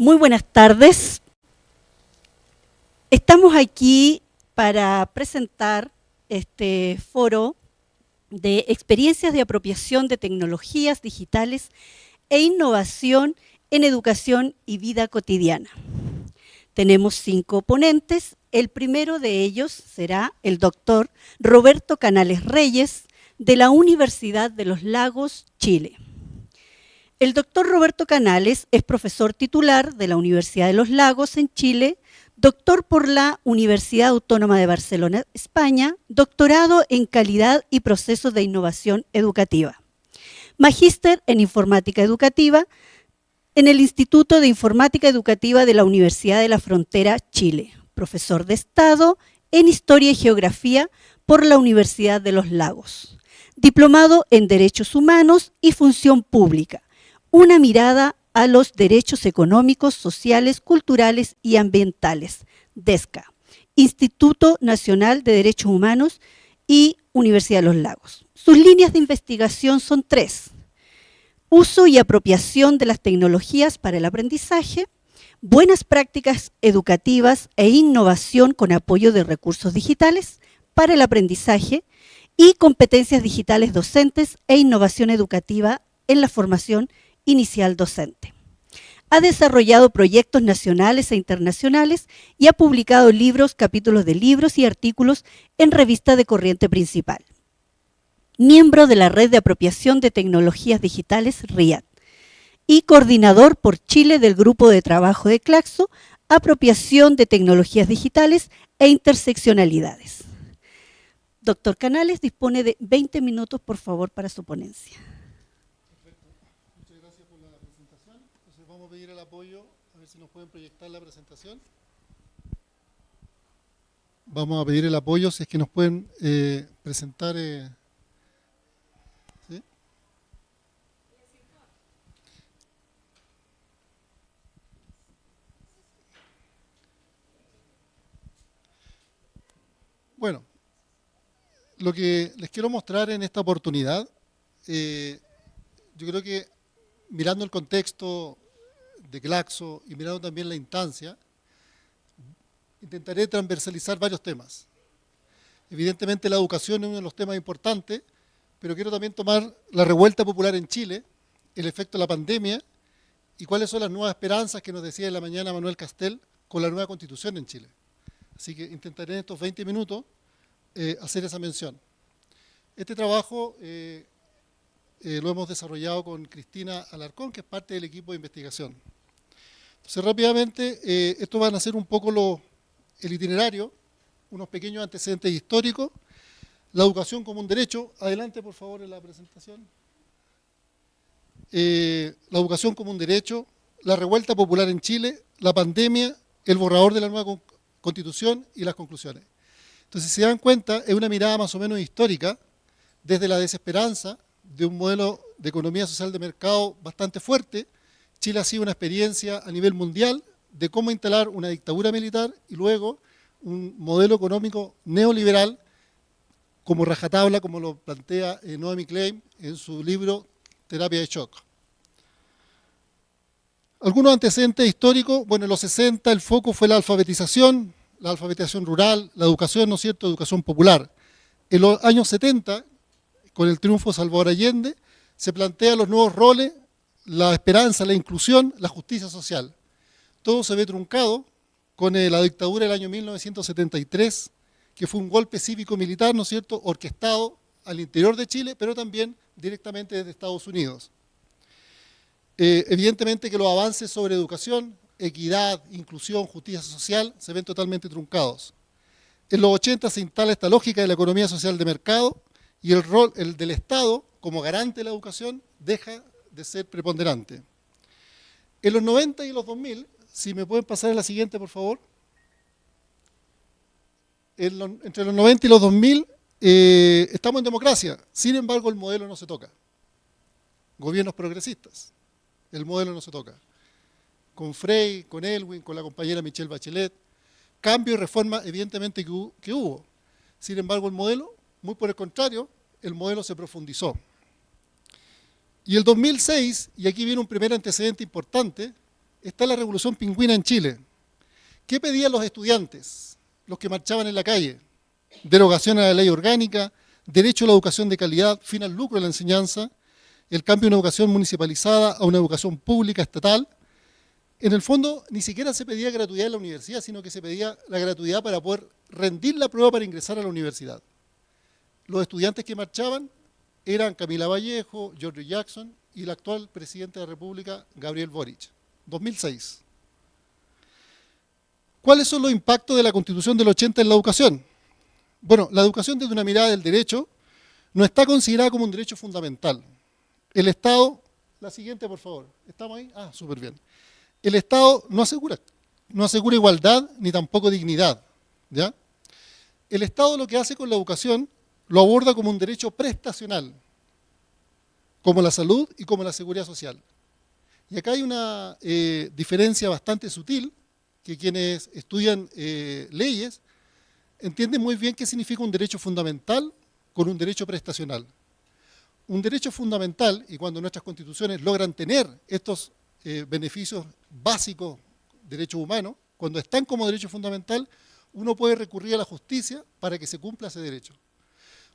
Muy buenas tardes. Estamos aquí para presentar este foro de experiencias de apropiación de tecnologías digitales e innovación en educación y vida cotidiana. Tenemos cinco ponentes. El primero de ellos será el doctor Roberto Canales Reyes, de la Universidad de los Lagos, Chile. El doctor Roberto Canales es profesor titular de la Universidad de los Lagos en Chile, doctor por la Universidad Autónoma de Barcelona, España, doctorado en calidad y procesos de innovación educativa. Magíster en informática educativa en el Instituto de Informática Educativa de la Universidad de la Frontera, Chile. Profesor de Estado en Historia y Geografía por la Universidad de los Lagos. Diplomado en Derechos Humanos y Función Pública una mirada a los derechos económicos, sociales, culturales y ambientales, DESCA, Instituto Nacional de Derechos Humanos y Universidad de los Lagos. Sus líneas de investigación son tres. Uso y apropiación de las tecnologías para el aprendizaje, buenas prácticas educativas e innovación con apoyo de recursos digitales para el aprendizaje y competencias digitales docentes e innovación educativa en la formación inicial docente. Ha desarrollado proyectos nacionales e internacionales y ha publicado libros, capítulos de libros y artículos en revista de corriente principal. Miembro de la Red de Apropiación de Tecnologías Digitales, RIAD, y coordinador por Chile del Grupo de Trabajo de Claxo, Apropiación de Tecnologías Digitales e Interseccionalidades. Doctor Canales dispone de 20 minutos, por favor, para su ponencia. La presentación. Vamos a pedir el apoyo si es que nos pueden eh, presentar. Eh, Bueno, lo que les quiero mostrar en esta oportunidad, eh, yo creo que mirando el contexto de Glaxo y mirando también la instancia, intentaré transversalizar varios temas. Evidentemente la educación es uno de los temas importantes, pero quiero también tomar la revuelta popular en Chile, el efecto de la pandemia y cuáles son las nuevas esperanzas que nos decía en la mañana Manuel Castel con la nueva constitución en Chile. Así que intentaré en estos 20 minutos eh, hacer esa mención. Este trabajo eh, eh, lo hemos desarrollado con Cristina Alarcón, que es parte del equipo de investigación. Entonces, rápidamente, eh, esto van a ser un poco el itinerario, unos pequeños antecedentes históricos, la educación como un derecho. Adelante, por favor, en la presentación. Eh, la educación como un derecho, la revuelta popular en Chile, la pandemia, el borrador de la nueva constitución y las conclusiones. Entonces, si se dan cuenta, es una mirada más o menos histórica, desde la desesperanza de un modelo de economía social de mercado bastante fuerte, Chile ha sido una experiencia a nivel mundial de cómo instalar una dictadura militar y luego un modelo económico neoliberal como rajatabla, como lo plantea eh, Noemi Klein en su libro Terapia de Shock. Algunos antecedentes históricos, bueno, en los 60 el foco fue la alfabetización, la alfabetización rural, la educación, ¿no es cierto?, educación popular. En los años 70, con el triunfo de Salvador Allende, se plantean los nuevos roles la esperanza, la inclusión, la justicia social. Todo se ve truncado con eh, la dictadura del año 1973, que fue un golpe cívico-militar, ¿no es cierto?, orquestado al interior de Chile, pero también directamente desde Estados Unidos. Eh, evidentemente que los avances sobre educación, equidad, inclusión, justicia social se ven totalmente truncados. En los 80 se instala esta lógica de la economía social de mercado y el rol el del Estado como garante de la educación deja de ser preponderante. En los 90 y los 2000, si me pueden pasar a la siguiente, por favor. entre los 90 y los 2000 eh, estamos en democracia, sin embargo el modelo no se toca. Gobiernos progresistas, el modelo no se toca. Con Frey, con Elwin, con la compañera Michelle Bachelet, cambio y reforma evidentemente que hubo. Sin embargo el modelo, muy por el contrario, el modelo se profundizó. Y el 2006, y aquí viene un primer antecedente importante, está la revolución pingüina en Chile. ¿Qué pedían los estudiantes, los que marchaban en la calle? Derogación a la ley orgánica, derecho a la educación de calidad, fin al lucro de la enseñanza, el cambio de una educación municipalizada a una educación pública estatal. En el fondo, ni siquiera se pedía gratuidad en la universidad, sino que se pedía la gratuidad para poder rendir la prueba para ingresar a la universidad. Los estudiantes que marchaban eran Camila Vallejo, George Jackson y el actual presidente de la República, Gabriel Boric. 2006. ¿Cuáles son los impactos de la Constitución del 80 en la educación? Bueno, la educación desde una mirada del derecho no está considerada como un derecho fundamental. El Estado, la siguiente por favor, ¿estamos ahí? Ah, súper bien. El Estado no asegura, no asegura igualdad ni tampoco dignidad. ¿ya? El Estado lo que hace con la educación lo aborda como un derecho prestacional, como la salud y como la seguridad social. Y acá hay una eh, diferencia bastante sutil, que quienes estudian eh, leyes entienden muy bien qué significa un derecho fundamental con un derecho prestacional. Un derecho fundamental, y cuando nuestras constituciones logran tener estos eh, beneficios básicos, derechos humanos, cuando están como derecho fundamental, uno puede recurrir a la justicia para que se cumpla ese derecho.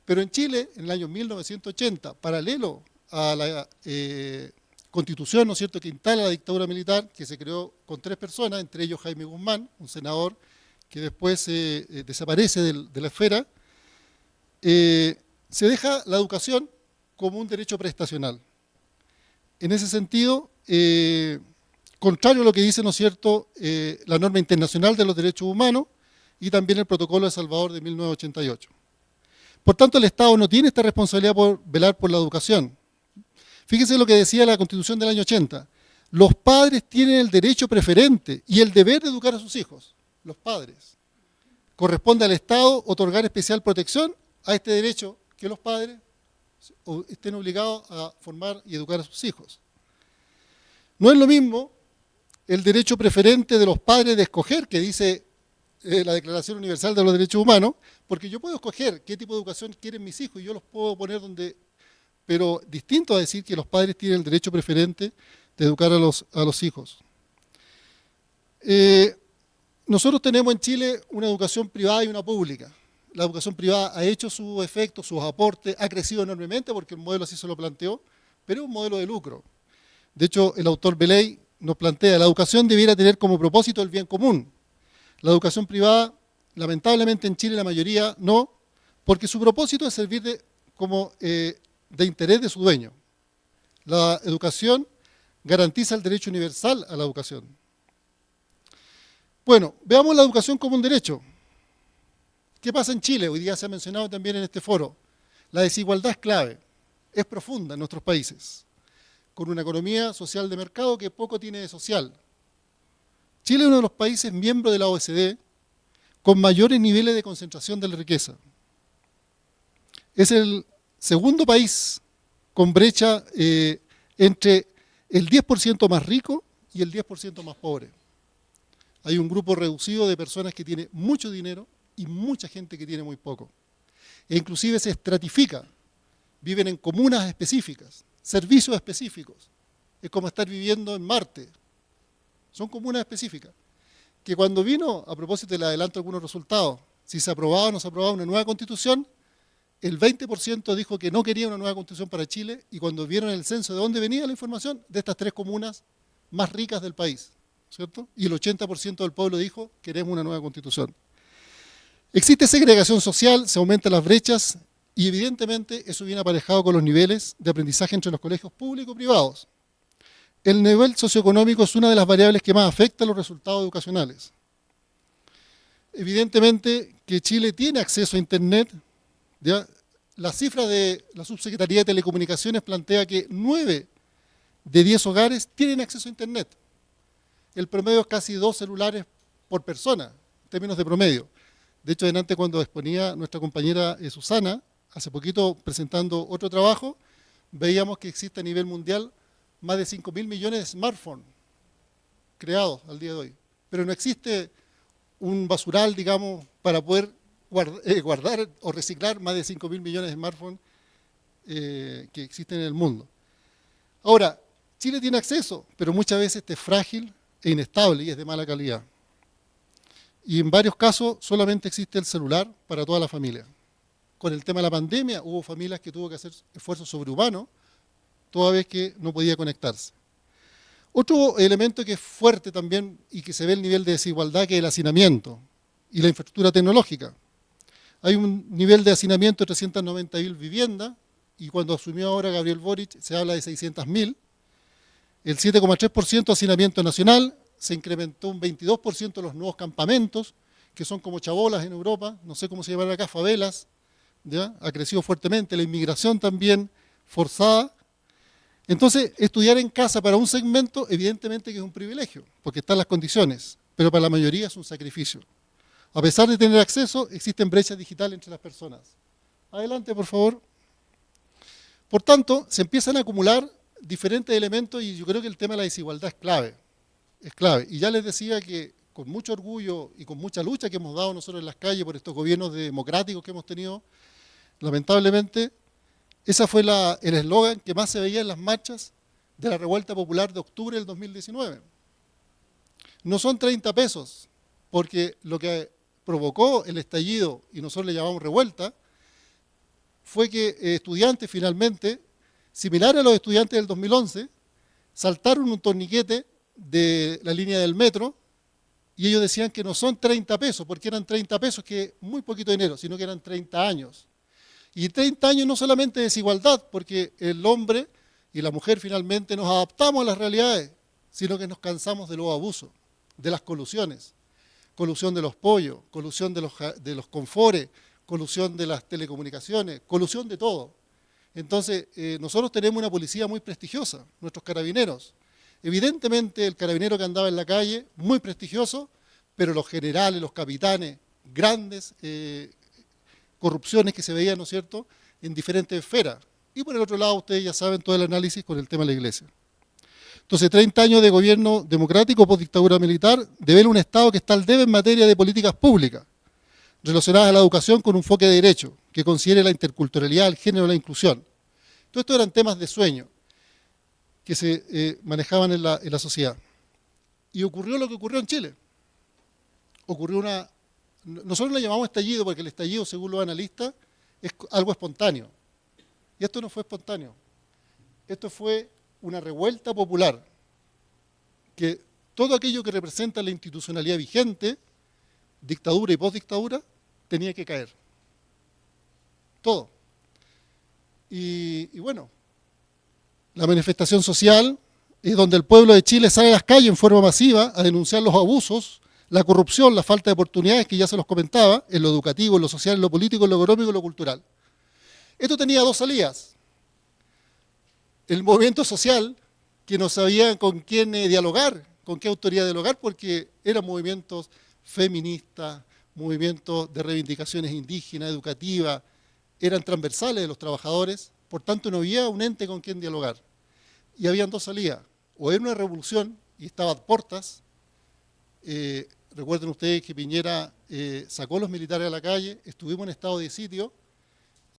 Pero en Chile, en el año 1980, paralelo a la eh, constitución, ¿no es cierto?, que instala la dictadura militar, que se creó con tres personas, entre ellos Jaime Guzmán, un senador que después eh, eh, desaparece de la esfera, se deja la educación como un derecho prestacional. En ese sentido, contrario a lo que dice, ¿no es cierto?, la norma internacional de los derechos humanos y también el protocolo de Salvador de 1988. Por tanto, el Estado no tiene esta responsabilidad por velar por la educación. Fíjese lo que decía la Constitución del año 80. Los padres tienen el derecho preferente y el deber de educar a sus hijos, los padres. Corresponde al Estado otorgar especial protección a este derecho que los padres estén obligados a formar y educar a sus hijos. No es lo mismo el derecho preferente de los padres de escoger, que dice eh, la Declaración Universal de los Derechos Humanos, porque yo puedo escoger qué tipo de educación quieren mis hijos y yo los puedo poner donde... Pero distinto a decir que los padres tienen el derecho preferente de educar a los, a los hijos. Eh, nosotros tenemos en Chile una educación privada y una pública. La educación privada ha hecho sus efectos, sus aportes, ha crecido enormemente porque el modelo así se lo planteó, pero es un modelo de lucro. De hecho, el autor Beley nos plantea, la educación debiera tener como propósito el bien común. La educación privada lamentablemente en Chile la mayoría no, porque su propósito es servir de, como eh, de interés de su dueño. La educación garantiza el derecho universal a la educación. Bueno, veamos la educación como un derecho. ¿Qué pasa en Chile? Hoy día se ha mencionado también en este foro. La desigualdad es clave, es profunda en nuestros países, con una economía social de mercado que poco tiene de social. Chile es uno de los países miembros de la OECD con mayores niveles de concentración de la riqueza. Es el segundo país con brecha eh, entre el 10% más rico y el 10% más pobre. Hay un grupo reducido de personas que tiene mucho dinero y mucha gente que tiene muy poco. E inclusive se estratifica, viven en comunas específicas, servicios específicos. Es como estar viviendo en Marte. Son comunas específicas que cuando vino, a propósito le adelanto algunos resultados, si se aprobaba o no se aprobaba una nueva constitución, el 20% dijo que no quería una nueva constitución para Chile y cuando vieron el censo de dónde venía la información, de estas tres comunas más ricas del país, ¿cierto? Y el 80% del pueblo dijo, queremos una nueva constitución. Existe segregación social, se aumentan las brechas y evidentemente eso viene aparejado con los niveles de aprendizaje entre los colegios públicos y privados el nivel socioeconómico es una de las variables que más afecta a los resultados educacionales. Evidentemente que Chile tiene acceso a Internet. La cifra de la Subsecretaría de Telecomunicaciones plantea que 9 de 10 hogares tienen acceso a Internet. El promedio es casi dos celulares por persona, en términos de promedio. De hecho, delante cuando exponía nuestra compañera eh, Susana, hace poquito presentando otro trabajo, veíamos que existe a nivel mundial más de 5 mil millones de smartphones creados al día de hoy. Pero no existe un basural, digamos, para poder eh, guardar, o reciclar más de 5 mil millones de smartphones eh, que existen en el mundo. Ahora, Chile tiene acceso, pero muchas veces este es frágil, es inestable y es de mala calidad. Y en varios casos solamente existe el celular para toda la familia. Con el tema de la pandemia hubo familias que tuvo que hacer esfuerzos sobrehumanos toda vez que no podía conectarse. Otro elemento que es fuerte también y que se ve el nivel de desigualdad que es el hacinamiento y la infraestructura tecnológica. Hay un nivel de hacinamiento de 390.000 viviendas y cuando asumió ahora Gabriel Boric se habla de 600.000. El 7,3% de hacinamiento nacional, se incrementó un 22% los nuevos campamentos, que son como chabolas en Europa, no sé cómo se llaman acá, favelas, ha crecido fuertemente, la inmigración también forzada. Entonces, estudiar en casa para un segmento, evidentemente que es un privilegio, porque están las condiciones, pero para la mayoría es un sacrificio. A pesar de tener acceso, existen brechas digitales entre las personas. Adelante, por favor. Por tanto, se empiezan a acumular diferentes elementos y yo creo que el tema de la desigualdad es clave es clave. Y ya les decía que con mucho orgullo y con mucha lucha que hemos dado nosotros en las calles por estos gobiernos democráticos que hemos tenido, lamentablemente, ese fue el eslogan que más se veía en las marchas de la revuelta popular de octubre del 2019. No son 30 pesos, porque lo que provocó el estallido, y nosotros le llamamos revuelta, fue que eh, estudiantes finalmente, similares a los estudiantes del 2011, saltaron un torniquete de la línea del metro y ellos decían que no son 30 pesos, porque eran 30 pesos, que muy poquito dinero, sino que eran 30 años. Y 30 años no solamente desigualdad, porque el hombre y la mujer finalmente nos adaptamos a las realidades, sino que nos cansamos de los abusos, de las colusiones. Colusión de los pollos, colusión de los, de los confores, colusión de las telecomunicaciones, colusión de todo. Entonces, eh, nosotros tenemos una policía muy prestigiosa, nuestros carabineros, Evidentemente el carabinero que andaba en la calle, muy prestigioso, pero los generales, los capitanes, grandes eh, corrupciones que se veían, ¿no es cierto?, en diferentes esferas. Y por el otro lado, ustedes ya saben todo el análisis con el tema de la iglesia. Entonces, 30 años de gobierno democrático post dictadura militar, de ver un Estado que está al debe en materia de políticas públicas, relacionadas a la educación con un enfoque de derecho, que considere la interculturalidad, el género la inclusión. Todo esto eran temas de sueño que se eh, manejaban en la sociedad. Y ocurrió lo que ocurrió en Chile. Ocurrió una... Nosotros le llamamos estallido porque el estallido, según los analistas, es algo espontáneo. Y esto no fue espontáneo. Esto fue una revuelta popular que todo aquello que representa la institucionalidad vigente, dictadura y postdictadura, tenía que caer. Todo. Y, y bueno, la manifestación social es donde el pueblo de Chile sale a las calles en forma masiva a denunciar los abusos, la corrupción, la falta de oportunidades que ya se los comentaba, en lo educativo, en lo social, en lo político, en lo económico en lo cultural. Esto tenía dos salidas. El movimiento social, que no sabía con quién eh, dialogar, con qué autoridad dialogar, porque eran movimientos feministas, movimientos de reivindicaciones indígenas, educativas, eran transversales de los trabajadores, por tanto no había un ente con quien dialogar y habían dos salidas. O era una revolución y estaba a puertas. Eh, recuerden ustedes que Piñera eh, sacó a los militares a la calle, estuvimos en estado de sitio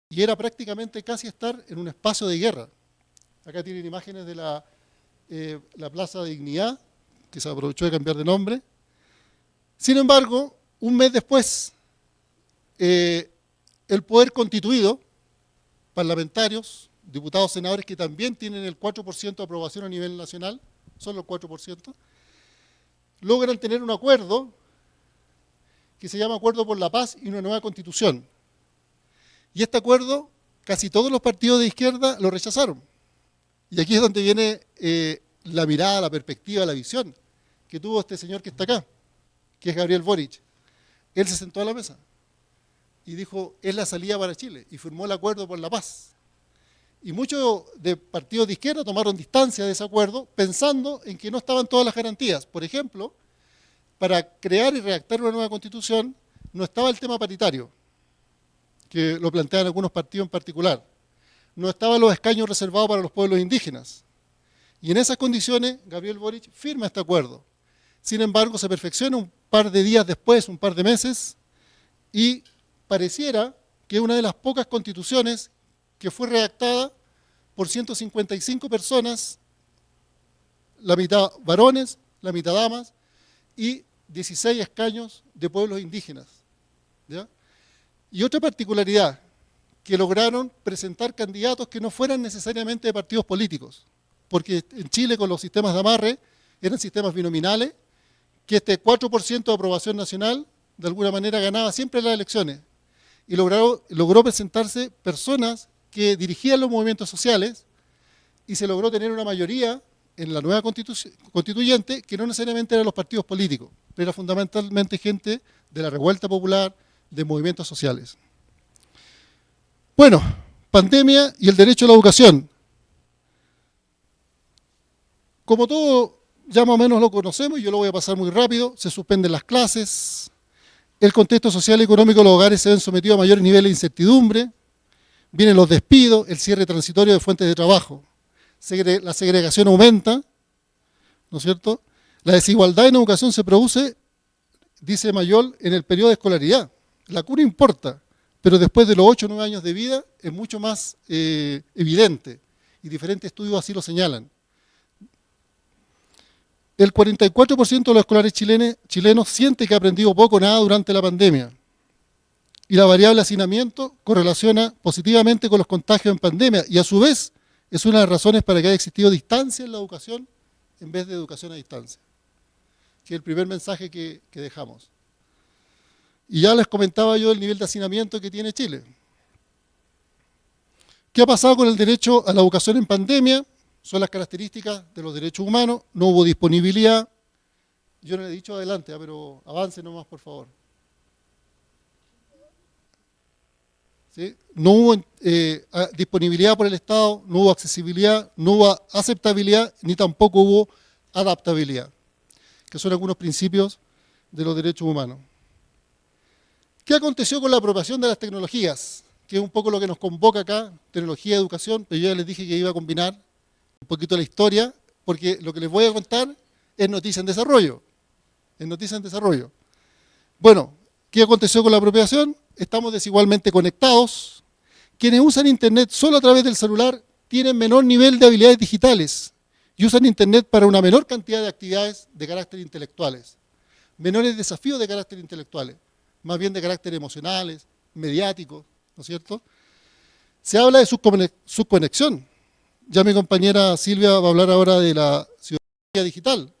y era prácticamente casi estar en un espacio de guerra. Acá tienen imágenes de la, eh, la Plaza de Dignidad, que se aprovechó de cambiar de nombre. Sin embargo, un mes después, el poder constituido, parlamentarios, diputados, senadores que también tienen el 4% de aprobación a nivel nacional, solo el 4%, logran tener un acuerdo que se llama Acuerdo por la Paz y una nueva Constitución. Y este acuerdo, casi todos los partidos de izquierda lo rechazaron. Y aquí es donde viene eh, la mirada, la perspectiva, la visión que tuvo este señor que está acá, que es Gabriel Boric. Él se sentó a la mesa y dijo, es la salida para Chile, y firmó el Acuerdo por la Paz. Y muchos de partidos de izquierda tomaron distancia de ese acuerdo pensando en que no estaban todas las garantías. Por ejemplo, para crear y redactar una nueva constitución no estaba el tema paritario, que lo plantean algunos partidos en particular. No estaban los escaños reservados para los pueblos indígenas. Y en esas condiciones, Gabriel Boric firma este acuerdo. Sin embargo, se perfecciona un par de días después, un par de meses, y pareciera que es una de las pocas constituciones que fue redactada por 155 personas, la mitad varones la mitad damas, y 16 escaños de pueblos indígenas. Y otra particularidad, que lograron presentar candidatos que no fueran necesariamente de partidos políticos, porque en Chile con los sistemas de amarre eran sistemas binominales, que este 4% de aprobación nacional de alguna manera ganaba siempre las elecciones, y logró, logró presentarse personas que dirigían los movimientos sociales, y se logró tener una mayoría en la nueva constituyente que no necesariamente eran los partidos políticos, pero era fundamentalmente gente de la revuelta popular, de movimientos sociales. Bueno, pandemia y el derecho a la educación. Como todo ya más o menos lo conocemos, y yo lo voy a pasar muy rápido, se suspenden las clases, el contexto social y económico de los hogares se ven sometidos a mayores niveles de incertidumbre, vienen los despidos, el cierre transitorio de fuentes de trabajo, la segregación aumenta, ¿no es cierto? La desigualdad en educación se produce, dice Mayol, en el periodo de escolaridad. La cura importa, pero después de los 8 o 9 años de vida es mucho más eh, evidente, y diferentes estudios así lo señalan. El 44% de los escolares chilenos, chilenos siente que ha aprendido poco o nada durante la pandemia. Y la variable hacinamiento correlaciona positivamente con los contagios en pandemia y a su vez es una de las razones para que haya existido distancia en la educación en vez de educación a distancia, que es el primer mensaje que, dejamos. Y ya les comentaba yo el nivel de hacinamiento que tiene Chile. ¿Qué ha pasado con el derecho a la educación en pandemia? Son las características de los derechos humanos, no hubo disponibilidad. Yo no le he dicho adelante, ah, pero avance nomás, por favor. No hubo eh, disponibilidad por el Estado, no hubo accesibilidad, no hubo aceptabilidad, ni tampoco hubo adaptabilidad, que son algunos principios de los derechos humanos. ¿Qué aconteció con la apropiación de las tecnologías? Que es un poco lo que nos convoca acá, tecnología educación, pero yo ya les dije que iba a combinar un poquito la historia, porque lo que les voy a contar es noticia en desarrollo. Es noticia en desarrollo. Bueno, ¿qué aconteció con la apropiación? Estamos desigualmente conectados. Quienes usan Internet solo a través del celular tienen menor nivel de habilidades digitales y usan Internet para una menor cantidad de actividades de carácter intelectuales. Menores desafíos de carácter intelectuales, más bien de carácter emocionales, mediáticos, ¿no es cierto? Se habla de subconexión. Ya mi compañera Silvia va a hablar ahora de la ciudadanía digital.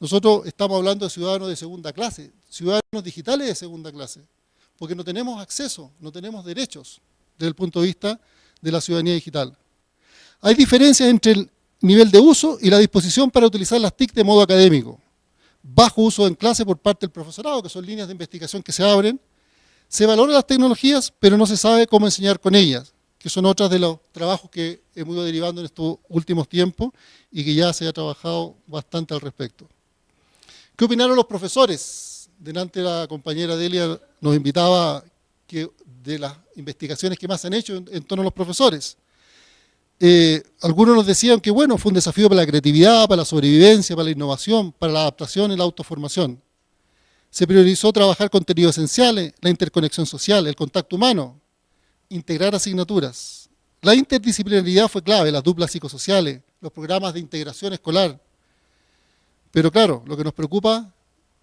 Nosotros estamos hablando de ciudadanos de segunda clase, ciudadanos digitales de segunda clase porque no tenemos acceso, no tenemos derechos desde el punto de vista de la ciudadanía digital. Hay diferencias entre el nivel de uso y la disposición para utilizar las TIC de modo académico. Bajo uso en clase por parte del profesorado, que son líneas de investigación que se abren. Se valoran las tecnologías, pero no se sabe cómo enseñar con ellas, que son otras de los trabajos que hemos ido derivando en estos últimos tiempos y que ya se ha trabajado bastante al respecto. ¿Qué opinaron los profesores? Delante la compañera Delia nos invitaba que de las investigaciones que más se han hecho en, torno a los profesores. Eh, algunos nos decían que bueno, fue un desafío para la creatividad, para la sobrevivencia, para la innovación, para la adaptación y la autoformación. Se priorizó trabajar contenidos esenciales, la interconexión social, el contacto humano, integrar asignaturas. La interdisciplinaridad fue clave, las duplas psicosociales, los programas de integración escolar. Pero claro, lo que nos preocupa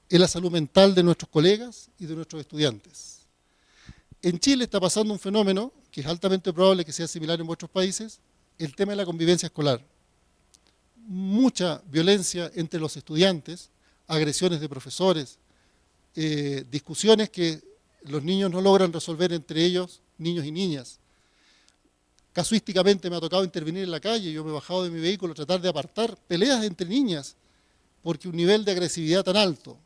es la salud mental de nuestros colegas y de nuestros estudiantes. En Chile está pasando un fenómeno que es altamente probable que sea similar en vuestros países, el tema de la convivencia escolar. Mucha violencia entre los estudiantes, agresiones de profesores, eh, discusiones que los niños no logran resolver entre ellos, niños y niñas. Casuísticamente me ha tocado intervenir en la calle, yo me he bajado de mi vehículo a tratar de apartar peleas entre niñas, porque un nivel de agresividad tan alto,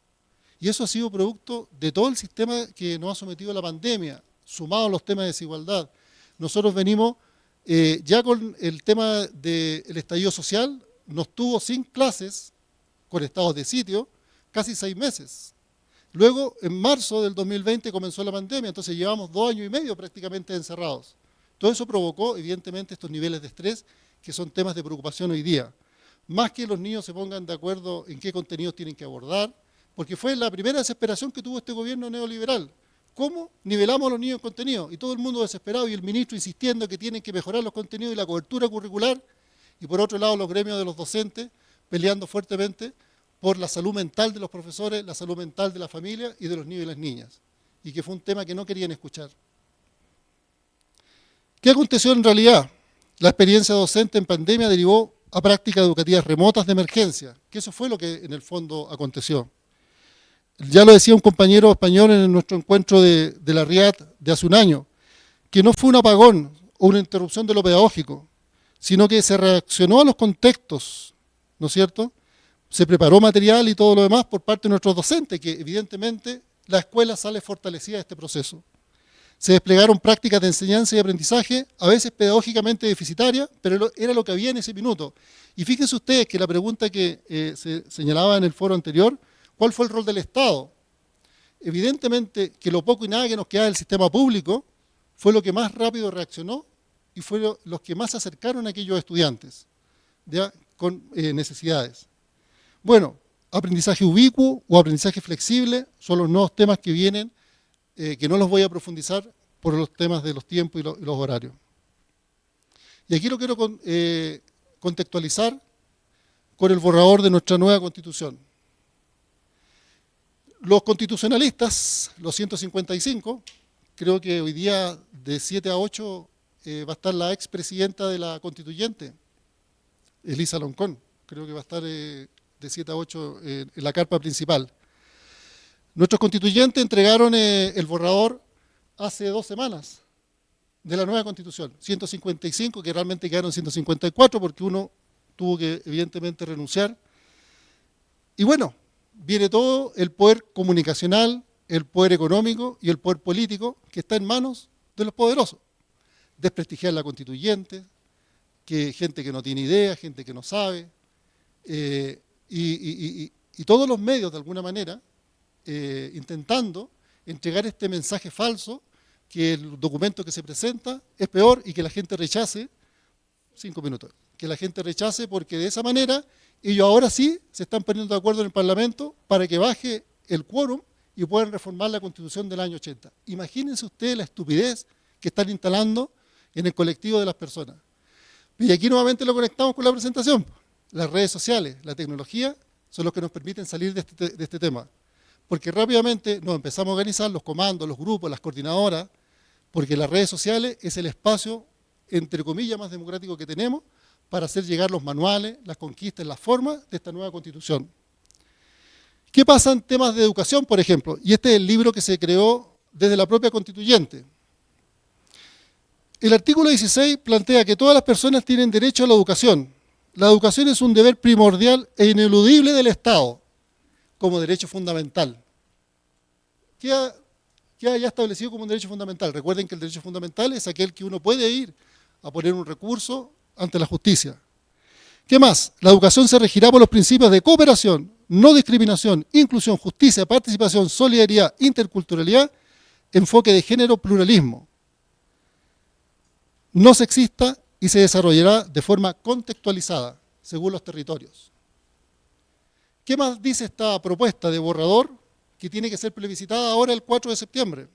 y eso ha sido producto de todo el sistema que nos ha sometido la pandemia, sumado a los temas de desigualdad. Nosotros venimos eh, ya con el tema del estallido social, nos tuvo sin clases, con estados de sitio, casi seis meses. Luego, en marzo del 2020 comenzó la pandemia, entonces llevamos dos años y medio prácticamente encerrados. Todo eso provocó, evidentemente, estos niveles de estrés que son temas de preocupación hoy día. Más que los niños se pongan de acuerdo en qué contenidos tienen que abordar, porque fue la primera desesperación que tuvo este gobierno neoliberal. ¿Cómo nivelamos los niños en contenido? Y todo el mundo desesperado y el ministro insistiendo que tienen que mejorar los contenidos y la cobertura curricular, y por otro lado los gremios de los docentes peleando fuertemente por la salud mental de los profesores, la salud mental de la familia y de los niños y las niñas, y que fue un tema que no querían escuchar. ¿Qué aconteció en realidad? La experiencia docente en pandemia derivó a prácticas educativas remotas de emergencia, que eso fue lo que en el fondo aconteció. Ya lo decía un compañero español en nuestro encuentro de, la RIAD de hace un año, que no fue un apagón o una interrupción de lo pedagógico, sino que se reaccionó a los contextos, ¿no es cierto? Se preparó material y todo lo demás por parte de nuestros docentes, que evidentemente la escuela sale fortalecida de este proceso. Se desplegaron prácticas de enseñanza y aprendizaje, a veces pedagógicamente deficitarias, pero era lo que había en ese minuto. Y fíjense ustedes que la pregunta que eh, se señalaba en el foro anterior, ¿cuál fue el rol del Estado? Evidentemente que lo poco y nada que nos queda del sistema público fue lo que más rápido reaccionó y fue los que más se acercaron a aquellos estudiantes con eh, necesidades. Bueno, aprendizaje ubicuo o aprendizaje flexible son los nuevos temas que vienen eh, que no los voy a profundizar por los temas de los tiempos y, los horarios. Y aquí lo quiero eh, contextualizar con el borrador de nuestra nueva constitución. Los constitucionalistas, los 155, creo que hoy día de 7 a 8 eh, va a estar la expresidenta de la constituyente, Elisa Loncón, creo que va a estar de 7 a 8 en la carpa principal. Nuestros constituyentes entregaron eh, el borrador hace dos semanas de la nueva constitución, 155, que realmente quedaron 154 porque uno tuvo que evidentemente renunciar. Y bueno, viene todo el poder comunicacional, el poder económico y el poder político que está en manos de los poderosos. Desprestigiar la constituyente, que gente que no tiene idea, gente que no sabe, eh, y todos los medios de alguna manera eh, intentando entregar este mensaje falso, que el documento que se presenta es peor y que la gente rechace, cinco minutos, que la gente rechace porque de esa manera ellos ahora sí se están poniendo de acuerdo en el Parlamento para que baje el quórum y puedan reformar la Constitución del año 80. Imagínense ustedes la estupidez que están instalando en el colectivo de las personas. Y aquí nuevamente lo conectamos con la presentación. Las redes sociales, la tecnología, son los que nos permiten salir de este, de este tema porque rápidamente nos empezamos a organizar los comandos, los grupos, las coordinadoras, porque las redes sociales es el espacio, entre comillas, más democrático que tenemos para hacer llegar los manuales, las conquistas, las formas de esta nueva constitución. ¿Qué pasa en temas de educación, por ejemplo? Y este es el libro que se creó desde la propia constituyente. El artículo 16 plantea que todas las personas tienen derecho a la educación. La educación es un deber primordial e ineludible del Estado como derecho fundamental. Queda, ya establecido como un derecho fundamental. Recuerden que el derecho fundamental es aquel que uno puede ir a poner un recurso ante la justicia. ¿Qué más? La educación se regirá por los principios de cooperación, no discriminación, inclusión, justicia, participación, solidaridad, interculturalidad, enfoque de género, pluralismo. No sexista y se desarrollará de forma contextualizada, según los territorios. ¿Qué más dice esta propuesta de borrador que tiene que ser plebiscitada ahora el 4 de septiembre?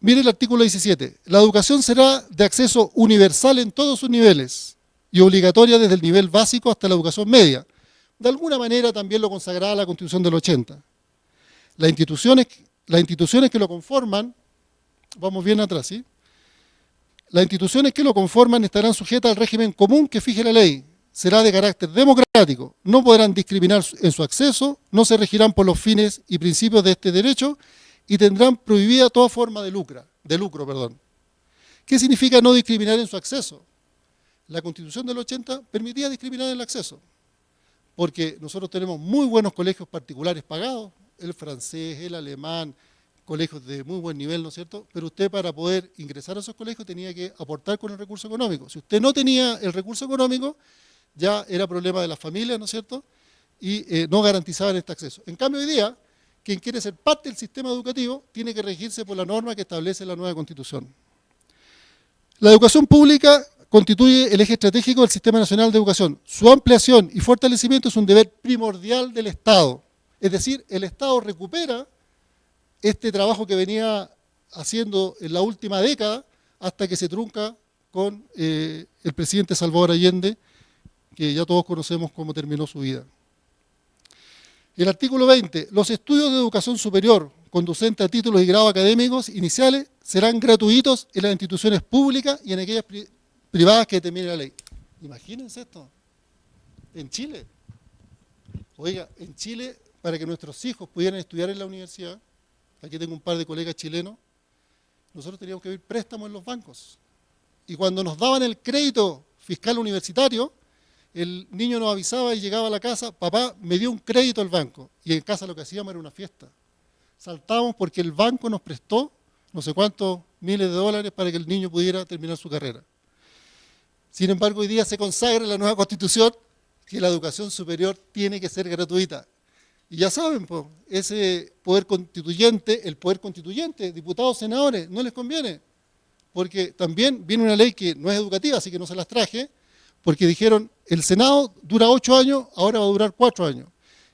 Mire el artículo 17. La educación será de acceso universal en todos sus niveles y obligatoria desde el nivel básico hasta la educación media. De alguna manera también lo consagraba la Constitución del 80. Las instituciones, que lo conforman, vamos bien atrás, ¿sí? Las instituciones que lo conforman estarán sujetas al régimen común que fije la ley, será de carácter democrático, no podrán discriminar en su acceso, no se regirán por los fines y principios de este derecho y tendrán prohibida toda forma de, lucro, de lucro. Perdón. ¿Qué significa no discriminar en su acceso? La Constitución del 80 permitía discriminar en el acceso, porque nosotros tenemos muy buenos colegios particulares pagados, el francés, el alemán, colegios de muy buen nivel, ¿no es cierto? Pero usted para poder ingresar a esos colegios tenía que aportar con el recurso económico. Si usted no tenía el recurso económico, ya era problema de las familias, ¿no es cierto? Y eh, no garantizaban este acceso. En cambio, hoy día, quien quiere ser parte del sistema educativo tiene que regirse por la norma que establece la nueva Constitución. La educación pública constituye el eje estratégico del Sistema Nacional de Educación. Su ampliación y fortalecimiento es un deber primordial del Estado. Es decir, el Estado recupera este trabajo que venía haciendo en la última década hasta que se trunca con eh, el presidente Salvador Allende que ya todos conocemos cómo terminó su vida. El artículo 20, los estudios de educación superior conducentes a títulos y grados académicos iniciales serán gratuitos en las instituciones públicas y en aquellas privadas que determine la ley. Imagínense esto, en Chile. Oiga, en Chile, para que nuestros hijos pudieran estudiar en la universidad, aquí tengo un par de colegas chilenos, nosotros teníamos que pedir préstamos en los bancos. Y cuando nos daban el crédito fiscal universitario, el niño nos avisaba y llegaba a la casa, papá, me dio un crédito al banco. Y en casa lo que hacíamos era una fiesta. Saltábamos porque el banco nos prestó no sé cuántos miles de dólares para que el niño pudiera terminar su carrera. Sin embargo, hoy día se consagra en la nueva constitución que la educación superior tiene que ser gratuita. Y ya saben, pues, ese poder constituyente, el poder constituyente, diputados, senadores, no les conviene. Porque también viene una ley que no es educativa, así que no se las traje, porque dijeron, el Senado dura ocho años, ahora va a durar cuatro años.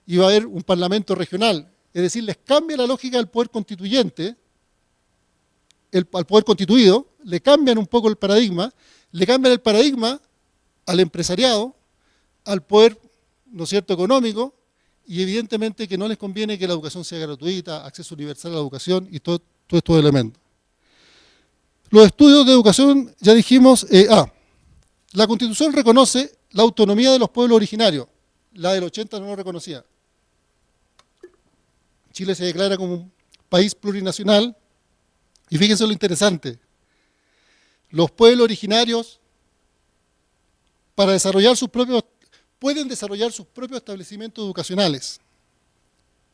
Y va a haber un parlamento regional. Es decir, les cambia la lógica del poder constituyente, al poder constituido, le cambian un poco el paradigma, le cambian el paradigma al empresariado, al poder, ¿no es cierto?, económico, y evidentemente que no les conviene que la educación sea gratuita, acceso universal a la educación y todos estos elementos. Los estudios de educación, ya dijimos, eh, ah, la Constitución reconoce la autonomía de los pueblos originarios, la del 80 no lo reconocía. Chile se declara como un país plurinacional, y fíjense lo interesante, los pueblos originarios, para desarrollar sus propios pueden desarrollar sus propios establecimientos educacionales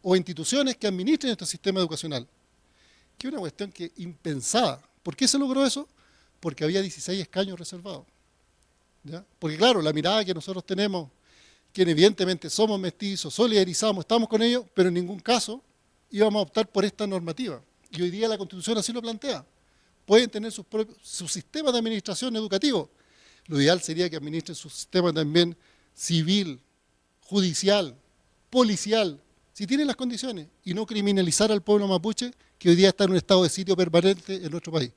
o instituciones que administren este sistema educacional. Que es una cuestión que impensada. ¿Por qué se logró eso? Porque había 16 escaños reservados. Porque claro, la mirada que nosotros tenemos, que evidentemente somos mestizos, solidarizamos, estamos con ellos, pero en ningún caso íbamos a optar por esta normativa. Y hoy día la Constitución así lo plantea. Pueden tener sus propios, su sistema de administración educativo. Lo ideal sería que administren su sistema también civil, judicial, policial, si tienen las condiciones, y no criminalizar al pueblo mapuche que hoy día está en un estado de sitio permanente en nuestro país.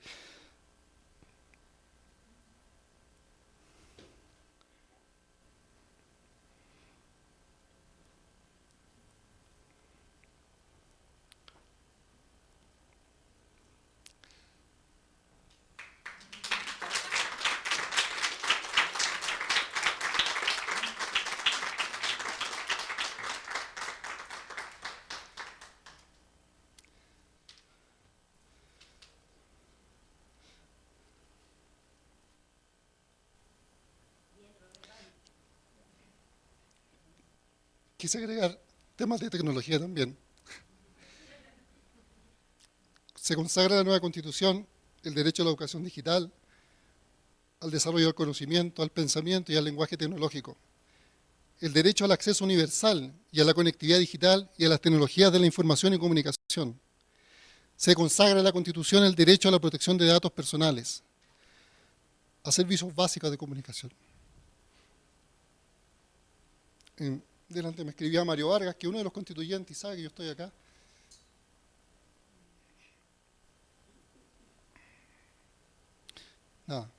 Quise agregar temas de tecnología también. Se consagra la nueva constitución el derecho a la educación digital, al desarrollo del conocimiento, al pensamiento y al lenguaje tecnológico. El derecho al acceso universal y a la conectividad digital y a las tecnologías de la información y comunicación. Se consagra en la Constitución el derecho a la protección de datos personales, a servicios básicos de comunicación delante me escribía Mario Vargas, que uno de los constituyentes sabe que yo estoy acá. Nada.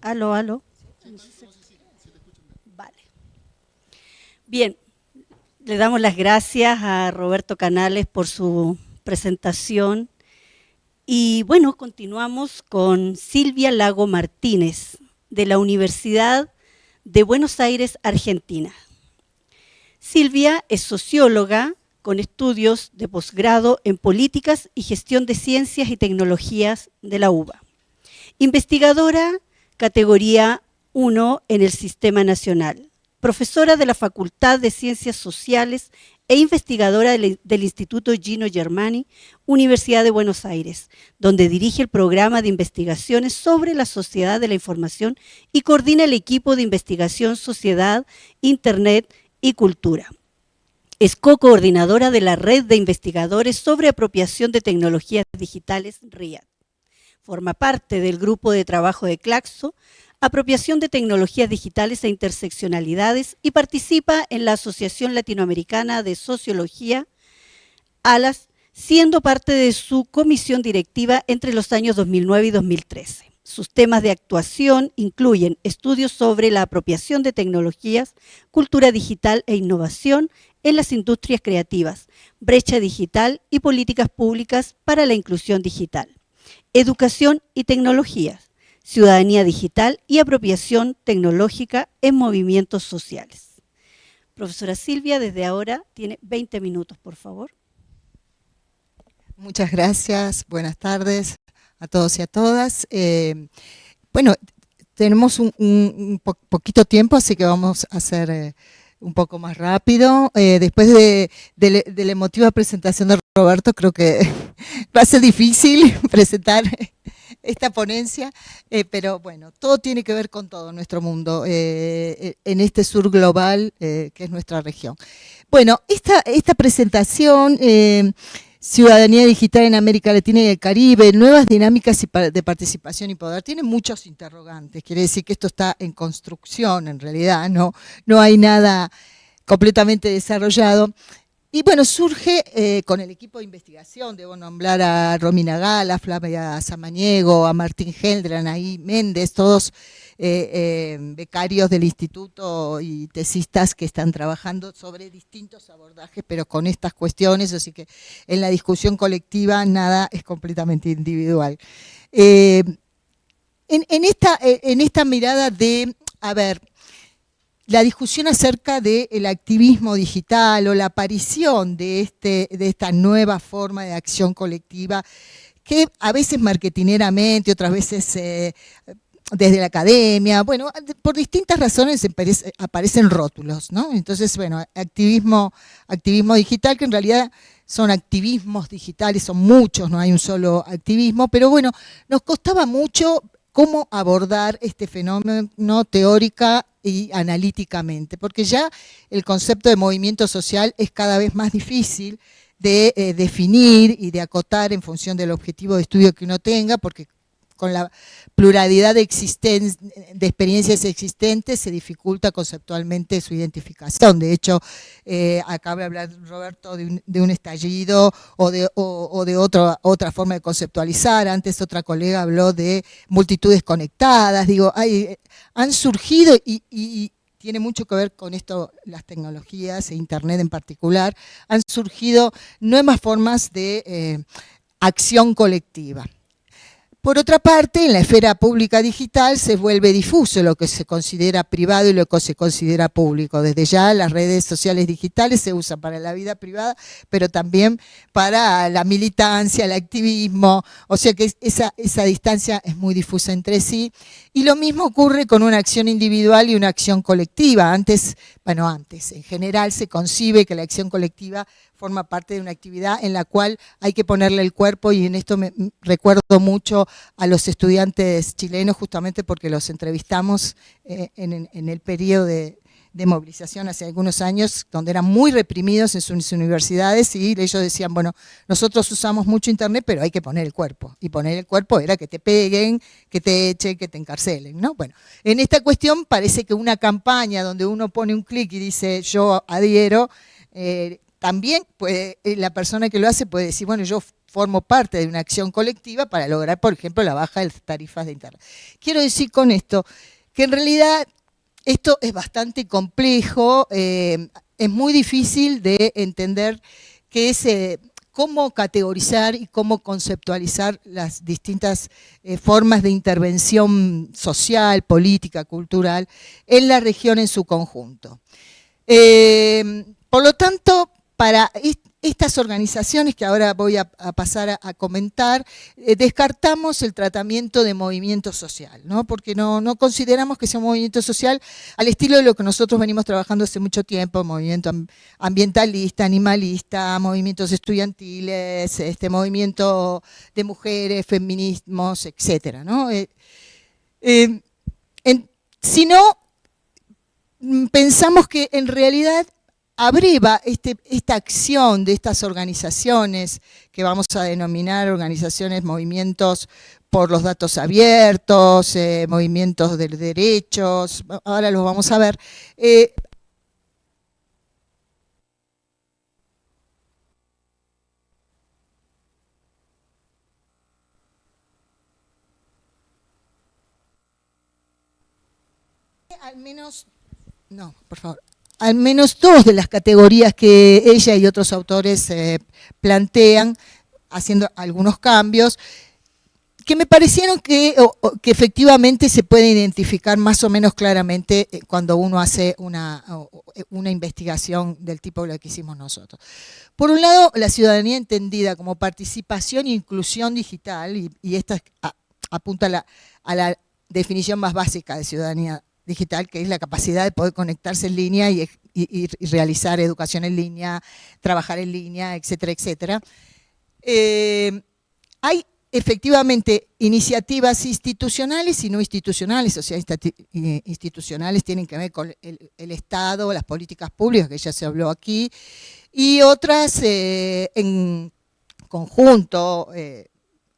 Aló, aló. Vale. Bien, le damos las gracias a Roberto Canales por su presentación. Y bueno, continuamos con Silvia Lago Martínez, de la Universidad de Buenos Aires, Argentina. Silvia es socióloga con estudios de posgrado en Políticas y Gestión de Ciencias y Tecnologías de la UBA. Investigadora categoría 1 en el Sistema Nacional. Profesora de la Facultad de Ciencias Sociales e investigadora del, Instituto Gino Germani, Universidad de Buenos Aires, donde dirige el programa de investigaciones sobre la sociedad de la información y coordina el equipo de investigación Sociedad, Internet y Cultura. Es co-coordinadora de la Red de Investigadores sobre Apropiación de Tecnologías Digitales, RIAD. Forma parte del grupo de trabajo de Claxo, apropiación de tecnologías digitales e interseccionalidades y participa en la Asociación Latinoamericana de Sociología, ALAS, siendo parte de su comisión directiva entre los años 2009 y 2013. Sus temas de actuación incluyen estudios sobre la apropiación de tecnologías, cultura digital e innovación en las industrias creativas, brecha digital y políticas públicas para la inclusión digital, educación y tecnologías, ciudadanía digital y apropiación tecnológica en movimientos sociales. Profesora Silvia, desde ahora tiene 20 minutos, por favor. Muchas gracias, buenas tardes a todos y a todas. Eh, bueno, tenemos un, poquito tiempo, así que vamos a hacer eh, un poco más rápido. Eh, después de, de, la emotiva presentación de Roberto, creo que va a ser difícil presentar esta ponencia, eh, pero bueno, todo tiene que ver con todo nuestro mundo, eh, en este sur global que es nuestra región. Bueno, esta, esta presentación, Ciudadanía Digital en América Latina y el Caribe, nuevas dinámicas de participación y poder, tiene muchos interrogantes, quiere decir que esto está en construcción en realidad, no, no hay nada completamente desarrollado. Y bueno, surge eh, con el equipo de investigación, debo nombrar a Romina Gala, a Flavia Samaniego, a Martín Heldran, ahí Méndez, todos eh, eh, becarios del instituto y tesistas que están trabajando sobre distintos abordajes, pero con estas cuestiones, así que en la discusión colectiva nada es completamente individual. en, esta, en esta mirada de, a ver, la discusión acerca del activismo digital o la aparición de, este, de esta nueva forma de acción colectiva que a veces marketineramente, otras veces eh, desde la academia, bueno, por distintas razones aparecen rótulos, ¿no? Entonces, bueno, activismo, activismo digital, que en realidad son activismos digitales, son muchos, no hay un solo activismo, pero bueno, nos costaba mucho cómo abordar este fenómeno teórica y analíticamente, porque ya el concepto de movimiento social es cada vez más difícil de eh, definir y de acotar en función del objetivo de estudio que uno tenga, porque con la pluralidad de, de, experiencias existentes se dificulta conceptualmente su identificación. De hecho, eh, acaba de hablar Roberto de un, estallido o de, de otra forma de conceptualizar. Antes otra colega habló de multitudes conectadas. Digo, hay, han surgido y, tiene mucho que ver con esto, las tecnologías e Internet en particular, han surgido nuevas formas de eh, acción colectiva. Por otra parte, en la esfera pública digital se vuelve difuso lo que se considera privado y lo que se considera público. Desde ya las redes sociales digitales se usan para la vida privada, pero también para la militancia, el activismo, o sea que esa, esa distancia es muy difusa entre sí. Y lo mismo ocurre con una acción individual y una acción colectiva. Antes, bueno, antes, en general se concibe que la acción colectiva forma parte de una actividad en la cual hay que ponerle el cuerpo y en esto me recuerdo mucho a los estudiantes chilenos justamente porque los entrevistamos eh, en, el periodo de, movilización hace algunos años, donde eran muy reprimidos en sus universidades y ellos decían, bueno, nosotros usamos mucho internet, pero hay que poner el cuerpo. Y poner el cuerpo era que te peguen, que te echen, que te encarcelen, ¿no? Bueno, en esta cuestión parece que una campaña donde uno pone un clic y dice yo adhiero, eh, también puede, eh, la persona que lo hace puede decir, bueno, yo formo parte de una acción colectiva para lograr, por ejemplo, la baja de las tarifas de Internet. Quiero decir con esto que en realidad esto es bastante complejo, eh, es muy difícil de entender que es, cómo categorizar y cómo conceptualizar las distintas eh, formas de intervención social, política, cultural en la región en su conjunto. por lo tanto, para estas organizaciones que ahora voy a, pasar a, comentar, eh, descartamos el tratamiento de movimiento social, ¿no? porque no, consideramos que sea un movimiento social al estilo de lo que nosotros venimos trabajando hace mucho tiempo, movimiento ambientalista, animalista, movimientos estudiantiles, este movimiento de mujeres, feminismos, etc. ¿no? Eh, eh, sino mm, pensamos que en realidad abreva este, esta acción de estas organizaciones que vamos a denominar organizaciones, movimientos por los datos abiertos, eh, movimientos de derechos, ahora los vamos a ver, eh, al menos, no, por favor, al menos dos de las categorías que ella y otros autores eh, plantean, haciendo algunos cambios, que me parecieron que, efectivamente se puede identificar más o menos claramente eh, cuando uno hace una, una investigación del tipo de lo que hicimos nosotros. Por un lado, la ciudadanía entendida como participación e inclusión digital, y, esta apunta la, a la definición más básica de ciudadanía digital, que es la capacidad de poder conectarse en línea y, realizar educación en línea, trabajar en línea, etcétera, etcétera. Eh, hay efectivamente iniciativas institucionales y no institucionales, o sea, institucionales tienen que ver con el, Estado, las políticas públicas, que ya se habló aquí, y otras eh, en conjunto, eh,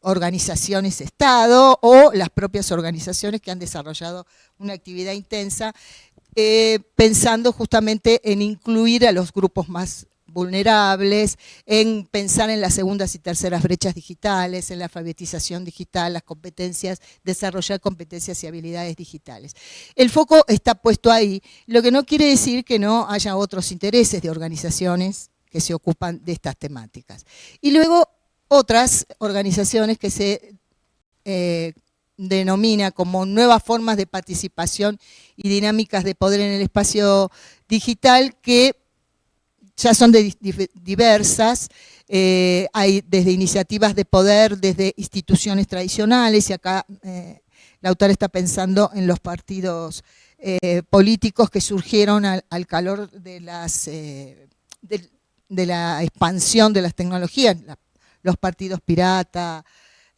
organizaciones Estado o las propias organizaciones que han desarrollado una actividad intensa, eh, pensando justamente en incluir a los grupos más vulnerables, en pensar en las segundas y terceras brechas digitales, en la alfabetización digital, las competencias, desarrollar competencias y habilidades digitales. El foco está puesto ahí, lo que no quiere decir que no haya otros intereses de organizaciones que se ocupan de estas temáticas. Y luego otras organizaciones que se eh, denomina como nuevas formas de participación y dinámicas de poder en el espacio digital que ya son diversas, eh, hay desde iniciativas de poder, desde instituciones tradicionales, y acá eh, la autora está pensando en los partidos políticos que surgieron al, calor de, las, de, la expansión de las tecnologías, los partidos pirata,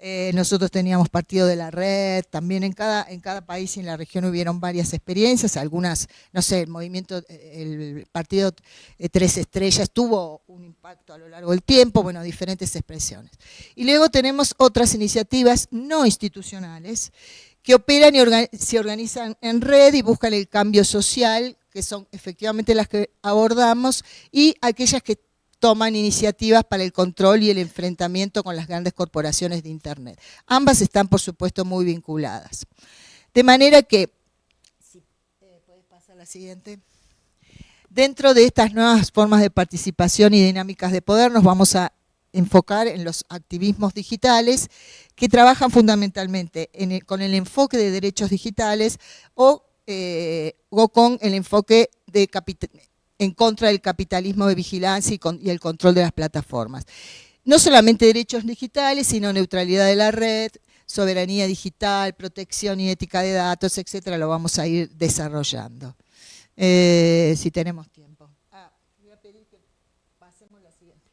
eh, nosotros teníamos partido de la red, también en cada, en cada país y en la región hubieron varias experiencias, algunas, no sé, el movimiento, el partido eh, Tres Estrellas tuvo un impacto a lo largo del tiempo, bueno, diferentes expresiones. Y luego tenemos otras iniciativas no institucionales que operan y se organizan en red y buscan el cambio social, que son efectivamente las que abordamos, y aquellas que toman iniciativas para el control y el enfrentamiento con las grandes corporaciones de Internet. Ambas están, por supuesto, muy vinculadas. De manera que, eh, pasar la siguiente. Dentro de estas nuevas formas de participación y dinámicas de poder nos vamos a enfocar en los activismos digitales que trabajan fundamentalmente con el enfoque de derechos digitales o, eh, o con el enfoque de en contra del capitalismo de vigilancia y, el control de las plataformas. No solamente derechos digitales, sino neutralidad de la red, soberanía digital, protección y ética de datos, etcétera, lo vamos a ir desarrollando. Eh, si tenemos tiempo. Ah, voy a pedir que pasemos la siguiente.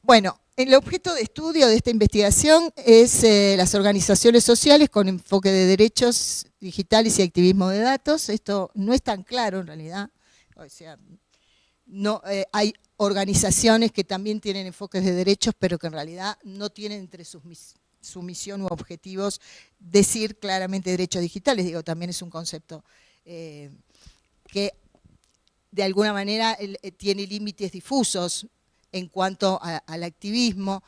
Bueno, el objeto de estudio de esta investigación es eh, las organizaciones sociales con enfoque de derechos digitales y activismo de datos. Esto no es tan claro en realidad. O sea, no, eh, hay organizaciones que también tienen enfoques de derechos, pero que en realidad no tienen entre sus su misión u objetivos decir claramente derechos digitales. Digo, también es un concepto eh, que de alguna manera eh, tiene límites difusos en cuanto al activismo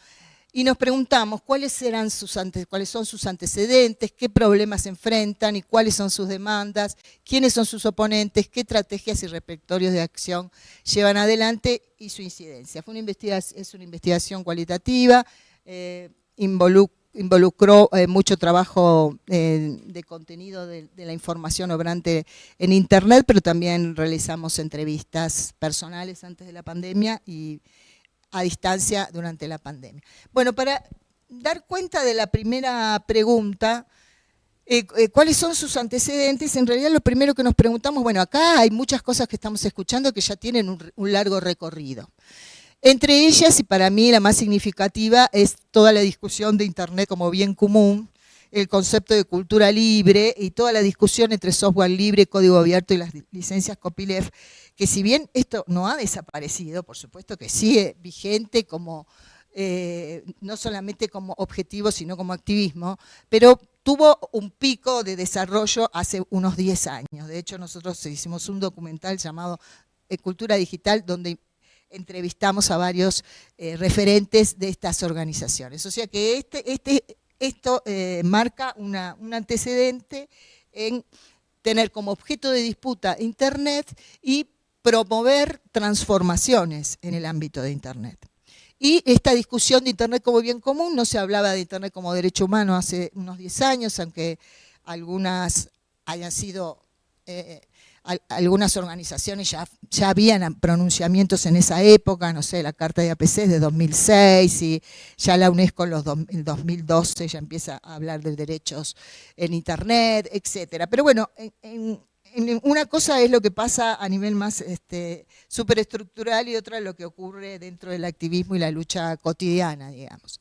y nos preguntamos cuáles, serán sus cuáles son sus antecedentes, qué problemas enfrentan y cuáles son sus demandas, quiénes son sus oponentes, qué estrategias y repertorios de acción llevan adelante y su incidencia. Fue una investigación, es una investigación cualitativa, eh, involucró eh, mucho trabajo eh, de contenido de, la información obrante en Internet, pero también realizamos entrevistas personales antes de la pandemia y a distancia durante la pandemia. Bueno, para dar cuenta de la primera pregunta, eh, ¿cuáles son sus antecedentes? En realidad lo primero que nos preguntamos, bueno, acá hay muchas cosas que estamos escuchando que ya tienen un largo recorrido. Entre ellas, y para mí la más significativa, es toda la discusión de Internet como bien común, el concepto de cultura libre y toda la discusión entre software libre, código abierto y las licencias copyleft, que si bien esto no ha desaparecido, por supuesto que sigue vigente como, eh, no solamente como objetivo, sino como activismo, pero tuvo un pico de desarrollo hace unos 10 años. De hecho, nosotros hicimos un documental llamado eh, Cultura Digital, donde entrevistamos a varios eh, referentes de estas organizaciones. O sea que este, este, esto eh, marca un antecedente en tener como objeto de disputa Internet y promover transformaciones en el ámbito de Internet. Y esta discusión de Internet como bien común, no se hablaba de Internet como derecho humano hace unos 10 años, aunque algunas hayan sido eh, algunas organizaciones ya, ya habían pronunciamientos en esa época, no sé, la Carta de APC es de 2006 y ya la UNESCO en el 2012 ya empieza a hablar de derechos en Internet, etcétera. Pero bueno, en una cosa es lo que pasa a nivel más este, superestructural y otra lo que ocurre dentro del activismo y la lucha cotidiana, digamos.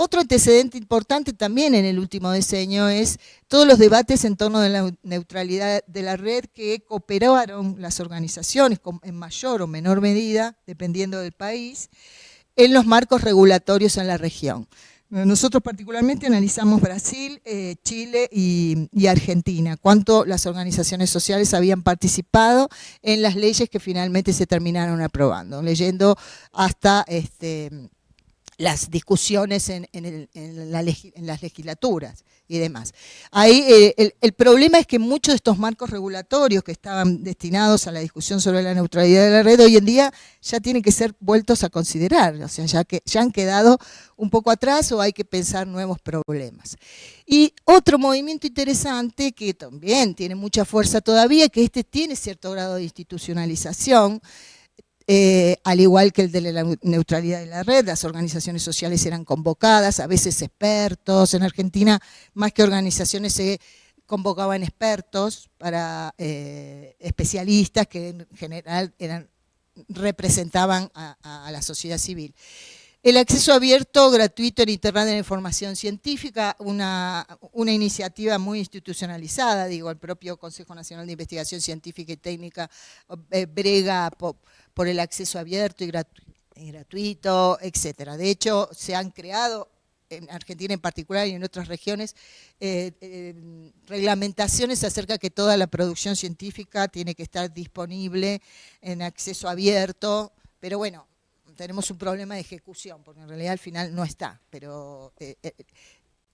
Otro antecedente importante también en el último diseño es todos los debates en torno de la neutralidad de la red que cooperaron las organizaciones en mayor o menor medida, dependiendo del país, en los marcos regulatorios en la región. Nosotros particularmente analizamos Brasil, eh, Chile y, Argentina, cuánto las organizaciones sociales habían participado en las leyes que finalmente se terminaron aprobando, leyendo hasta este, las discusiones en, las legislaturas y demás. Ahí eh, el, problema es que muchos de estos marcos regulatorios que estaban destinados a la discusión sobre la neutralidad de la red hoy en día ya tienen que ser vueltos a considerar, o sea, ya, que, ya han quedado un poco atrás o hay que pensar nuevos problemas. Y otro movimiento interesante que también tiene mucha fuerza todavía, que este tiene cierto grado de institucionalización, eh, al igual que el de la neutralidad de la red, las organizaciones sociales eran convocadas, a veces expertos. En Argentina, más que organizaciones, se convocaban expertos para eh, especialistas que en general representaban a, la sociedad civil. El acceso abierto, gratuito en Internet de la información científica, una, una, iniciativa muy institucionalizada, digo, el propio Consejo Nacional de Investigación Científica y Técnica eh, brega por el acceso abierto y, gratuito, etcétera. De hecho, se han creado en Argentina en particular y en otras regiones, eh, eh, reglamentaciones acerca de que toda la producción científica tiene que estar disponible en acceso abierto, pero bueno, tenemos un problema de ejecución, porque en realidad al final no está, pero eh,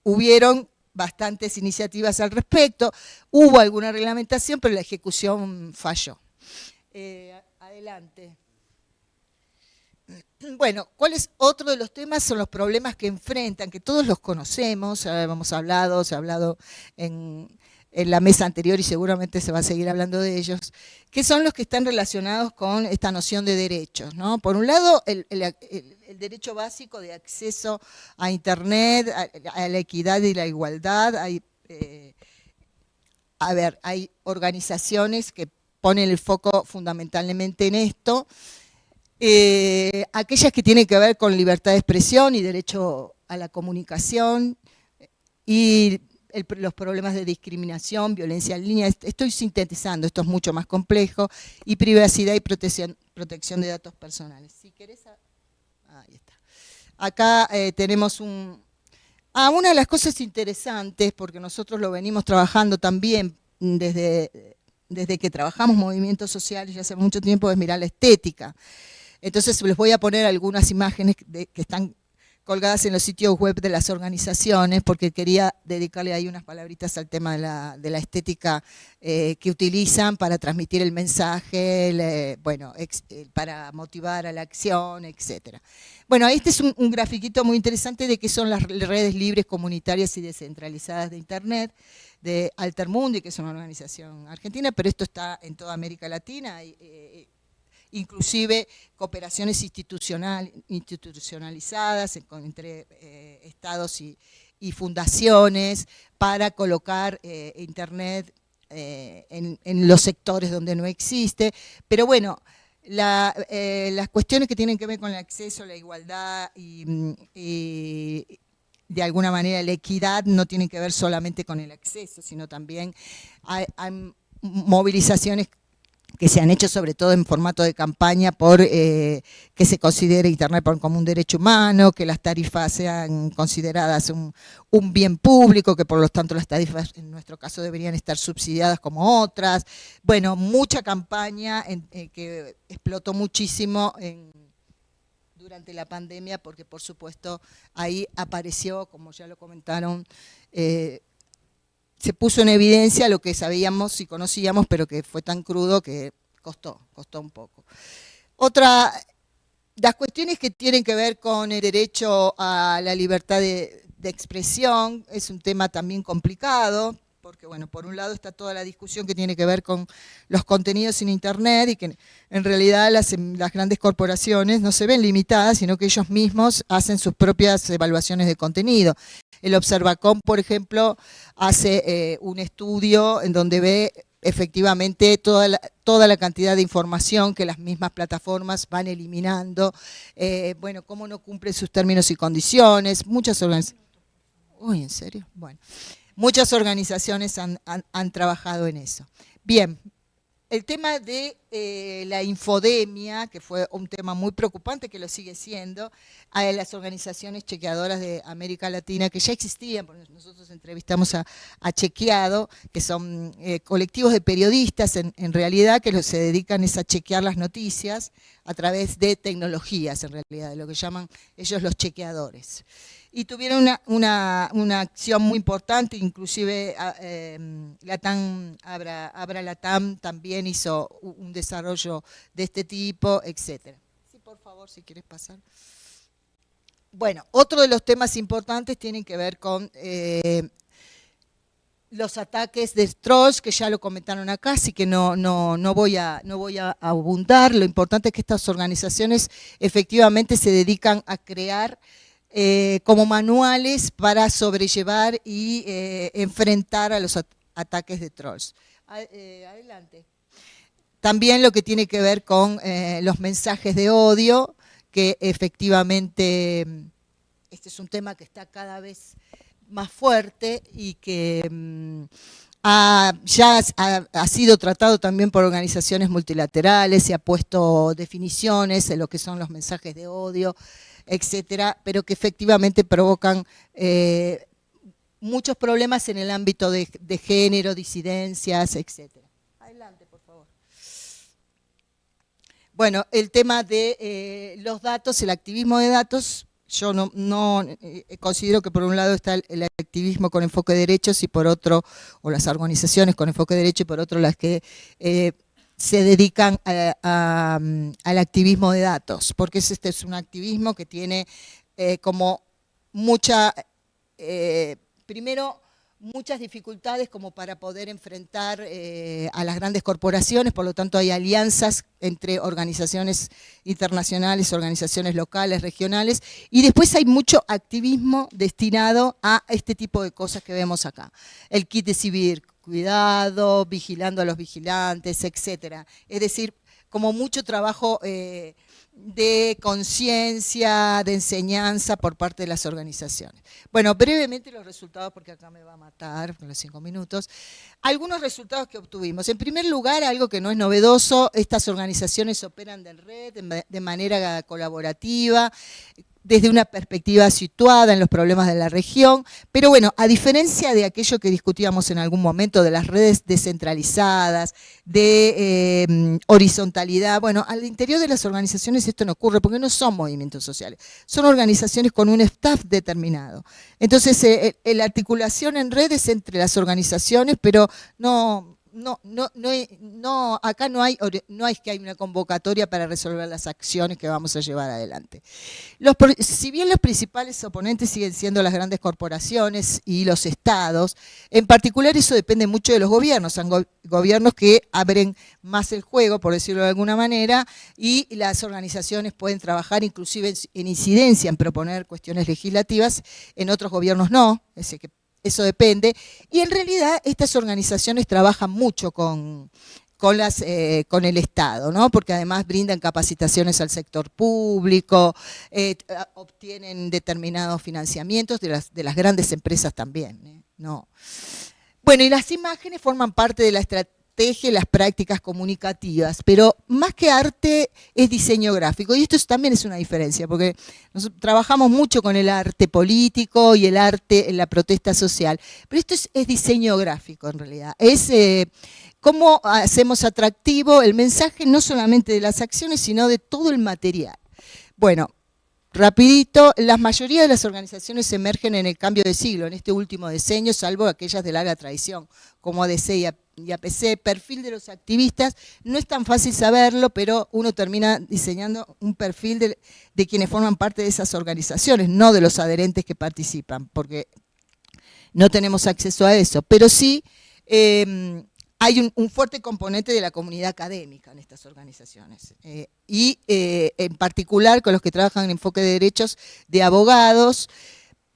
hubieron bastantes iniciativas al respecto, hubo alguna reglamentación, pero la ejecución falló. Adelante. Bueno, ¿cuál es otro de los temas? Son los problemas que enfrentan, que todos los conocemos, hemos hablado, se ha hablado en, la mesa anterior y seguramente se va a seguir hablando de ellos, que son los que están relacionados con esta noción de derechos. ¿no? Por un lado, el, derecho básico de acceso a Internet, a, la equidad y la igualdad. Eh, a ver, hay organizaciones que ponen el foco fundamentalmente en esto, eh, aquellas que tienen que ver con libertad de expresión y derecho a la comunicación y los problemas de discriminación, violencia en línea, estoy sintetizando, esto es mucho más complejo, y privacidad y protección, de datos personales. Si querés, ahí está. Acá eh, tenemos un... Ah, una de las cosas interesantes, porque nosotros lo venimos trabajando también desde desde que trabajamos movimientos sociales ya hace mucho tiempo, es mirar la estética. Entonces les voy a poner algunas imágenes que están colgadas en los sitios web de las organizaciones, porque quería dedicarle ahí unas palabritas al tema de la, estética eh, que utilizan para transmitir el mensaje, bueno, eh, para motivar a la acción, etc. Bueno, este es un, un grafiquito muy interesante de qué son las redes libres, comunitarias y descentralizadas de Internet de Altermundi, que es una organización argentina, pero esto está en toda América Latina. Eh, inclusive cooperaciones institucional, institucionalizadas entre eh, estados y, fundaciones para colocar eh, Internet eh, en, los sectores donde no existe. Pero bueno, las cuestiones que tienen que ver con el acceso, la igualdad y, de alguna manera la equidad no tienen que ver solamente con el acceso, sino también hay movilizaciones que se han hecho sobre todo en formato de campaña por eh, que se considere Internet como un derecho humano, que las tarifas sean consideradas un, bien público, que por lo tanto las tarifas en nuestro caso deberían estar subsidiadas como otras. Bueno, mucha campaña eh, que explotó muchísimo durante la pandemia porque por supuesto ahí apareció, como ya lo comentaron, eh, se puso en evidencia lo que sabíamos y conocíamos, pero que fue tan crudo que costó, costó un poco. Otra, las cuestiones que tienen que ver con el derecho a la libertad de, de expresión, es un tema también complicado, porque bueno, por un lado está toda la discusión que tiene que ver con los contenidos en Internet y que en realidad las, las, grandes corporaciones no se ven limitadas, sino que ellos mismos hacen sus propias evaluaciones de contenido. El Observacom, por ejemplo, hace eh, un estudio en donde ve efectivamente toda la, toda la cantidad de información que las mismas plataformas van eliminando, eh, bueno, cómo no cumplen sus términos y condiciones, muchas organizaciones... Uy, ¿en serio? Bueno. Muchas organizaciones han, trabajado en eso. Bien, el tema de eh, la infodemia, que fue un tema muy preocupante, que lo sigue siendo, a las organizaciones chequeadoras de América Latina, que ya existían, porque nosotros entrevistamos a, Chequeado, que son eh, colectivos de periodistas en, realidad, que se dedican a chequear las noticias a través de tecnologías, en realidad, de lo que llaman ellos los chequeadores y tuvieron una, acción muy importante, inclusive eh, Latam, Abra, Abra Latam también hizo un desarrollo de este tipo, etc. Sí, por favor, si quieres pasar. Bueno, otro de los temas importantes tienen que ver con eh, los ataques de trolls, que ya lo comentaron acá, así que no, no, no, voy a, no voy a abundar. Lo importante es que estas organizaciones efectivamente se dedican a crear eh, como manuales para sobrellevar y eh, enfrentar a los ataques de trolls. Eh, adelante. También lo que tiene que ver con los mensajes de odio, que efectivamente este es un tema que está cada vez más fuerte y que mm, ya ha, sido tratado también por organizaciones multilaterales, se ha puesto definiciones en lo que son los mensajes de odio, etcétera, pero que efectivamente provocan eh, muchos problemas en el ámbito de, género, disidencias, etcétera. Adelante, por favor. Bueno, el tema de eh, los datos, el activismo de datos, yo no, eh, considero que por un lado está el, activismo con enfoque de derechos y por otro, o las organizaciones con enfoque de derechos y por otro las que se dedican al activismo de datos, porque este es un activismo que tiene eh, como mucha, eh, primero, muchas dificultades como para poder enfrentar eh, a las grandes corporaciones, por lo tanto hay alianzas entre organizaciones internacionales, organizaciones locales, regionales, y después hay mucho activismo destinado a este tipo de cosas que vemos acá. El kit de civil cuidado, vigilando a los vigilantes, etcétera. Es decir, como mucho trabajo eh, de conciencia, de enseñanza por parte de las organizaciones. Bueno, brevemente los resultados, porque acá me va a matar con los cinco minutos. Algunos resultados que obtuvimos. En primer lugar, algo que no es novedoso, estas organizaciones operan de red, de manera colaborativa, desde una perspectiva situada en los problemas de la región, pero bueno, a diferencia de aquello que discutíamos en algún momento de las redes descentralizadas, de eh, horizontalidad, bueno, al interior de las organizaciones esto no ocurre porque no son movimientos sociales, son organizaciones con un staff determinado. Entonces, eh, la articulación en redes entre las organizaciones, pero no, no, no, no, acá no hay, no hay que hay una convocatoria para resolver las acciones que vamos a llevar adelante. Los, si bien los principales oponentes siguen siendo las grandes corporaciones y los estados, en particular eso depende mucho de los gobiernos, son gobiernos que abren más el juego, por decirlo de alguna manera, y las organizaciones pueden trabajar inclusive en, incidencia, en proponer cuestiones legislativas, en otros gobiernos no, es que eso depende. Y en realidad estas organizaciones trabajan mucho con, con, eh, el Estado, ¿no? porque además brindan capacitaciones al sector público, eh, obtienen determinados financiamientos de las, de las grandes empresas también. ¿eh? No. Bueno, y las imágenes forman parte de la estrategia teje las prácticas comunicativas, pero más que arte es diseño gráfico. Y esto también es una diferencia, porque nosotros trabajamos mucho con el arte político y el arte en la protesta social, pero esto es, diseño gráfico en realidad. Es eh, cómo hacemos atractivo el mensaje no solamente de las acciones, sino de todo el material. Bueno, Rapidito, la mayoría de las organizaciones emergen en el cambio de siglo, en este último diseño, salvo aquellas de larga tradición, como ADC y APC. Perfil de los activistas, no es tan fácil saberlo, pero uno termina diseñando un perfil de, quienes forman parte de esas organizaciones, no de los adherentes que participan, porque no tenemos acceso a eso. Pero sí... Eh, hay un, fuerte componente de la comunidad académica en estas organizaciones. Eh, y eh, en particular con los que trabajan en enfoque de derechos de abogados,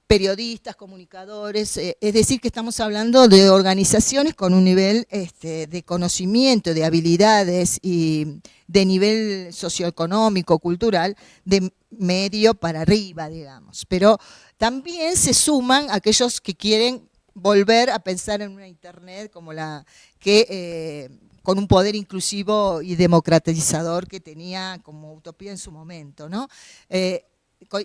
periodistas, comunicadores, eh, es decir, que estamos hablando de organizaciones con un nivel este, de conocimiento, de habilidades y de nivel socioeconómico, cultural, de medio para arriba, digamos. Pero también se suman aquellos que quieren volver a pensar en una Internet como la que eh, con un poder inclusivo y democratizador que tenía como utopía en su momento, ¿no? Eh,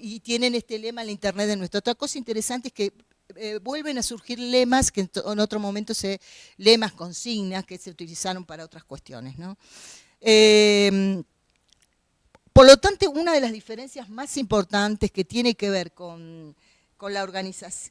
y tienen este lema, la Internet de nuestro. Otra cosa interesante es que eh, vuelven a surgir lemas que en, otro momento se, lemas, consignas que se utilizaron para otras cuestiones, ¿no? Em, por lo tanto, una de las diferencias más importantes que tiene que ver con, con, la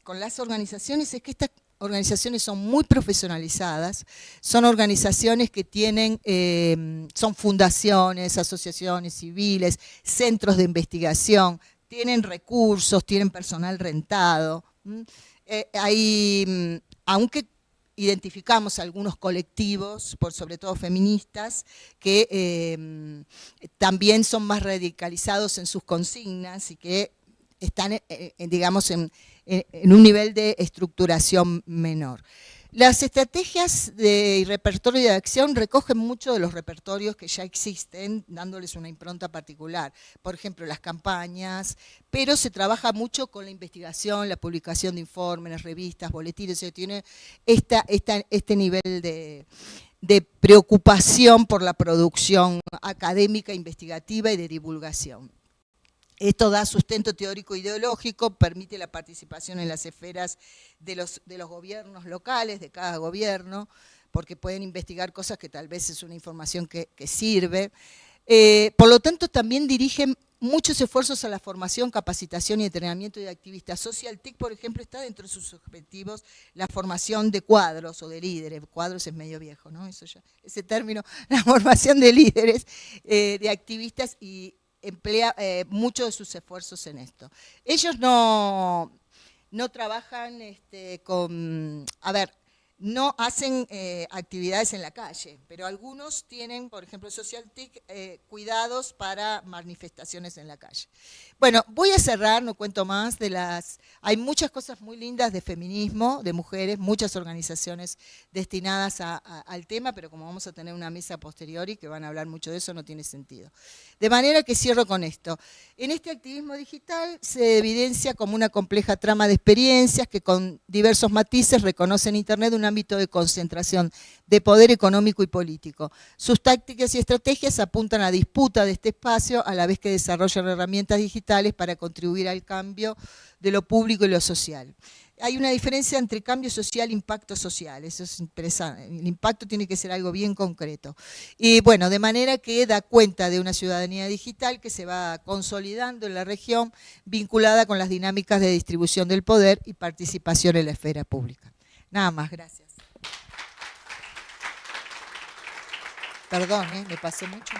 con las organizaciones es que estas organizaciones son muy profesionalizadas, son organizaciones que tienen, eh, son fundaciones, asociaciones civiles, centros de investigación, tienen recursos, tienen personal rentado. Eh, mm, aunque identificamos algunos colectivos, por sobre todo feministas, que eh, también son más radicalizados en sus consignas y que están, digamos, en, en un nivel de estructuración menor. Las estrategias de repertorio de acción recogen mucho de los repertorios que ya existen, dándoles una impronta particular. Por ejemplo, las campañas, pero se trabaja mucho con la investigación, la publicación de informes, revistas, boletines, se tiene esta, este nivel de, de preocupación por la producción académica, investigativa y de divulgación. Esto da sustento teórico ideológico, permite la participación en las esferas de los, de los gobiernos locales, de cada gobierno, porque pueden investigar cosas que tal vez es una información que, sirve. Eh, por lo tanto, también dirigen muchos esfuerzos a la formación, capacitación y entrenamiento de activistas. Social TIC, por ejemplo, está dentro de sus objetivos la formación de cuadros o de líderes. Cuadros es medio viejo, ¿no? Eso ya, ese término, la formación de líderes, eh, de activistas y emplea eh, muchos de sus esfuerzos en esto. Ellos no, no trabajan este, con, a ver, no hacen eh, actividades en la calle, pero algunos tienen, por ejemplo, Social TIC, eh, cuidados para manifestaciones en la calle. Bueno, voy a cerrar, no cuento más, de las... Hay muchas cosas muy lindas de feminismo, de mujeres, muchas organizaciones destinadas al tema, pero como vamos a tener una mesa posterior y que van a hablar mucho de eso, no tiene sentido. De manera que cierro con esto. En este activismo digital se evidencia como una compleja trama de experiencias que con diversos matices reconocen Internet una ámbito de concentración de poder económico y político. Sus tácticas y estrategias apuntan a disputa de este espacio a la vez que desarrollan herramientas digitales para contribuir al cambio de lo público y lo social hay una diferencia entre cambio social e impacto social, eso es interesante, el impacto tiene que ser algo bien concreto. Y bueno, de manera que da cuenta de una ciudadanía digital que se va consolidando en la región, vinculada con las dinámicas de distribución del poder y participación en la esfera pública. Nada más, gracias. Perdón, ¿eh? me pasé mucho.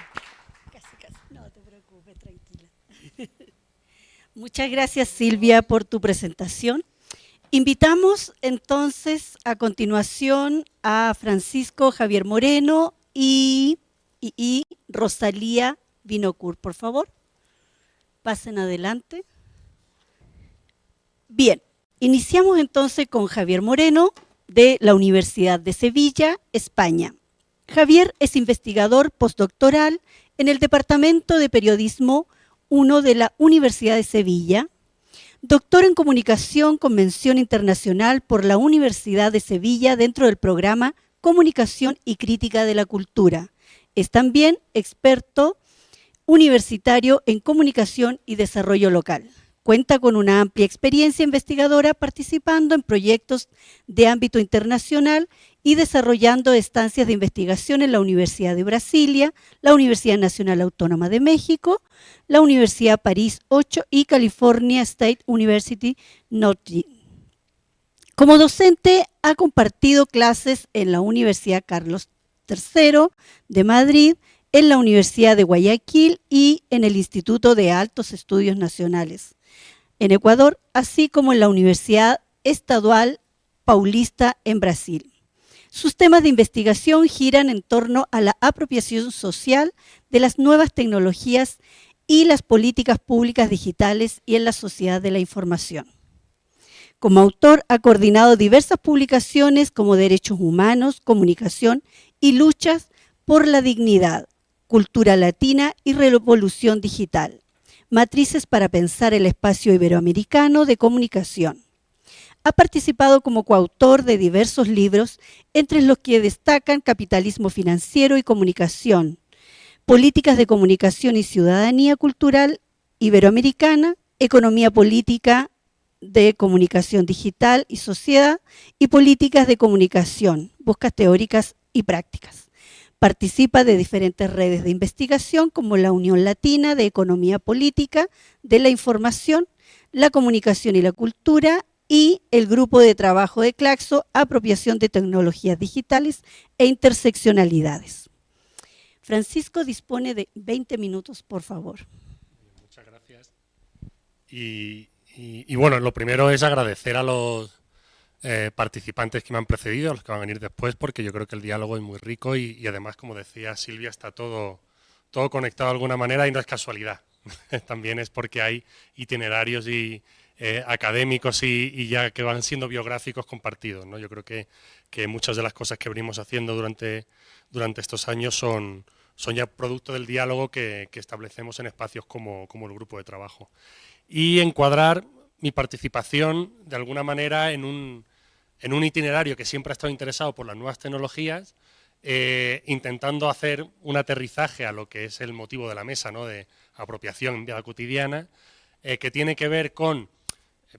Casi, casi. No te preocupes, tranquila. Muchas gracias Silvia por tu presentación. Invitamos entonces a continuación a Francisco Javier Moreno y, Rosalía Vinocur, por favor. Pasen adelante. Bien, iniciamos entonces con Javier Moreno de la Universidad de Sevilla, España. Javier es investigador postdoctoral en el Departamento de Periodismo 1 de la Universidad de Sevilla Doctor en Comunicación Convención Internacional por la Universidad de Sevilla dentro del programa Comunicación y Crítica de la Cultura. Es también experto universitario en comunicación y desarrollo local. Cuenta con una amplia experiencia investigadora participando en proyectos de ámbito internacional y desarrollando estancias de investigación en la Universidad de Brasilia, la Universidad Nacional Autónoma de México, la Universidad París 8 y California State University Notre Como docente ha compartido clases en la Universidad Carlos III de Madrid, en la Universidad de Guayaquil y en el Instituto de Altos Estudios Nacionales en Ecuador, así como en la Universidad Estadual Paulista en Brasil. Sus temas de investigación giran en torno a la apropiación social de las nuevas tecnologías y las políticas públicas digitales y en la sociedad de la información. Como autor ha coordinado diversas publicaciones como Derechos Humanos, Comunicación y Luchas por la Dignidad, Cultura Latina y Revolución Digital, Matrices para pensar el espacio iberoamericano de comunicación. Ha participado como coautor de diversos libros, entre los que destacan Capitalismo Financiero y Comunicación, Políticas de Comunicación y Ciudadanía Cultural Iberoamericana, Economía Política de Comunicación Digital y Sociedad y Políticas de Comunicación, Buscas Teóricas y Prácticas. Participa de diferentes redes de investigación como la Unión Latina de Economía Política, de la Información, la Comunicación y la Cultura y el Grupo de Trabajo de Claxo, Apropiación de Tecnologías Digitales e Interseccionalidades. Francisco dispone de 20 minutos, por favor. Muchas gracias. y bueno, lo primero es agradecer a los eh, participantes que me han precedido, los que van a venir después, porque yo creo que el diálogo es muy rico y, además, como decía Silvia, está todo, todo conectado de alguna manera y no es casualidad. También es porque hay itinerarios y, eh, académicos y, ya que van siendo biográficos compartidos. ¿no? Yo creo que, que, muchas de las cosas que venimos haciendo durante, durante estos años son, son ya producto del diálogo que, que establecemos en espacios como, como, el grupo de trabajo. Y encuadrar mi participación de alguna manera en un, en un itinerario que siempre ha estado interesado por las nuevas tecnologías, eh, intentando hacer un aterrizaje a lo que es el motivo de la mesa, ¿no? de apropiación en vida cotidiana, eh, que tiene que ver con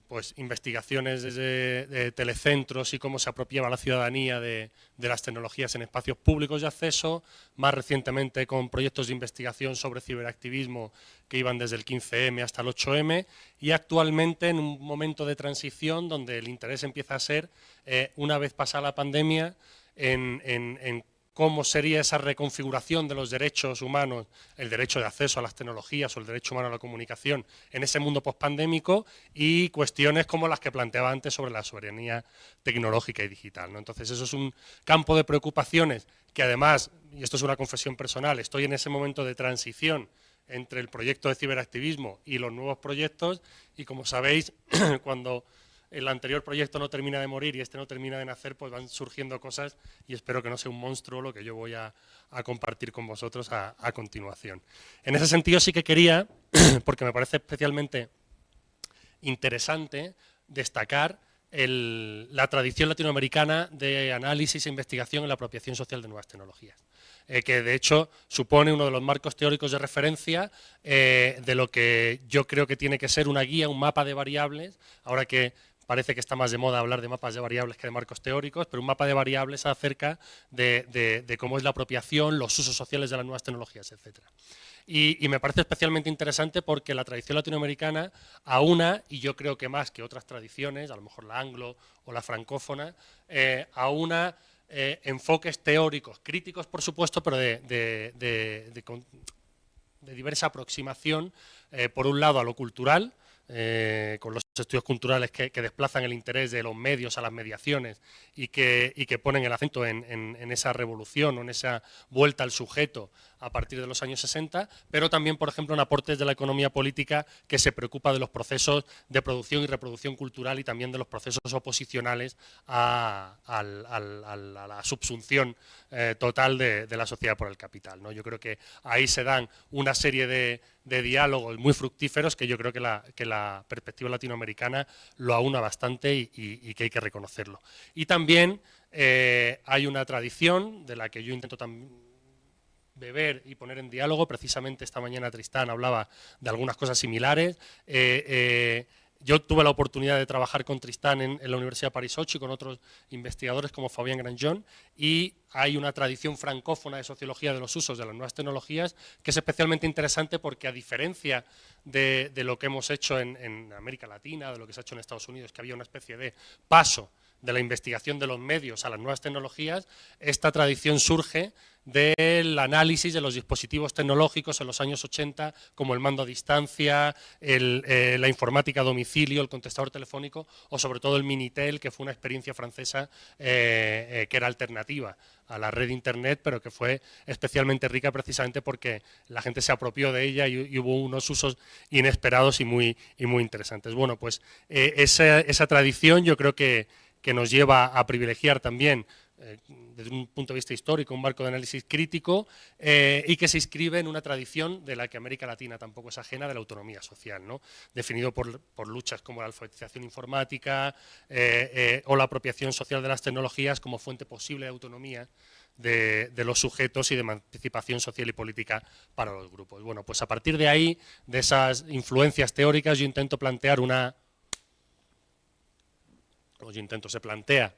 pues, investigaciones desde de telecentros y cómo se apropiaba la ciudadanía de, las tecnologías en espacios públicos de acceso, más recientemente con proyectos de investigación sobre ciberactivismo que iban desde el 15M hasta el 8M y actualmente en un momento de transición donde el interés empieza a ser, eh, una vez pasada la pandemia, en cómo sería esa reconfiguración de los derechos humanos, el derecho de acceso a las tecnologías o el derecho humano a la comunicación en ese mundo pospandémico y cuestiones como las que planteaba antes sobre la soberanía tecnológica y digital. ¿no? Entonces eso es un campo de preocupaciones que además, y esto es una confesión personal, estoy en ese momento de transición entre el proyecto de ciberactivismo y los nuevos proyectos y como sabéis, cuando el anterior proyecto no termina de morir y este no termina de nacer, pues van surgiendo cosas y espero que no sea un monstruo lo que yo voy a, compartir con vosotros a, continuación. En ese sentido sí que quería, porque me parece especialmente interesante, destacar la tradición latinoamericana de análisis e investigación en la apropiación social de nuevas tecnologías. Eh, que de hecho supone uno de los marcos teóricos de referencia eh, de lo que yo creo que tiene que ser una guía, un mapa de variables, ahora que parece que está más de moda hablar de mapas de variables que de marcos teóricos, pero un mapa de variables acerca de, cómo es la apropiación, los usos sociales de las nuevas tecnologías, etc. Y, me parece especialmente interesante porque la tradición latinoamericana aúna, y yo creo que más que otras tradiciones, a lo mejor la anglo o la francófona, eh, aúna eh, enfoques teóricos, críticos por supuesto, pero de, diversa aproximación, eh, por un lado a lo cultural, eh, con los estudios culturales que, desplazan el interés de los medios a las mediaciones y que, que ponen el acento en, esa revolución o en esa vuelta al sujeto a partir de los años 60, pero también, por ejemplo, en aportes de la economía política que se preocupa de los procesos de producción y reproducción cultural y también de los procesos oposicionales a, la subsunción eh, total de, la sociedad por el capital. ¿no? Yo creo que ahí se dan una serie de, diálogos muy fructíferos que yo creo que la, perspectiva latinoamericana lo aúna bastante y, que hay que reconocerlo. Y también eh, hay una tradición de la que yo intento también beber y poner en diálogo. Precisamente esta mañana Tristán hablaba de algunas cosas similares. Eh, eh, yo tuve la oportunidad de trabajar con Tristán en, la Universidad de París 8 y con otros investigadores como Fabián Granjon y hay una tradición francófona de sociología de los usos de las nuevas tecnologías que es especialmente interesante porque a diferencia de, lo que hemos hecho en, en, América Latina, de lo que se ha hecho en Estados Unidos, que había una especie de paso de la investigación de los medios a las nuevas tecnologías, esta tradición surge del análisis de los dispositivos tecnológicos en los años 80, como el mando a distancia, eh, la informática a domicilio, el contestador telefónico, o sobre todo el Minitel, que fue una experiencia francesa eh, eh, que era alternativa a la red Internet, pero que fue especialmente rica precisamente porque la gente se apropió de ella y, hubo unos usos inesperados y muy, y muy interesantes. Bueno, pues esa, esa tradición yo creo que, que nos lleva a privilegiar también eh, desde un punto de vista histórico, un marco de análisis crítico eh, y que se inscribe en una tradición de la que América Latina tampoco es ajena, de la autonomía social, ¿no? definido por, luchas como la alfabetización informática eh, o la apropiación social de las tecnologías como fuente posible de autonomía de, los sujetos y de emancipación social y política para los grupos. Bueno, pues a partir de ahí, de esas influencias teóricas, yo intento plantear una... Yo intento, se plantea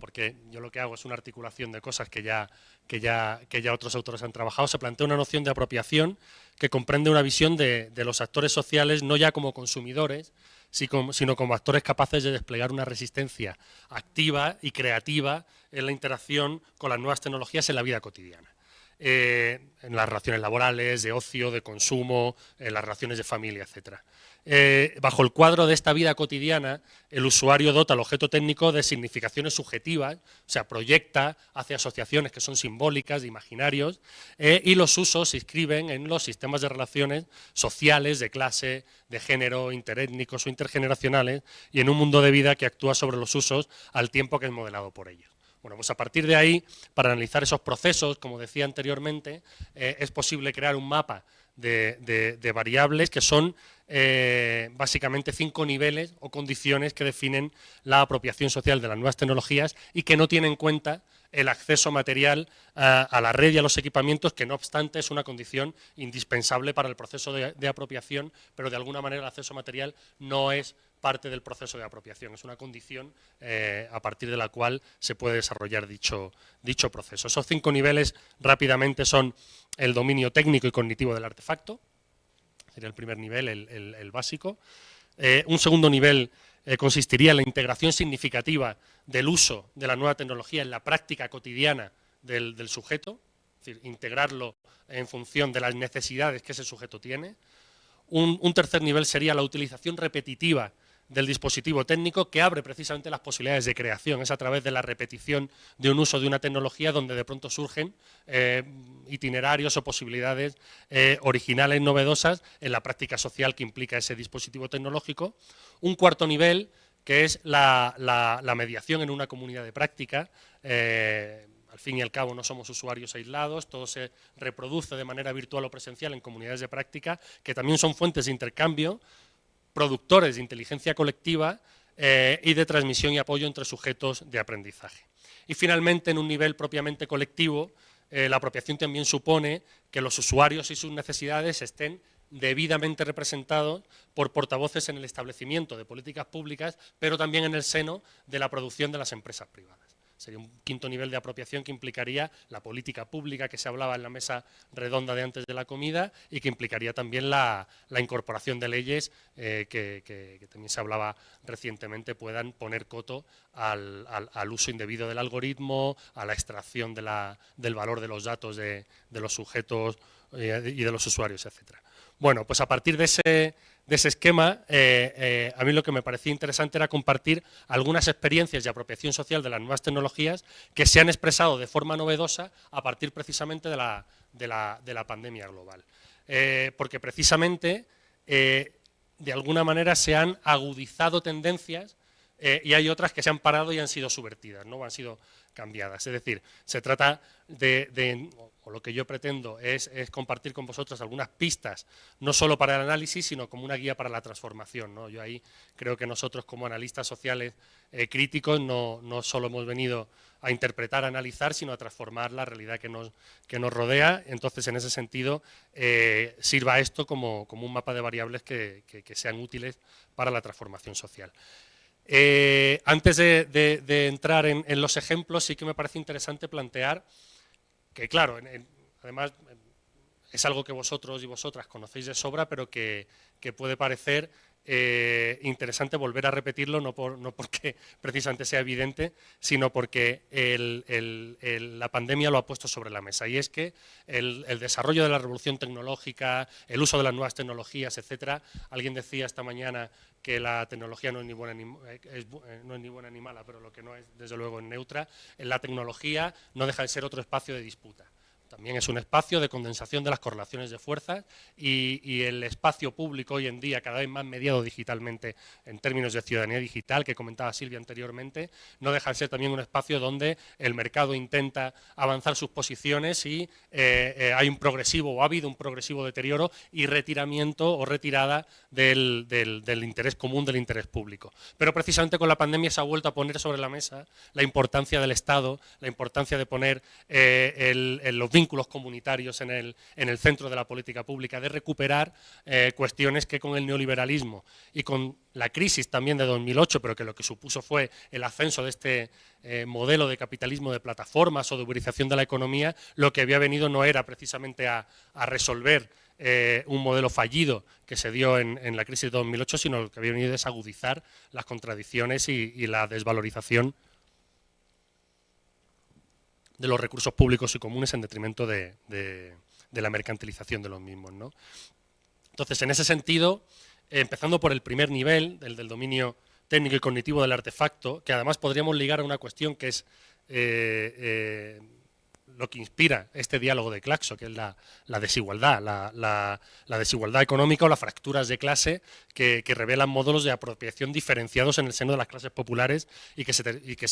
porque yo lo que hago es una articulación de cosas que ya, que ya, que ya otros autores han trabajado, se plantea una noción de apropiación que comprende una visión de, los actores sociales no ya como consumidores, sino como actores capaces de desplegar una resistencia activa y creativa en la interacción con las nuevas tecnologías en la vida cotidiana. Eh, en las relaciones laborales, de ocio, de consumo, en las relaciones de familia, etcétera. Eh, bajo el cuadro de esta vida cotidiana, el usuario dota al objeto técnico de significaciones subjetivas, o sea, proyecta hacia asociaciones que son simbólicas, de imaginarios, eh, y los usos se inscriben en los sistemas de relaciones sociales, de clase, de género, interétnicos o intergeneracionales, y en un mundo de vida que actúa sobre los usos al tiempo que es modelado por ellos. Bueno, pues a partir de ahí, para analizar esos procesos, como decía anteriormente, eh, es posible crear un mapa de variables que son eh, básicamente cinco niveles o condiciones que definen la apropiación social de las nuevas tecnologías y que no tienen en cuenta el acceso material a, la red y a los equipamientos, que no obstante es una condición indispensable para el proceso de, apropiación, pero de alguna manera el acceso material no es parte del proceso de apropiación, es una condición eh, a partir de la cual se puede desarrollar dicho, dicho proceso. Esos cinco niveles rápidamente son el dominio técnico y cognitivo del artefacto, sería el primer nivel, el, básico. Eh, un segundo nivel eh, consistiría en la integración significativa del uso de la nueva tecnología en la práctica cotidiana del, sujeto, es decir, integrarlo en función de las necesidades que ese sujeto tiene. un tercer nivel sería la utilización repetitiva del dispositivo técnico que abre precisamente las posibilidades de creación. Es a través de la repetición de un uso de una tecnología donde de pronto surgen eh, itinerarios o posibilidades eh, originales, novedosas en la práctica social que implica ese dispositivo tecnológico. Un cuarto nivel que es la, mediación en una comunidad de práctica. Eh, al fin y al cabo no somos usuarios aislados, todo se reproduce de manera virtual o presencial en comunidades de práctica, que también son fuentes de intercambio productores de inteligencia colectiva eh, y de transmisión y apoyo entre sujetos de aprendizaje. Y finalmente, en un nivel propiamente colectivo, eh, la apropiación también supone que los usuarios y sus necesidades estén debidamente representados por portavoces en el establecimiento de políticas públicas, pero también en el seno de la producción de las empresas privadas. Sería un quinto nivel de apropiación que implicaría la política pública que se hablaba en la mesa redonda de antes de la comida y que implicaría también la, incorporación de leyes eh, que, también se hablaba recientemente puedan poner coto al, uso indebido del algoritmo, a la extracción del valor de los datos de, los sujetos eh, y de los usuarios, etcétera. Bueno, pues a partir de ese, esquema, eh, eh, a mí lo que me parecía interesante era compartir algunas experiencias de apropiación social de las nuevas tecnologías que se han expresado de forma novedosa a partir precisamente de la, pandemia global. Eh, porque precisamente, de alguna manera, se han agudizado tendencias y hay otras que se han parado y han sido subvertidas, ¿no? han sido Es decir, se trata de, lo que yo pretendo es, compartir con vosotros algunas pistas, no solo para el análisis, sino como una guía para la transformación. ¿no? Yo ahí creo que nosotros como analistas sociales eh, críticos no, no, solo hemos venido a interpretar, a analizar, sino a transformar la realidad que nos, que nos rodea. Entonces, en ese sentido, eh, sirva esto como, como, un mapa de variables que, que sean útiles para la transformación social. Eh, antes de, entrar en, los ejemplos, sí que me parece interesante plantear que, claro, además es algo que vosotros y vosotras conocéis de sobra, pero que puede parecer eh, interesante volver a repetirlo, no, porque precisamente sea evidente, sino porque la pandemia lo ha puesto sobre la mesa. Y es que el, desarrollo de la revolución tecnológica, el uso de las nuevas tecnologías, etcétera, alguien decía esta mañana que la tecnología no es ni buena ni, eh, eh, no es ni, buena ni mala, pero lo que no es, desde luego, es neutra, la tecnología no deja de ser otro espacio de disputa. También es un espacio de condensación de las correlaciones de fuerzas y, el espacio público hoy en día, cada vez más mediado digitalmente en términos de ciudadanía digital, que comentaba Silvia anteriormente, no deja de ser también un espacio donde el mercado intenta avanzar sus posiciones y eh, eh, hay un progresivo o ha habido un progresivo deterioro y retiramiento o retirada del, interés común, del interés público. Pero precisamente con la pandemia se ha vuelto a poner sobre la mesa la importancia del Estado, la importancia de poner eh, los vínculos comunitarios en el, en el centro de la política pública, de recuperar eh, cuestiones que con el neoliberalismo y con la crisis también de 2008, pero que lo que supuso fue el ascenso de este eh, modelo de capitalismo de plataformas o de uberización de la economía, lo que había venido no era precisamente a, resolver eh, un modelo fallido que se dio en, la crisis de 2008, sino lo que había venido es agudizar las contradicciones y la desvalorización de los recursos públicos y comunes en detrimento de, la mercantilización de los mismos. ¿no? Entonces, en ese sentido, empezando por el primer nivel, el del dominio técnico y cognitivo del artefacto, que además podríamos ligar a una cuestión que es eh, eh, lo que inspira este diálogo de Claxo, que es la, desigualdad, la, desigualdad económica o las fracturas de clase que, revelan módulos de apropiación diferenciados en el seno de las clases populares y que se,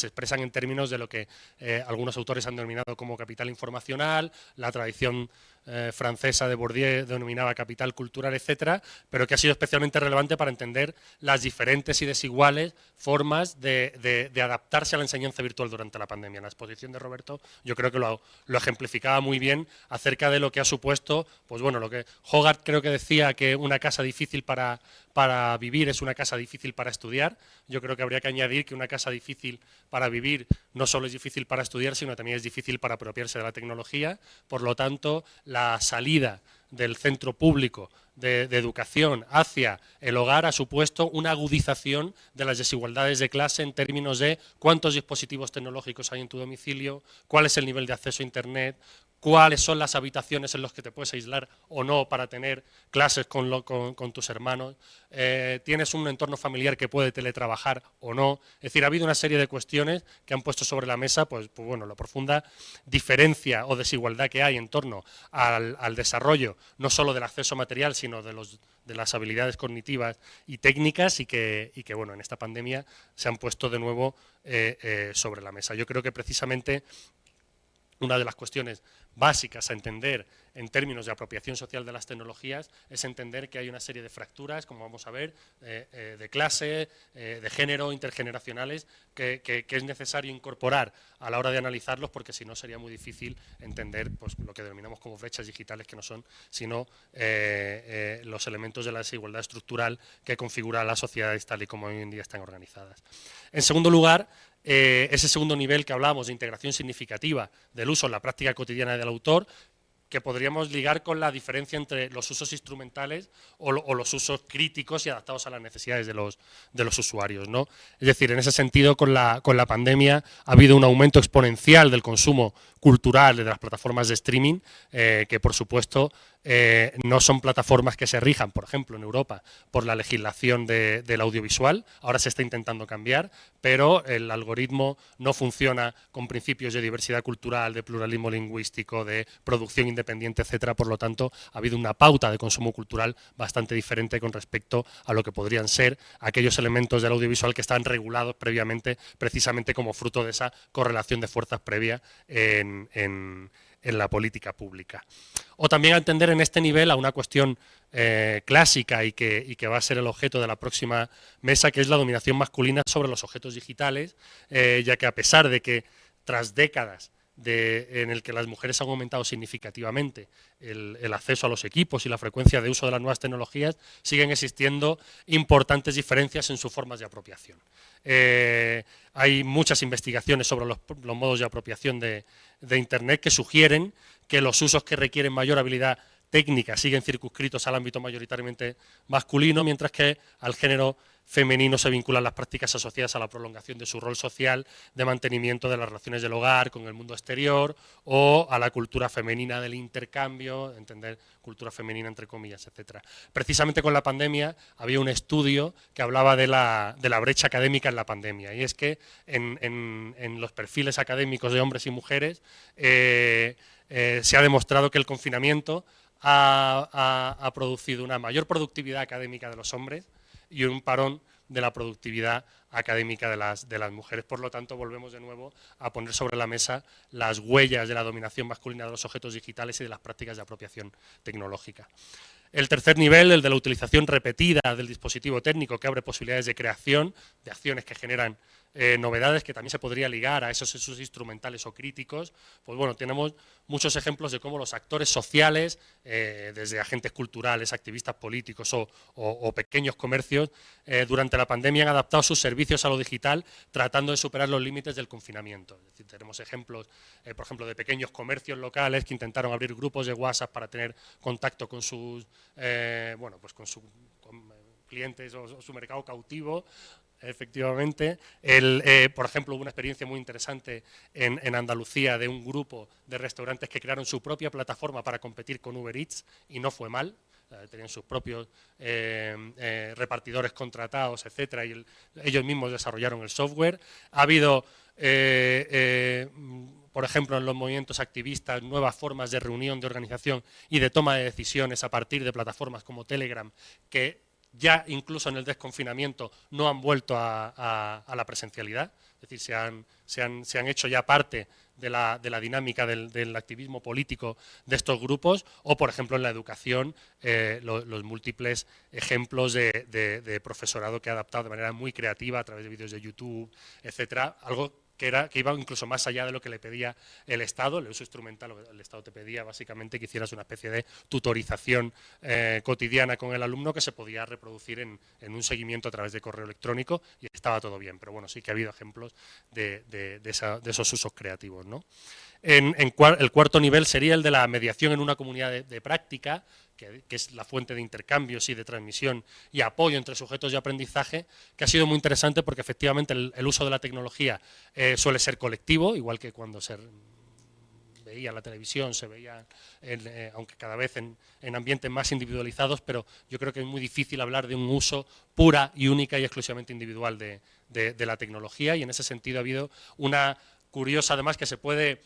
expresan en términos de lo que eh, algunos autores han denominado como capital informacional, la tradición eh, francesa de Bourdieu denominaba capital cultural, etcétera, pero que ha sido especialmente relevante para entender las diferentes y desiguales formas de, adaptarse a la enseñanza virtual durante la pandemia. La exposición de Roberto yo creo que lo, ejemplificaba muy bien acerca de lo que ha supuesto, pues bueno, lo que Hogarth creo que decía que una casa difícil para, para vivir es una casa difícil para estudiar. Yo creo que habría que añadir que una casa difícil para vivir no solo es difícil para estudiar, sino también es difícil para apropiarse de la tecnología. Por lo tanto, la salida del centro público de, educación hacia el hogar ha supuesto una agudización de las desigualdades de clase en términos de cuántos dispositivos tecnológicos hay en tu domicilio, cuál es el nivel de acceso a Internet, cuáles son las habitaciones en las que te puedes aislar o no para tener clases con, tus hermanos, eh, tienes un entorno familiar que puede teletrabajar o no. Es decir, ha habido una serie de cuestiones que han puesto sobre la mesa pues, pues bueno, la profunda diferencia o desigualdad que hay en torno al, desarrollo no solo del acceso material, sino de, los, de las habilidades cognitivas y técnicas y que, y que, bueno, en esta pandemia se han puesto de nuevo eh, eh, sobre la mesa. Yo creo que precisamente una de las cuestiones básicas a entender en términos de apropiación social de las tecnologías es entender que hay una serie de fracturas, como vamos a ver, eh, eh, de clase, eh, de género, intergeneracionales, que, es necesario incorporar a la hora de analizarlos, porque si no sería muy difícil entender pues, lo que denominamos como brechas digitales, que no son sino los elementos de la desigualdad estructural que configura las sociedades tal y como hoy en día están organizadas. En segundo lugar, ese segundo nivel que hablábamos de integración significativa del uso en la práctica cotidiana del autor, que podríamos ligar con la diferencia entre los usos instrumentales o, los usos críticos y adaptados a las necesidades de los, de los usuarios. ¿no? Es decir, en ese sentido, con la, con la pandemia ha habido un aumento exponencial del consumo cultural de las plataformas de streaming, eh, que por supuesto eh, no son plataformas que se rijan, por ejemplo, en Europa, por la legislación del audiovisual. Ahora se está intentando cambiar, pero el algoritmo no funciona con principios de diversidad cultural, de pluralismo lingüístico, de producción independiente, etcétera. Por lo tanto, ha habido una pauta de consumo cultural bastante diferente con respecto a lo que podrían ser aquellos elementos del audiovisual que están regulados previamente, precisamente como fruto de esa correlación de fuerzas previa en en la política pública. O también atender en este nivel a una cuestión eh, clásica y que, que, va a ser el objeto de la próxima mesa, que es la dominación masculina sobre los objetos digitales, eh, ya que a pesar de que tras décadas en el que las mujeres han aumentado significativamente el, acceso a los equipos y la frecuencia de uso de las nuevas tecnologías, siguen existiendo importantes diferencias en sus formas de apropiación. Eh, hay muchas investigaciones sobre los, modos de apropiación de, de Internet que sugieren que los usos que requieren mayor habilidad técnica siguen circunscritos al ámbito mayoritariamente masculino, mientras que al género femenino se vinculan las prácticas asociadas a la prolongación de su rol social, de mantenimiento de las relaciones del hogar con el mundo exterior o a la cultura femenina del intercambio, entender cultura femenina entre comillas, etcétera. Precisamente con la pandemia había un estudio que hablaba de la, brecha académica en la pandemia y es que en, los perfiles académicos de hombres y mujeres eh, eh, se ha demostrado que el confinamiento ha, producido una mayor productividad académica de los hombres y un parón de la productividad académica de las, de las mujeres. Por lo tanto, volvemos de nuevo a poner sobre la mesa las huellas de la dominación masculina de los objetos digitales y de las prácticas de apropiación tecnológica. El tercer nivel, el de la utilización repetida del dispositivo técnico, que abre posibilidades de creación, de acciones que generan eh, novedades que también se podría ligar a esos, esos instrumentales o críticos, pues bueno, tenemos muchos ejemplos de cómo los actores sociales, eh, desde agentes culturales, activistas políticos o, pequeños comercios, eh, durante la pandemia han adaptado sus servicios a lo digital tratando de superar los límites del confinamiento. Tenemos ejemplos, por ejemplo, de pequeños comercios locales que intentaron abrir grupos de WhatsApp para tener contacto con sus, bueno, pues con sus clientes o, su mercado cautivo, Efectivamente. Eh, por ejemplo, hubo una experiencia muy interesante en, Andalucía de un grupo de restaurantes que crearon su propia plataforma para competir con Uber Eats y no fue mal. tenían sus propios eh, eh, repartidores contratados, etcétera, y ellos mismos desarrollaron el software. Ha habido, por ejemplo, en los movimientos activistas, nuevas formas de reunión, de organización y de toma de decisiones a partir de plataformas como Telegram que ya incluso en el desconfinamiento no han vuelto a, la presencialidad, es decir, se han, se han, hecho ya parte de la, dinámica del, activismo político de estos grupos, o por ejemplo en la educación, eh, los múltiples ejemplos de, profesorado que ha adaptado de manera muy creativa a través de vídeos de YouTube, etcétera, algo que, era, que iba incluso más allá de lo que le pedía el Estado, el uso instrumental, el Estado te pedía básicamente que hicieras una especie de tutorización eh, cotidiana con el alumno que se podía reproducir en, un seguimiento a través de correo electrónico y estaba todo bien, pero bueno, sí que ha habido ejemplos de, esos usos creativos. ¿no? En, el cuarto nivel sería el de la mediación en una comunidad de práctica, que, es la fuente de intercambios y de transmisión y apoyo entre sujetos de aprendizaje, que ha sido muy interesante porque efectivamente el, uso de la tecnología eh, suele ser colectivo, igual que cuando se veía la televisión, se veía, eh, aunque cada vez en, ambientes más individualizados, pero yo creo que es muy difícil hablar de un uso pura y única y exclusivamente individual de, la tecnología y en ese sentido ha habido una curiosa, además, que se puede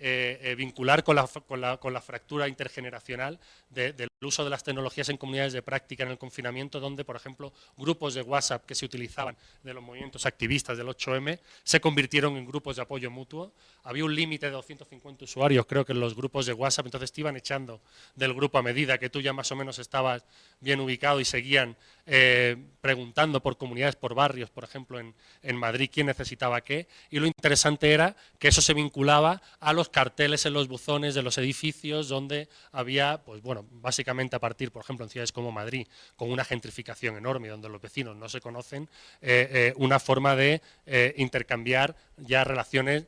eh, eh, vincular con la, con, la, fractura intergeneracional del uso de las tecnologías en comunidades de práctica en el confinamiento, donde, por ejemplo, grupos de WhatsApp que se utilizaban de los movimientos activistas del 8M se convirtieron en grupos de apoyo mutuo. Había un límite de 250 usuarios, creo que en los grupos de WhatsApp, entonces te iban echando del grupo a medida que tú ya más o menos estabas bien ubicado y seguían eh, preguntando por comunidades, por barrios, por ejemplo, en, en Madrid, quién necesitaba qué. Y lo interesante era que eso se vinculaba a los carteles en los buzones de los edificios donde había, pues bueno, básicamente a partir, por ejemplo, en ciudades como Madrid, con una gentrificación enorme, donde los vecinos no se conocen, eh, eh, una forma de eh, intercambiar ya relaciones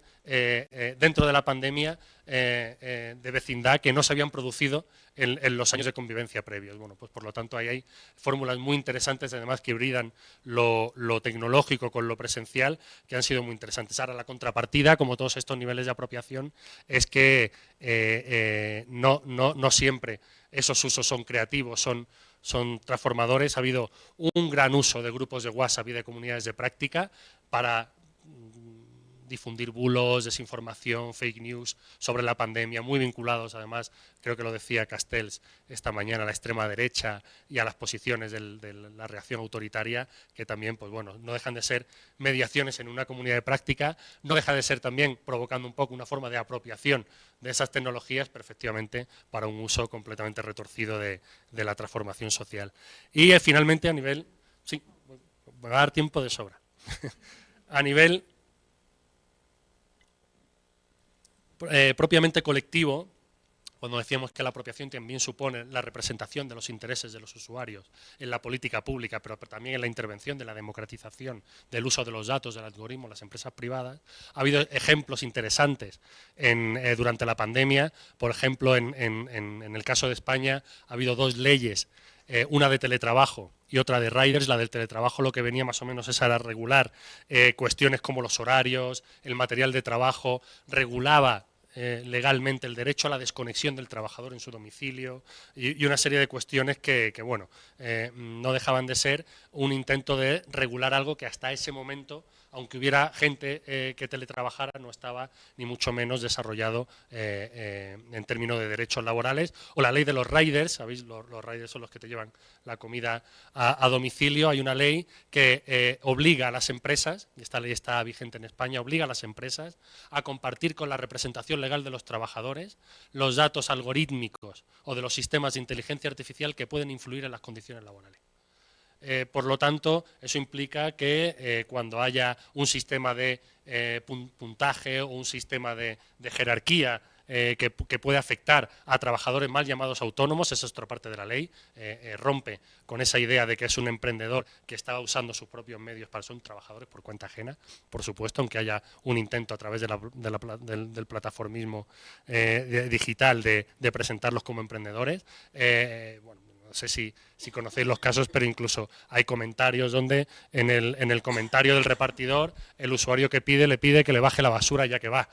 dentro de la pandemia de vecindad que no se habían producido en, los años de convivencia previos. Bueno, pues por lo tanto ahí hay fórmulas muy interesantes, además que hibridan lo, tecnológico con lo presencial, que han sido muy interesantes. Ahora la contrapartida, como todos estos niveles de apropiación, es que no, no, no siempre esos usos son creativos, son, son transformadores. Ha habido un gran uso de grupos de WhatsApp y de comunidades de práctica para difundir bulos, desinformación, fake news sobre la pandemia, muy vinculados además, creo que lo decía Castells esta mañana, a la extrema derecha y a las posiciones de la reacción autoritaria, que también pues bueno, no dejan de ser mediaciones en una comunidad de práctica, no deja de ser también provocando un poco una forma de apropiación de esas tecnologías, perfectamente para un uso completamente retorcido de, la transformación social. Y eh, finalmente a nivel, sí, va a dar tiempo de sobra, a nivel Eh, propiamente colectivo, cuando decíamos que la apropiación también supone la representación de los intereses de los usuarios en la política pública, pero también en la intervención de la democratización del uso de los datos, del algoritmo, las empresas privadas, ha habido ejemplos interesantes eh, durante la pandemia. Por ejemplo, en, el caso de España ha habido dos leyes, eh, una de teletrabajo y otra de riders. La del teletrabajo lo que venía más o menos es a regular cuestiones como los horarios, el material de trabajo, regulaba eh, legalmente el derecho a la desconexión del trabajador en su domicilio y, una serie de cuestiones que, bueno, eh, no dejaban de ser un intento de regular algo que hasta ese momento, aunque hubiera gente eh, que teletrabajara, no estaba ni mucho menos desarrollado en términos de derechos laborales. O la ley de los riders, ¿sabéis? Los, riders son los que te llevan la comida a, a domicilio. Hay una ley que obliga a las empresas, y esta ley está vigente en España, obliga a las empresas a compartir con la representación legal de los trabajadores, los datos algorítmicos o de los sistemas de inteligencia artificial que pueden influir en las condiciones laborales. Eh, por lo tanto, eso implica que eh, cuando haya un sistema de eh, puntaje o un sistema de jerarquía eh, que, puede afectar a trabajadores mal llamados autónomos, esa es otra parte de la ley, rompe con esa idea de que es un emprendedor que estaba usando sus propios medios para ser trabajadores por cuenta ajena, por supuesto, aunque haya un intento a través del, plataformismo digital de, presentarlos como emprendedores. bueno, no sé si, conocéis los casos, pero incluso hay comentarios donde en el, en el comentario del repartidor el usuario que pide le pide que le baje la basura ya que va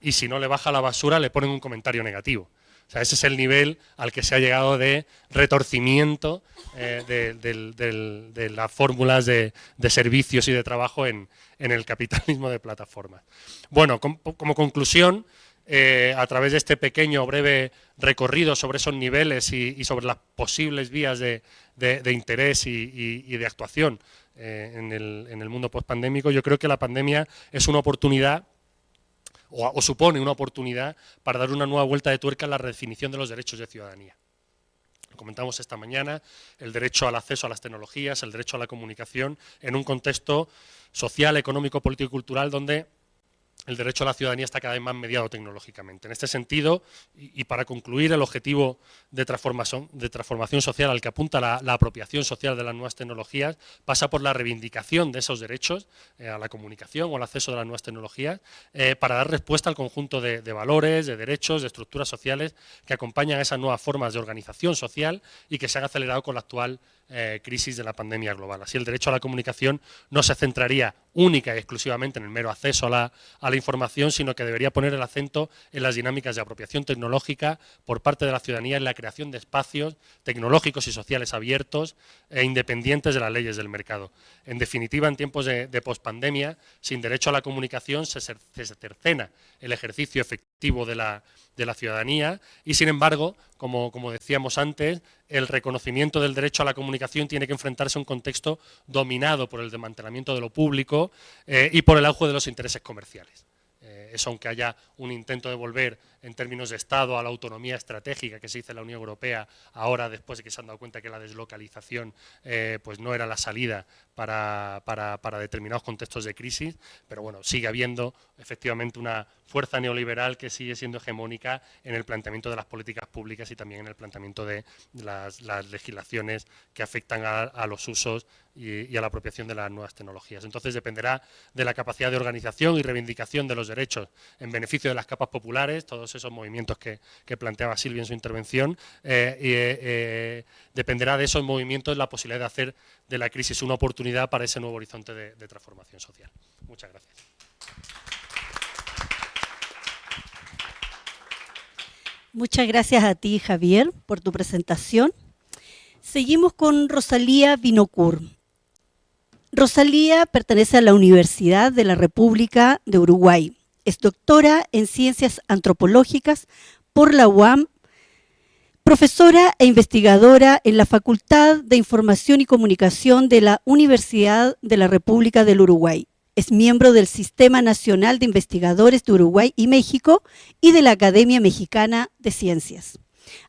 y si no le baja la basura le ponen un comentario negativo. O sea, ese es el nivel al que se ha llegado de retorcimiento eh, de, las fórmulas de, servicios y de trabajo en, el capitalismo de plataformas. Bueno, como conclusión, eh, a través de este pequeño breve recorrido sobre esos niveles y, sobre las posibles vías de, interés y, de actuación eh, en, el, mundo postpandémico, yo creo que la pandemia es una oportunidad o, supone una oportunidad para dar una nueva vuelta de tuerca en la redefinición de los derechos de ciudadanía. Lo comentamos esta mañana, el derecho al acceso a las tecnologías, el derecho a la comunicación, en un contexto social, económico, político y cultural donde el derecho a la ciudadanía está cada vez más mediado tecnológicamente. En este sentido, y, para concluir, el objetivo de transformación, de transformación social al que apunta la, apropiación social de las nuevas tecnologías pasa por la reivindicación de esos derechos eh, a la comunicación o al acceso de las nuevas tecnologías eh, para dar respuesta al conjunto de, valores, de derechos, de estructuras sociales que acompañan a esas nuevas formas de organización social y que se han acelerado con la actual eh, crisis de la pandemia global. Así el derecho a la comunicación no se centraría única y exclusivamente en el mero acceso a la, a la información, sino que debería poner el acento en las dinámicas de apropiación tecnológica por parte de la ciudadanía en la creación de espacios tecnológicos y sociales abiertos e independientes de las leyes del mercado. En definitiva, en tiempos de, de pospandemia, sin derecho a la comunicación se, se cercena el ejercicio efectivo de la, de la ciudadanía y, sin embargo, como, como, decíamos antes, el reconocimiento del derecho a la comunicación tiene que enfrentarse a un contexto dominado por el desmantelamiento de lo público eh, y por el auge de los intereses comerciales. Eh, eso aunque haya un intento de volver en términos de Estado a la autonomía estratégica que se hizo en la Unión Europea, ahora después de que se han dado cuenta que la deslocalización eh, pues no era la salida para, para, determinados contextos de crisis, pero bueno, sigue habiendo efectivamente una fuerza neoliberal que sigue siendo hegemónica en el planteamiento de las políticas públicas y también en el planteamiento de las, legislaciones que afectan a, los usos y, a la apropiación de las nuevas tecnologías. Entonces dependerá de la capacidad de organización y reivindicación de los derechos en beneficio de las capas populares, todos esos movimientos que, planteaba Silvia en su intervención, eh, y, eh, dependerá de esos movimientos la posibilidad de hacer de la crisis una oportunidad para ese nuevo horizonte de, transformación social. Muchas gracias. Muchas gracias a ti, Javier, por tu presentación. Seguimos con Rosalía Binocur. Rosalía pertenece a la Universidad de la República de Uruguay. Es doctora en Ciencias Antropológicas por la UAM, profesora e investigadora en la Facultad de Información y Comunicación de la Universidad de la República del Uruguay. Es miembro del Sistema Nacional de Investigadores de Uruguay y México y de la Academia Mexicana de Ciencias.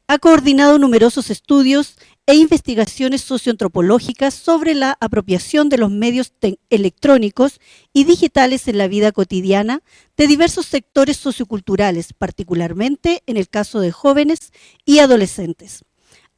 Ha coordinado numerosos estudios e investigaciones socioantropológicas sobre la apropiación de los medios electrónicos y digitales en la vida cotidiana de diversos sectores socioculturales, particularmente en el caso de jóvenes y adolescentes.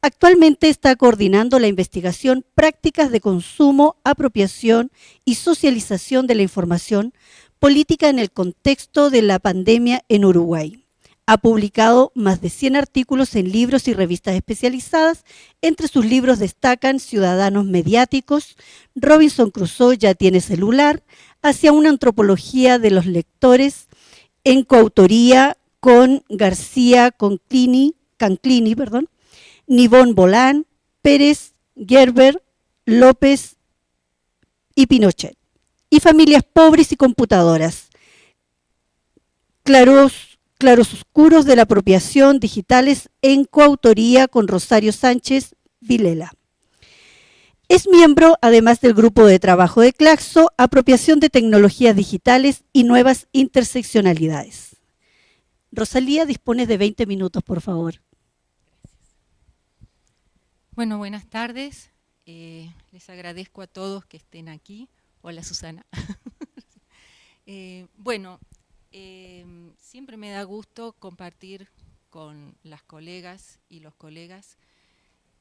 Actualmente está coordinando la investigación Prácticas de consumo, apropiación y socialización de la información política en el contexto de la pandemia en Uruguay. Ha publicado más de 100 artículos en libros y revistas especializadas. Entre sus libros destacan Ciudadanos Mediáticos, Robinson Crusoe ya tiene celular, hacia una antropología de los lectores, en coautoría con García Conclini, Canclini, perdón, Nivón Bolán, Pérez, Gerber, López y Pinochet. Y familias pobres y computadoras. Claros Claroscuros de la Apropiación Digitales en coautoría con Rosario Sánchez Vilela. Es miembro, además del grupo de trabajo de Claxo, Apropiación de Tecnologías Digitales y Nuevas Interseccionalidades. Rosalía, dispone de 20 minutos, por favor. Bueno, buenas tardes. Eh, les agradezco a todos que estén aquí. Hola, Susana. Eh, bueno, Em, siempre me da gusto compartir con las colegas y los colegas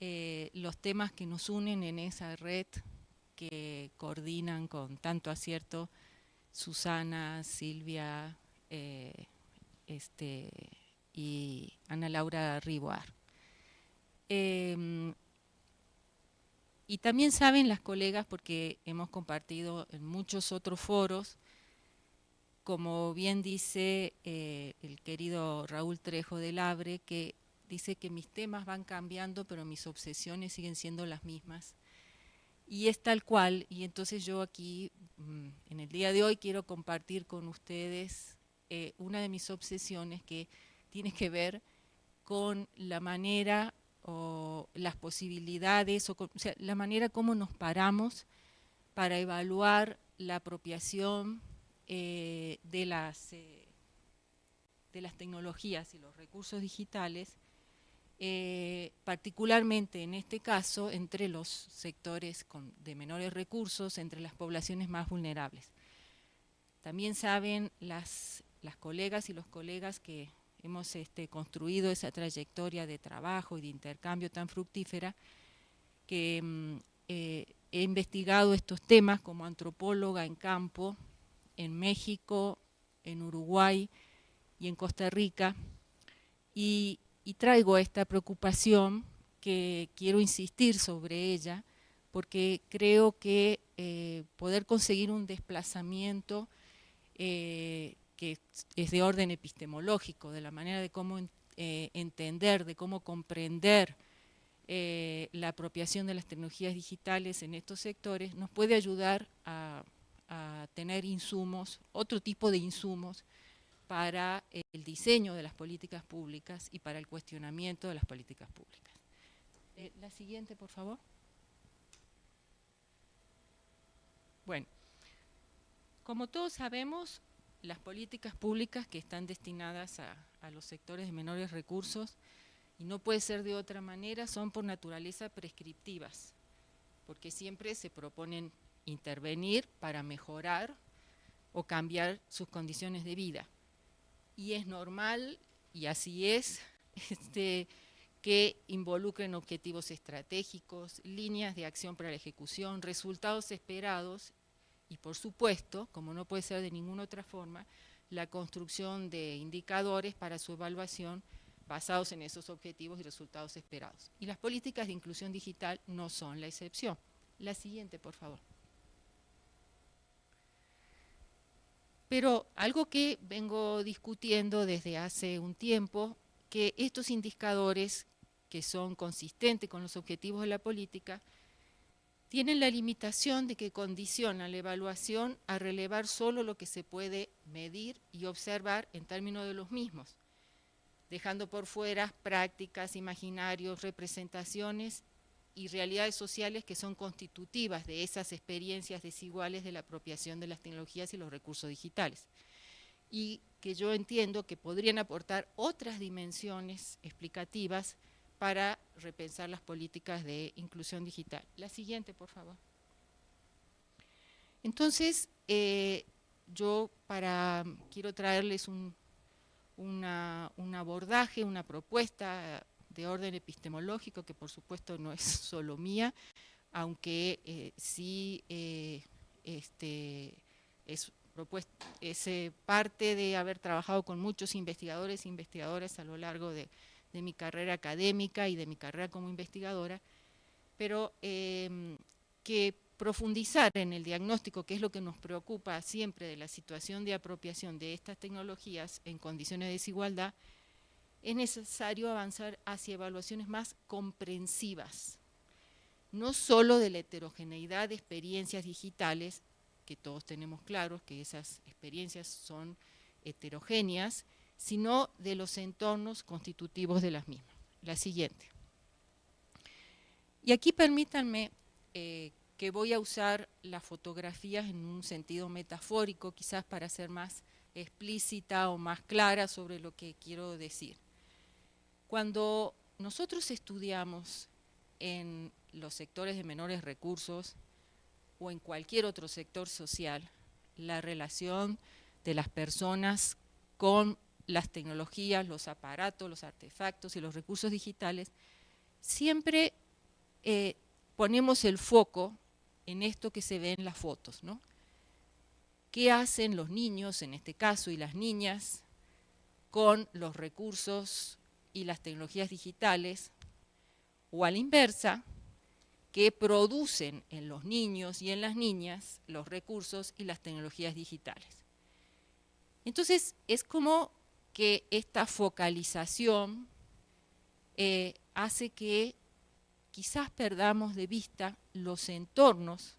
eh, los temas que nos unen en esa red que coordinan con tanto acierto Susana, Silvia eh, este, y Ana Laura Riboar. Em, y también saben las colegas, porque hemos compartido en muchos otros foros, como bien dice eh, el querido Raúl Trejo del Abre, que dice que mis temas van cambiando, pero mis obsesiones siguen siendo las mismas. Y es tal cual, y entonces yo aquí, mm, en el día de hoy, quiero compartir con ustedes eh, una de mis obsesiones que tiene que ver con la manera o las posibilidades, o, o sea, la manera como nos paramos para evaluar la apropiación eh, de, las, eh, de las tecnologías y los recursos digitales, eh, particularmente en este caso entre los sectores de menores recursos, entre las poblaciones más vulnerables. También saben las, las colegas y los colegas que hemos este, construido esa trayectoria de trabajo y de intercambio tan fructífera, que mm, he investigado estos temas como antropóloga en campo, en México, en Uruguay y en Costa Rica, y, traigo esta preocupación que quiero insistir sobre ella, porque creo que eh, poder conseguir un desplazamiento eh, que es de orden epistemológico, de la manera de cómo eh, entender, de cómo comprender la apropiación de las tecnologías digitales en estos sectores, nos puede ayudar a, a tener insumos, otro tipo de insumos, para el diseño de las políticas públicas y para el cuestionamiento de las políticas públicas. Eh, la siguiente, por favor. Bueno, como todos sabemos, las políticas públicas que están destinadas a, a, los sectores de menores recursos, y no puede ser de otra manera, son por naturaleza prescriptivas, porque siempre se proponen intervenir para mejorar o cambiar sus condiciones de vida y es normal, y así es, este, que involucren objetivos estratégicos, líneas de acción para la ejecución, resultados esperados y por supuesto, como no puede ser de ninguna otra forma, la construcción de indicadores para su evaluación basados en esos objetivos y resultados esperados. Y las políticas de inclusión digital no son la excepción. La siguiente, por favor. Pero algo que vengo discutiendo desde hace un tiempo, que estos indicadores que son consistentes con los objetivos de la política, tienen la limitación de que condicionan la evaluación a relevar solo lo que se puede medir y observar en términos de los mismos, dejando por fuera prácticas, imaginarios, representaciones y realidades sociales que son constitutivas de esas experiencias desiguales de la apropiación de las tecnologías y los recursos digitales. Y que yo entiendo que podrían aportar otras dimensiones explicativas para repensar las políticas de inclusión digital. La siguiente, por favor. Entonces, eh, yo para, quiero traerles un, un abordaje, una propuesta de orden epistemológico, que por supuesto no es solo mía, aunque eh, sí eh, este, es, eh, parte de haber trabajado con muchos investigadores e investigadoras a lo largo de, de, mi carrera académica y de mi carrera como investigadora, pero em, que profundizar en el diagnóstico, que es lo que nos preocupa siempre de la situación de apropiación de estas tecnologías en condiciones de desigualdad, es necesario avanzar hacia evaluaciones más comprensivas, no solo de la heterogeneidad de experiencias digitales, que todos tenemos claros que esas experiencias son heterogéneas, sino de los entornos constitutivos de las mismas. La siguiente. Y aquí permítanme eh, que voy a usar las fotografías en un sentido metafórico, quizás para ser más explícita o más clara sobre lo que quiero decir. Cuando nosotros estudiamos en los sectores de menores recursos o en cualquier otro sector social, la relación de las personas con las tecnologías, los aparatos, los artefactos y los recursos digitales, siempre eh, ponemos el foco en esto que se ve en las fotos, ¿no? ¿Qué hacen los niños, en este caso, y las niñas, con los recursos y las tecnologías digitales, o a la inversa, que producen en los niños y en las niñas los recursos y las tecnologías digitales. Entonces, es como que esta focalización eh, hace que quizás perdamos de vista los entornos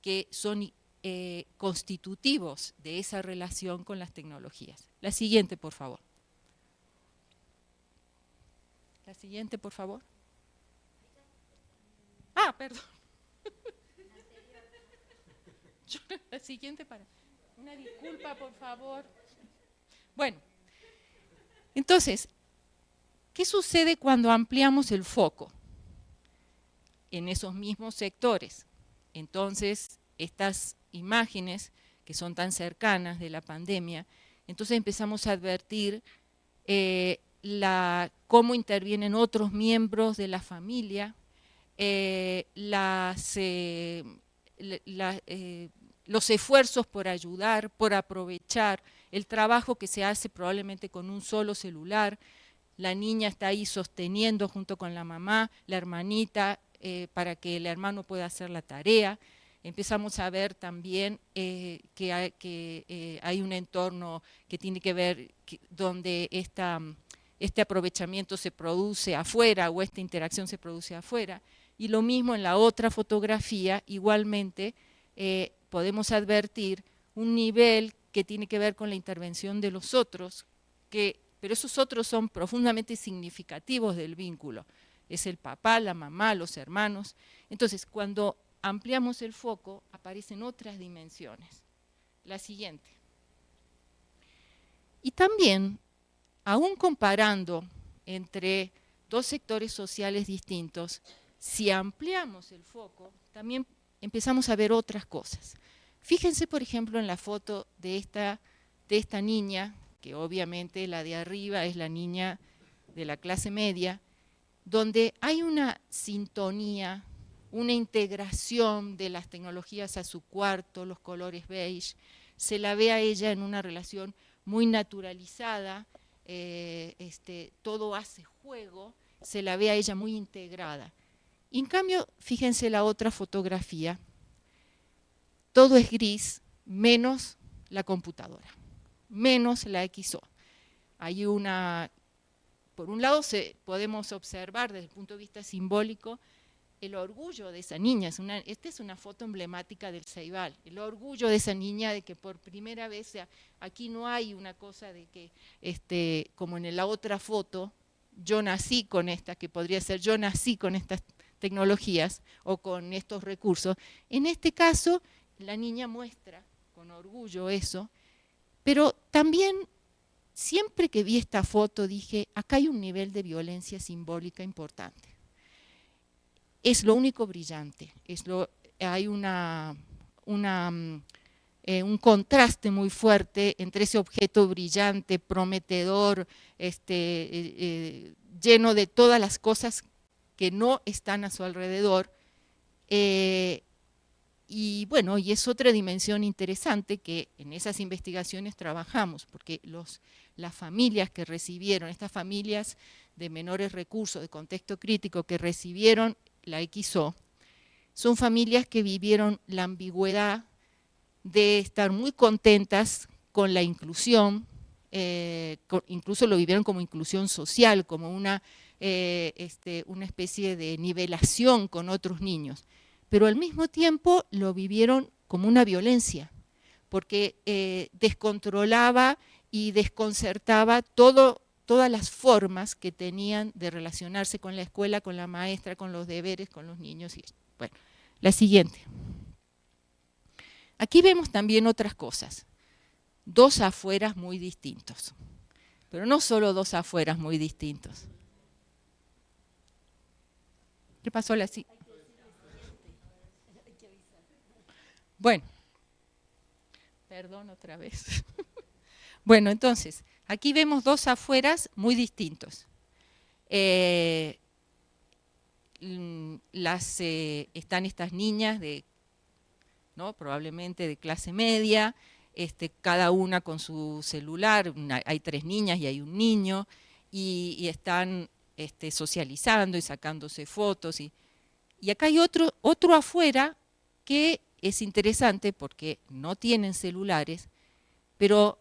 que son eh, constitutivos de esa relación con las tecnologías. La siguiente, por favor. La siguiente, por favor. Ah, perdón. la siguiente para... Una disculpa, por favor. Bueno, entonces, ¿qué sucede cuando ampliamos el foco en esos mismos sectores? Entonces, estas imágenes que son tan cercanas de la pandemia, entonces empezamos a advertir eh, la, cómo intervienen otros miembros de la familia, eh, eh, eh, los esfuerzos por ayudar, por aprovechar, el trabajo que se hace probablemente con un solo celular, la niña está ahí sosteniendo junto con la mamá, la hermanita, para que el hermano pueda hacer la tarea. empezamos a ver también que, hay, un entorno que tiene que ver donde esta, este aprovechamiento se produce afuera o esta interacción se produce afuera. Y lo mismo en la otra fotografía, igualmente eh, podemos advertir un nivel que tiene que ver con la intervención de los otros, que, pero esos otros son profundamente significativos del vínculo. Es el papá, la mamá, los hermanos. Entonces, cuando ampliamos el foco, aparecen otras dimensiones. La siguiente. Y también, aún comparando entre dos sectores sociales distintos, si ampliamos el foco, también empezamos a ver otras cosas. Fíjense, por ejemplo, en la foto de esta, de esta niña, que obviamente la de arriba es la niña de la clase media, donde hay una sintonía una integración de las tecnologías a su cuarto, los colores beige, se la ve a ella en una relación muy naturalizada, eh, este, todo hace juego, se la ve a ella muy integrada. En cambio, fíjense la otra fotografía, todo es gris, menos la computadora, menos la XO. Hay una, por un lado se, podemos observar desde el punto de vista simbólico el orgullo de esa niña, es una, esta es una foto emblemática del Ceibal, el orgullo de esa niña de que por primera vez, aquí no hay una cosa de que, este, como en la otra foto, yo nací con esta, que podría ser yo nací con estas tecnologías o con estos recursos. En este caso, la niña muestra con orgullo eso, pero también siempre que vi esta foto dije, acá hay un nivel de violencia simbólica importante es lo único brillante, es lo, hay una, mm, eh, un contraste muy fuerte entre ese objeto brillante, prometedor, este, eh, eh, lleno de todas las cosas que no están a su alrededor, y bueno, y es otra dimensión interesante que en esas investigaciones trabajamos, porque los, las familias que recibieron, estas familias de menores recursos, de contexto crítico, que recibieron la XO, son familias que vivieron la ambigüedad de estar muy contentas con la inclusión, eh, incluso lo vivieron como inclusión social, como una, eh, este, una especie de nivelación con otros niños, pero al mismo tiempo lo vivieron como una violencia, porque eh, descontrolaba y desconcertaba todo todas las formas que tenían de relacionarse con la escuela, con la maestra, con los deberes, con los niños. Y, bueno, la siguiente. Aquí vemos también otras cosas. Dos afueras muy distintos. Pero no solo dos afueras muy distintos. ¿Qué pasó la Bueno, perdón otra vez. bueno, entonces, Aquí vemos dos afueras muy distintos. Eh, mm, eh, están estas niñas de, ¿no? probablemente de clase media, este, cada una con su celular, hay tres niñas y hay un niño, y, están este, socializando y sacándose fotos. Y, acá hay otro, otro afuera que es interesante porque no tienen celulares, pero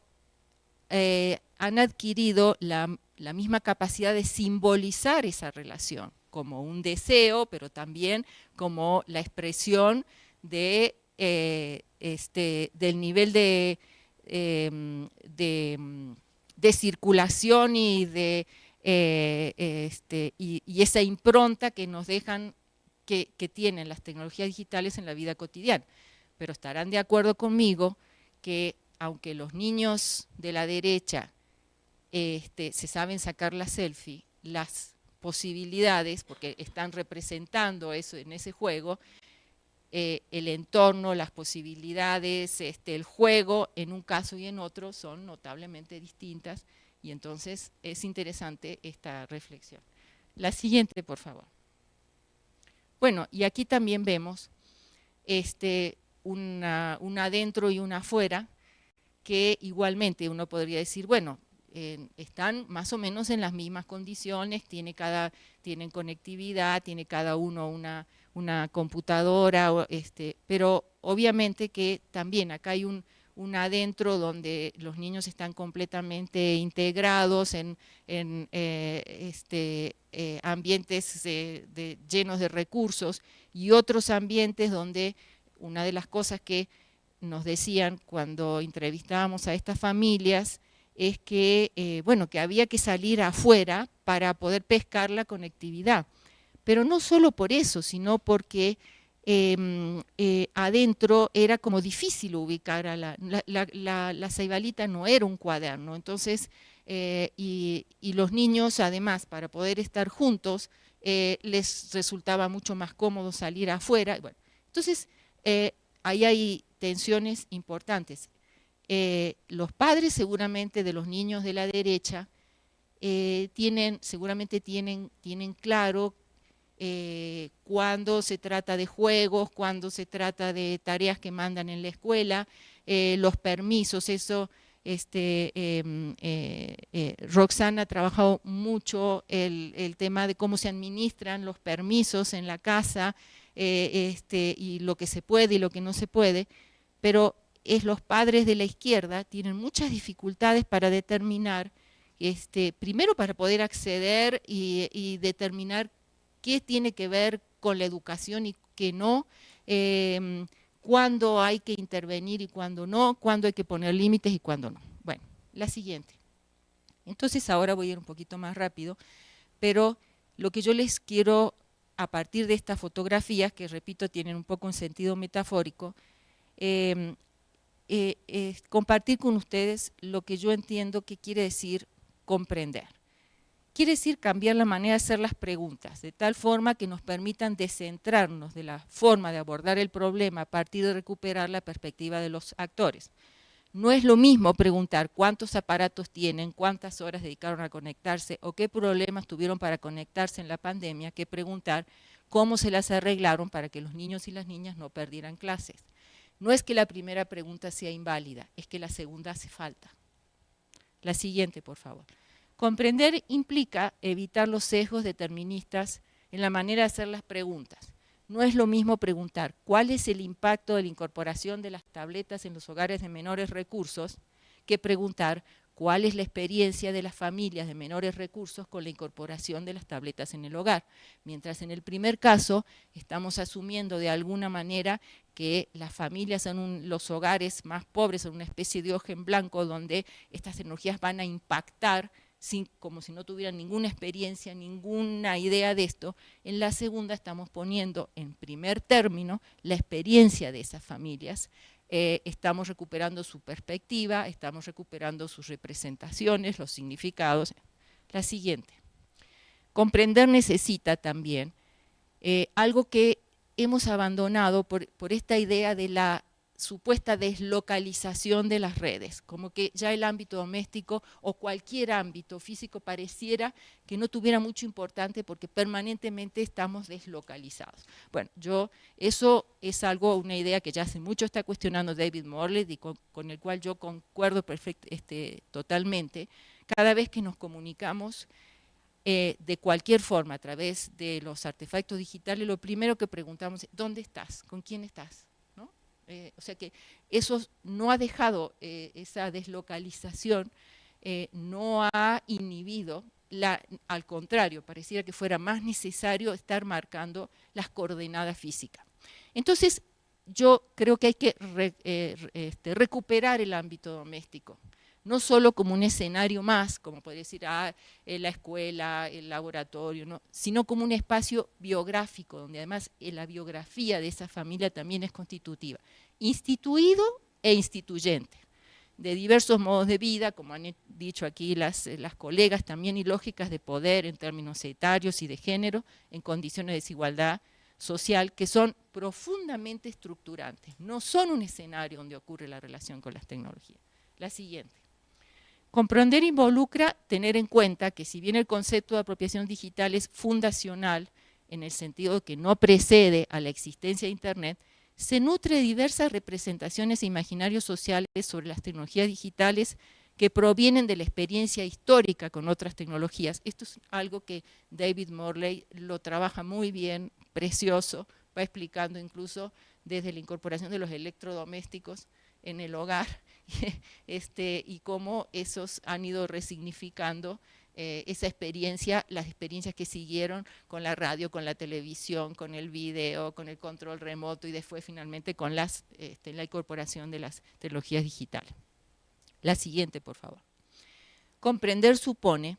eh, han adquirido la, misma capacidad de simbolizar esa relación, como un deseo, pero también como la expresión eh, este, del nivel de, em, de, circulación y, de, eh, este, esa impronta que nos dejan, que tienen las tecnologías digitales en la vida cotidiana. Pero estarán de acuerdo conmigo que aunque los niños de la derecha este, se saben sacar la selfie, las posibilidades, porque están representando eso en ese juego, eh, el entorno, las posibilidades, este, el juego, en un caso y en otro, son notablemente distintas, y entonces es interesante esta reflexión. La siguiente, por favor. Bueno, y aquí también vemos este, una, una adentro y una afuera, que igualmente uno podría decir, bueno, están más o menos en las mismas condiciones, tiene cada, tienen conectividad, tiene cada uno una, una computadora, este, pero obviamente que también acá hay un, adentro donde los niños están completamente integrados en, eh, este, eh, ambientes llenos de recursos y otros ambientes donde una de las cosas que nos decían cuando entrevistábamos a estas familias es que, eh, bueno, que había que salir afuera para poder pescar la conectividad. Pero no solo por eso, sino porque em, eh, adentro era como difícil ubicar a la, la, la, ceibalita no era un cuaderno, entonces, eh, y, los niños además para poder estar juntos les resultaba mucho más cómodo salir afuera. Entonces, ahí hay tensiones importantes. Eh, los padres seguramente de los niños de la derecha eh, tienen, seguramente tienen, tienen claro eh, cuando se trata de juegos, cuando se trata de tareas que mandan en la escuela, los permisos, eso, este, em, Roxana ha trabajado mucho el, tema de cómo se administran los permisos en la casa, este, y lo que se puede y lo que no se puede, pero es los padres de la izquierda tienen muchas dificultades para determinar, este, primero para poder acceder y, determinar qué tiene que ver con la educación y qué no, em, cuándo hay que intervenir y cuándo no, cuándo hay que poner límites y cuándo no. Bueno, la siguiente. Entonces ahora voy a ir un poquito más rápido, pero lo que yo les quiero, a partir de estas fotografías, que repito, tienen un poco un sentido metafórico, em, eh, compartir con ustedes lo que yo entiendo que quiere decir comprender. Quiere decir cambiar la manera de hacer las preguntas, de tal forma que nos permitan descentrarnos de la forma de abordar el problema a partir de recuperar la perspectiva de los actores. No es lo mismo preguntar cuántos aparatos tienen, cuántas horas dedicaron a conectarse o qué problemas tuvieron para conectarse en la pandemia que preguntar cómo se las arreglaron para que los niños y las niñas no perdieran clases. No es que la primera pregunta sea inválida, es que la segunda hace falta. La siguiente, por favor. Comprender implica evitar los sesgos deterministas en la manera de hacer las preguntas. No es lo mismo preguntar cuál es el impacto de la incorporación de las tabletas en los hogares de menores recursos que preguntar cuál es la experiencia de las familias de menores recursos con la incorporación de las tabletas en el hogar. Mientras en el primer caso estamos asumiendo de alguna manera que las familias en los hogares más pobres son una especie de ojo en blanco donde estas tecnologías van a impactar sin, como si no tuvieran ninguna experiencia, ninguna idea de esto. En la segunda estamos poniendo en primer término la experiencia de esas familias eh, estamos recuperando su perspectiva, estamos recuperando sus representaciones, los significados. La siguiente. Comprender necesita también eh, algo que hemos abandonado por, por esta idea de la supuesta deslocalización de las redes, como que ya el ámbito doméstico o cualquier ámbito físico pareciera que no tuviera mucho importante porque permanentemente estamos deslocalizados. Bueno, yo, eso es algo, una idea que ya hace mucho está cuestionando David Morley y con, el cual yo concuerdo perfecto, este, totalmente. Cada vez que nos comunicamos eh, de cualquier forma a través de los artefactos digitales, lo primero que preguntamos es, ¿dónde estás? ¿Con quién estás? Eh, o sea que eso no ha dejado, eh, esa deslocalización eh, no ha inhibido, la, al contrario, pareciera que fuera más necesario estar marcando las coordenadas físicas. Entonces, yo creo que hay que este, recuperar el ámbito doméstico no solo como un escenario más, como puede decir ah, la escuela, el laboratorio, sino como un espacio biográfico, donde además eh, la biografía de esa familia también es constitutiva, instituido e instituyente, de diversos modos de vida, como han dicho aquí las, eh, las colegas, también y lógicas de poder en términos etarios y de género, en condiciones de desigualdad social, que son profundamente estructurantes, no son un escenario donde ocurre la relación con las tecnologías. La siguiente. Comprender involucra tener en cuenta que si bien el concepto de apropiación digital es fundacional, en el sentido de que no precede a la existencia de Internet, se nutre de diversas representaciones e imaginarios sociales sobre las tecnologías digitales que provienen de la experiencia histórica con otras tecnologías. Esto es algo que David Morley lo trabaja muy bien, precioso, va explicando incluso desde la incorporación de los electrodomésticos en el hogar este, y cómo esos han ido resignificando eh, esa experiencia, las experiencias que siguieron con la radio, con la televisión, con el video, con el control remoto y después finalmente con las, este, la incorporación de las tecnologías digitales. La siguiente, por favor. Comprender supone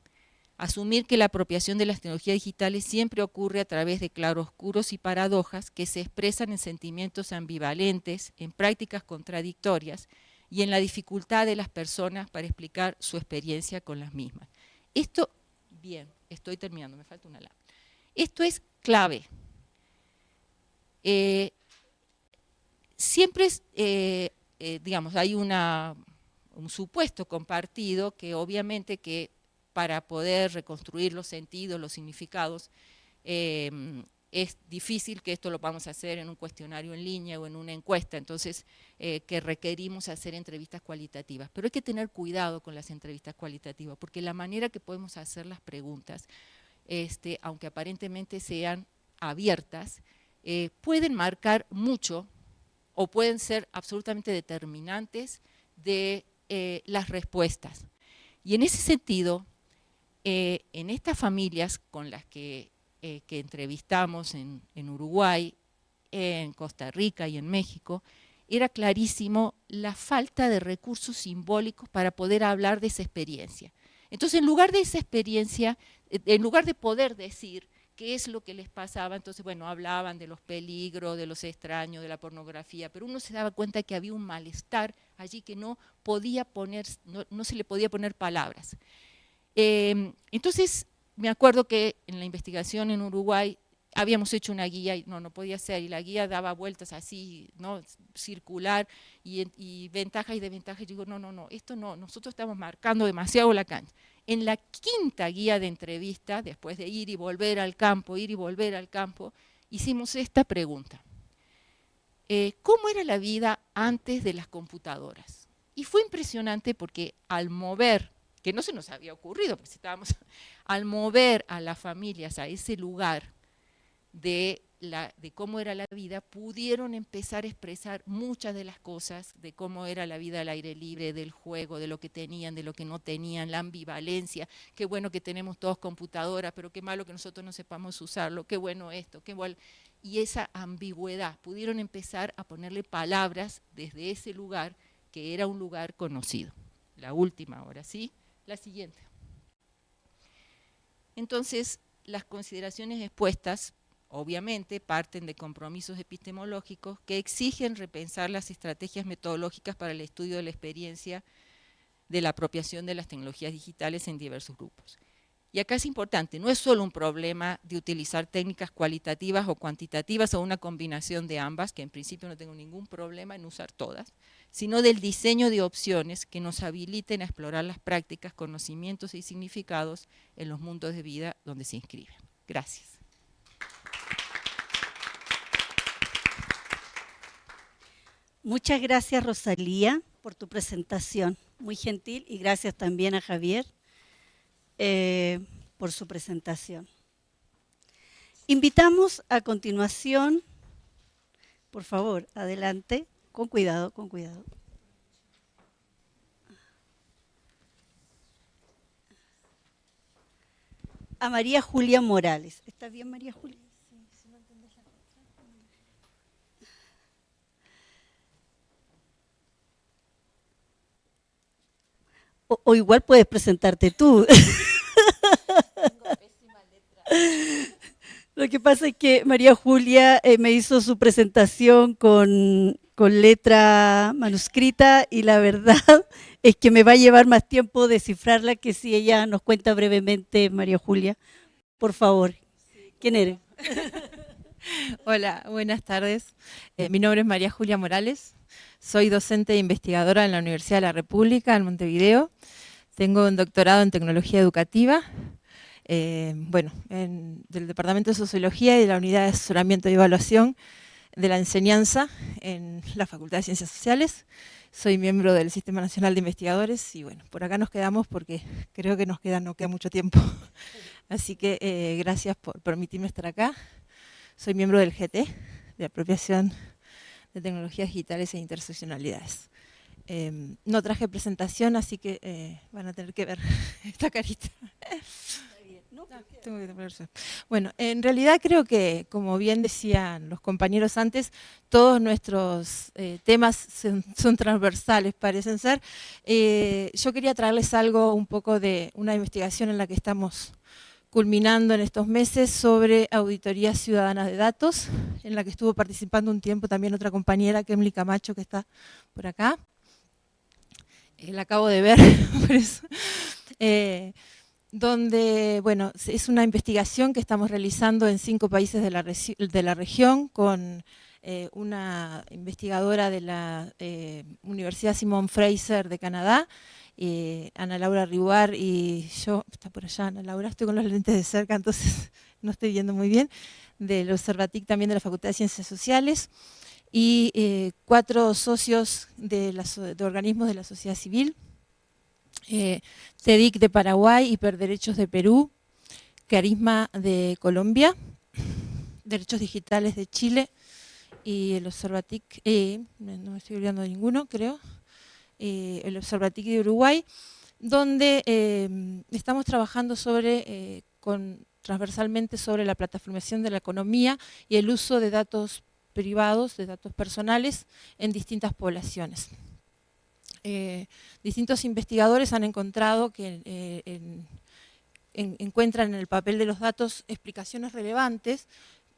asumir que la apropiación de las tecnologías digitales siempre ocurre a través de claroscuros y paradojas que se expresan en sentimientos ambivalentes, en prácticas contradictorias y en la dificultad de las personas para explicar su experiencia con las mismas. Esto, bien, estoy terminando, me falta una lámpara. Esto es clave. Eh, siempre, es, eh, eh, digamos, hay una, un supuesto compartido que obviamente que para poder reconstruir los sentidos, los significados, es difícil que esto lo vamos a hacer en un cuestionario en línea o en una encuesta, entonces eh, que requerimos hacer entrevistas cualitativas. Pero hay que tener cuidado con las entrevistas cualitativas, porque la manera que podemos hacer las preguntas, este, aunque aparentemente sean abiertas, eh, pueden marcar mucho o pueden ser absolutamente determinantes de eh, las respuestas. Y en ese sentido, en estas familias con las que eh, que entrevistamos en, Uruguay, en Costa Rica y en México, era clarísimo la falta de recursos simbólicos para poder hablar de esa experiencia. Entonces, en lugar de esa experiencia, eh, en lugar de poder decir qué es lo que les pasaba, entonces, bueno, hablaban de los peligros, de los extraños, de la pornografía, pero uno se daba cuenta que había un malestar allí que no podía poner, no, se le podía poner palabras. Eh, entonces, me acuerdo que en la investigación en Uruguay habíamos hecho una guía y no, no podía ser, y la guía daba vueltas así, ¿no? circular, y, ventajas y desventajas, y digo, no, no, no, esto no, nosotros estamos marcando demasiado la cancha. En la quinta guía de entrevista, después de ir y volver al campo, ir y volver al campo, hicimos esta pregunta. Eh, ¿Cómo era la vida antes de las computadoras? Y fue impresionante porque al mover que no se nos había ocurrido, porque estábamos al mover a las familias a ese lugar de, la, de cómo era la vida, pudieron empezar a expresar muchas de las cosas de cómo era la vida al aire libre, del juego, de lo que tenían, de lo que no tenían, la ambivalencia, qué bueno que tenemos todos computadoras, pero qué malo que nosotros no sepamos usarlo, qué bueno esto, qué bueno... Y esa ambigüedad, pudieron empezar a ponerle palabras desde ese lugar que era un lugar conocido. La última ahora, ¿sí? La siguiente. Entonces, las consideraciones expuestas, obviamente, parten de compromisos epistemológicos que exigen repensar las estrategias metodológicas para el estudio de la experiencia de la apropiación de las tecnologías digitales en diversos grupos. Y acá es importante, no es solo un problema de utilizar técnicas cualitativas o cuantitativas o una combinación de ambas, que en principio no tengo ningún problema en usar todas, sino del diseño de opciones que nos habiliten a explorar las prácticas, conocimientos y significados en los mundos de vida donde se inscriben. Gracias. Muchas gracias Rosalía por tu presentación, muy gentil, y gracias también a Javier eh, por su presentación. Invitamos a continuación, por favor, adelante, con cuidado, con cuidado. A María Julia Morales. ¿Está bien María Julia? o, igual puedes presentarte tú. Lo que pasa es que María Julia eh, me hizo su presentación con, con, letra manuscrita y la verdad es que me va a llevar más tiempo descifrarla que si ella nos cuenta brevemente, María Julia. Por favor, ¿quién eres? Hola, buenas tardes. Eh, mi nombre es María Julia Morales. Soy docente e investigadora en la Universidad de la República, en Montevideo. Tengo un doctorado en tecnología educativa, eh, bueno, del Departamento de Sociología y de la Unidad de Asesoramiento y Evaluación de la Enseñanza en la Facultad de Ciencias Sociales. Soy miembro del Sistema Nacional de Investigadores y bueno, por acá nos quedamos porque creo que nos queda, no queda mucho tiempo. Así que eh, gracias por permitirme estar acá. Soy miembro del GT, de apropiación de tecnologías digitales e interseccionalidades. Em, no traje presentación, así que eh, van a tener que ver esta carita. Bueno, en realidad creo que, como bien decían los compañeros antes, todos nuestros eh, temas son, transversales, parecen ser. Eh, yo quería traerles algo un poco de una investigación en la que estamos culminando en estos meses sobre auditoría ciudadana de datos, en la que estuvo participando un tiempo también otra compañera, Kemli Camacho, que está por acá. Eh, la acabo de ver, por eso donde, bueno, es una investigación que estamos realizando en cinco países de la, de la región con eh, una investigadora de la eh, Universidad Simon Fraser de Canadá, eh, Ana Laura Ribuar y yo, está por allá Ana Laura, estoy con los lentes de cerca, entonces no estoy viendo muy bien, del Observatic también de la Facultad de Ciencias Sociales, y cuatro socios de, de organismos de la sociedad civil, eh, TEDIC de Paraguay, Hiperderechos de Perú, Carisma de Colombia, Derechos Digitales de Chile y el Observatic, eh, no me estoy olvidando de ninguno, creo, eh, el Observatic de Uruguay, donde estamos trabajando sobre, con, transversalmente sobre la plataformación de la economía y el uso de datos privados, de datos personales en distintas poblaciones. Eh, distintos investigadores han encontrado que eh, encuentran en el papel de los datos explicaciones relevantes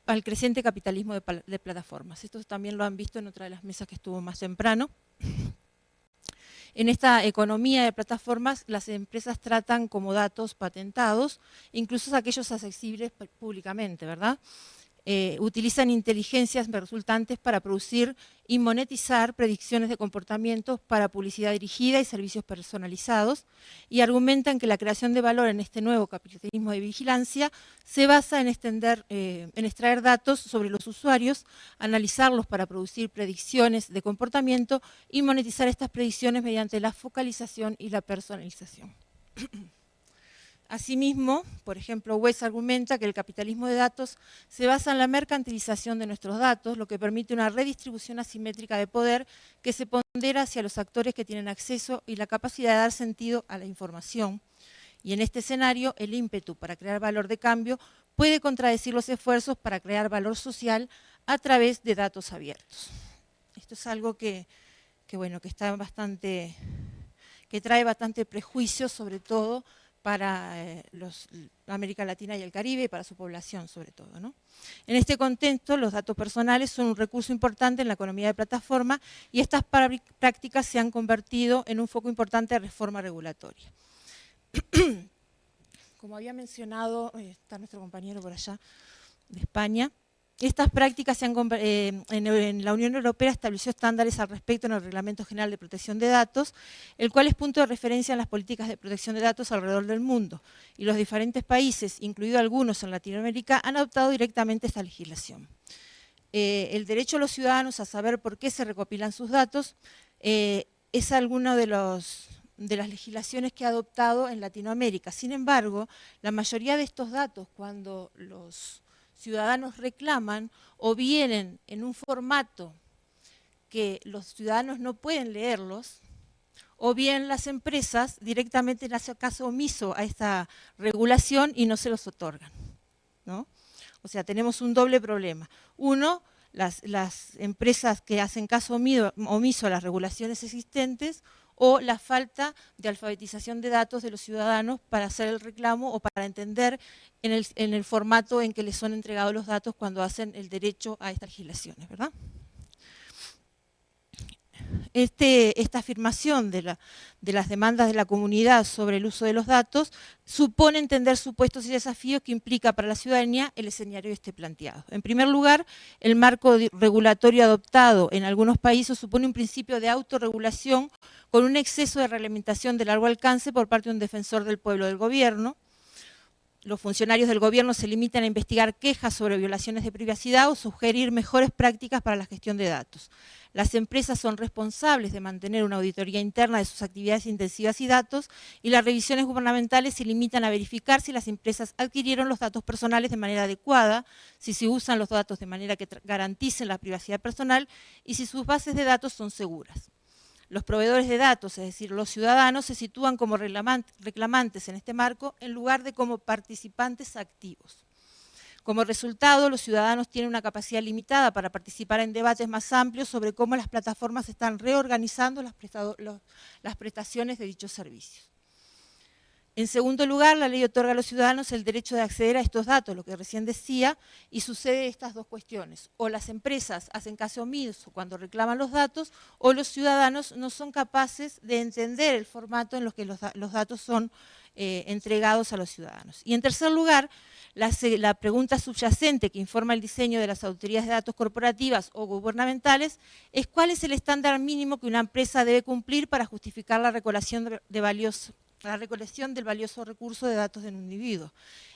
al creciente capitalismo de, plataformas. Esto también lo han visto en otra de las mesas que estuvo más temprano. En esta economía de plataformas, las empresas tratan como datos patentados, incluso aquellos accesibles públicamente, ¿verdad? Eh, utilizan inteligencias resultantes para producir y monetizar predicciones de comportamientos para publicidad dirigida y servicios personalizados y argumentan que la creación de valor en este nuevo capitalismo de vigilancia se basa en, extender, eh, en extraer datos sobre los usuarios, analizarlos para producir predicciones de comportamiento y monetizar estas predicciones mediante la focalización y la personalización. Asimismo, por ejemplo, Wes argumenta que el capitalismo de datos se basa en la mercantilización de nuestros datos, lo que permite una redistribución asimétrica de poder que se pondera hacia los actores que tienen acceso y la capacidad de dar sentido a la información. Y en este escenario, el ímpetu para crear valor de cambio puede contradecir los esfuerzos para crear valor social a través de datos abiertos. Esto es algo que, bueno, que está bastante, que trae bastante prejuicio, sobre todo para eh, América Latina y el Caribe y para su población sobre todo. En este contexto, los datos personales son un recurso importante en la economía de plataforma y estas prácticas se han convertido en un foco importante de reforma regulatoria. Como había mencionado, eh, está nuestro compañero por allá de España, estas prácticas se han, eh, en, la Unión Europea estableció estándares al respecto en el Reglamento General de Protección de Datos, el cual es punto de referencia en las políticas de protección de datos alrededor del mundo. Y los diferentes países, incluidos algunos en Latinoamérica, han adoptado directamente esta legislación. Eh, el derecho de los ciudadanos a saber por qué se recopilan sus datos eh, es alguna de las legislaciones que ha adoptado en Latinoamérica. Sin embargo, la mayoría de estos datos, cuando los ciudadanos reclaman o vienen en un formato que los ciudadanos no pueden leerlos, o bien las empresas directamente hacen caso omiso a esta regulación y no se los otorgan. ¿no? O sea, tenemos un doble problema. Uno, las, las empresas que hacen caso omiso a las regulaciones existentes, o la falta de alfabetización de datos de los ciudadanos para hacer el reclamo o para entender en el, formato en que les son entregados los datos cuando hacen el derecho a estas legislaciones, ¿verdad? Este, esta afirmación de, las demandas de la comunidad sobre el uso de los datos supone entender supuestos y desafíos que implica para la ciudadanía el escenario este planteado. En primer lugar, el marco regulatorio adoptado en algunos países supone un principio de autorregulación con un exceso de reglamentación de largo alcance por parte de un defensor del pueblo del gobierno, los funcionarios del gobierno se limitan a investigar quejas sobre violaciones de privacidad o sugerir mejores prácticas para la gestión de datos. Las empresas son responsables de mantener una auditoría interna de sus actividades intensivas y datos y las revisiones gubernamentales se limitan a verificar si las empresas adquirieron los datos personales de manera adecuada, si se usan los datos de manera que garanticen la privacidad personal y si sus bases de datos son seguras. Los proveedores de datos, es decir, los ciudadanos, se sitúan como reclamantes en este marco en lugar de como participantes activos. Como resultado, los ciudadanos tienen una capacidad limitada para participar en debates más amplios sobre cómo las plataformas están reorganizando las, prestaciones de dichos servicios. En segundo lugar, la ley otorga a los ciudadanos el derecho de acceder a estos datos, lo que recién decía, y sucede estas dos cuestiones. O las empresas hacen caso omiso cuando reclaman los datos, o los ciudadanos no son capaces de entender el formato en los que los, datos son eh, entregados a los ciudadanos. Y en tercer lugar, la, pregunta subyacente que informa el diseño de las autoridades de datos corporativas o gubernamentales es cuál es el estándar mínimo que una empresa debe cumplir para justificar la recolección de valiosos la recolección del valioso recurso de datos de un individuo.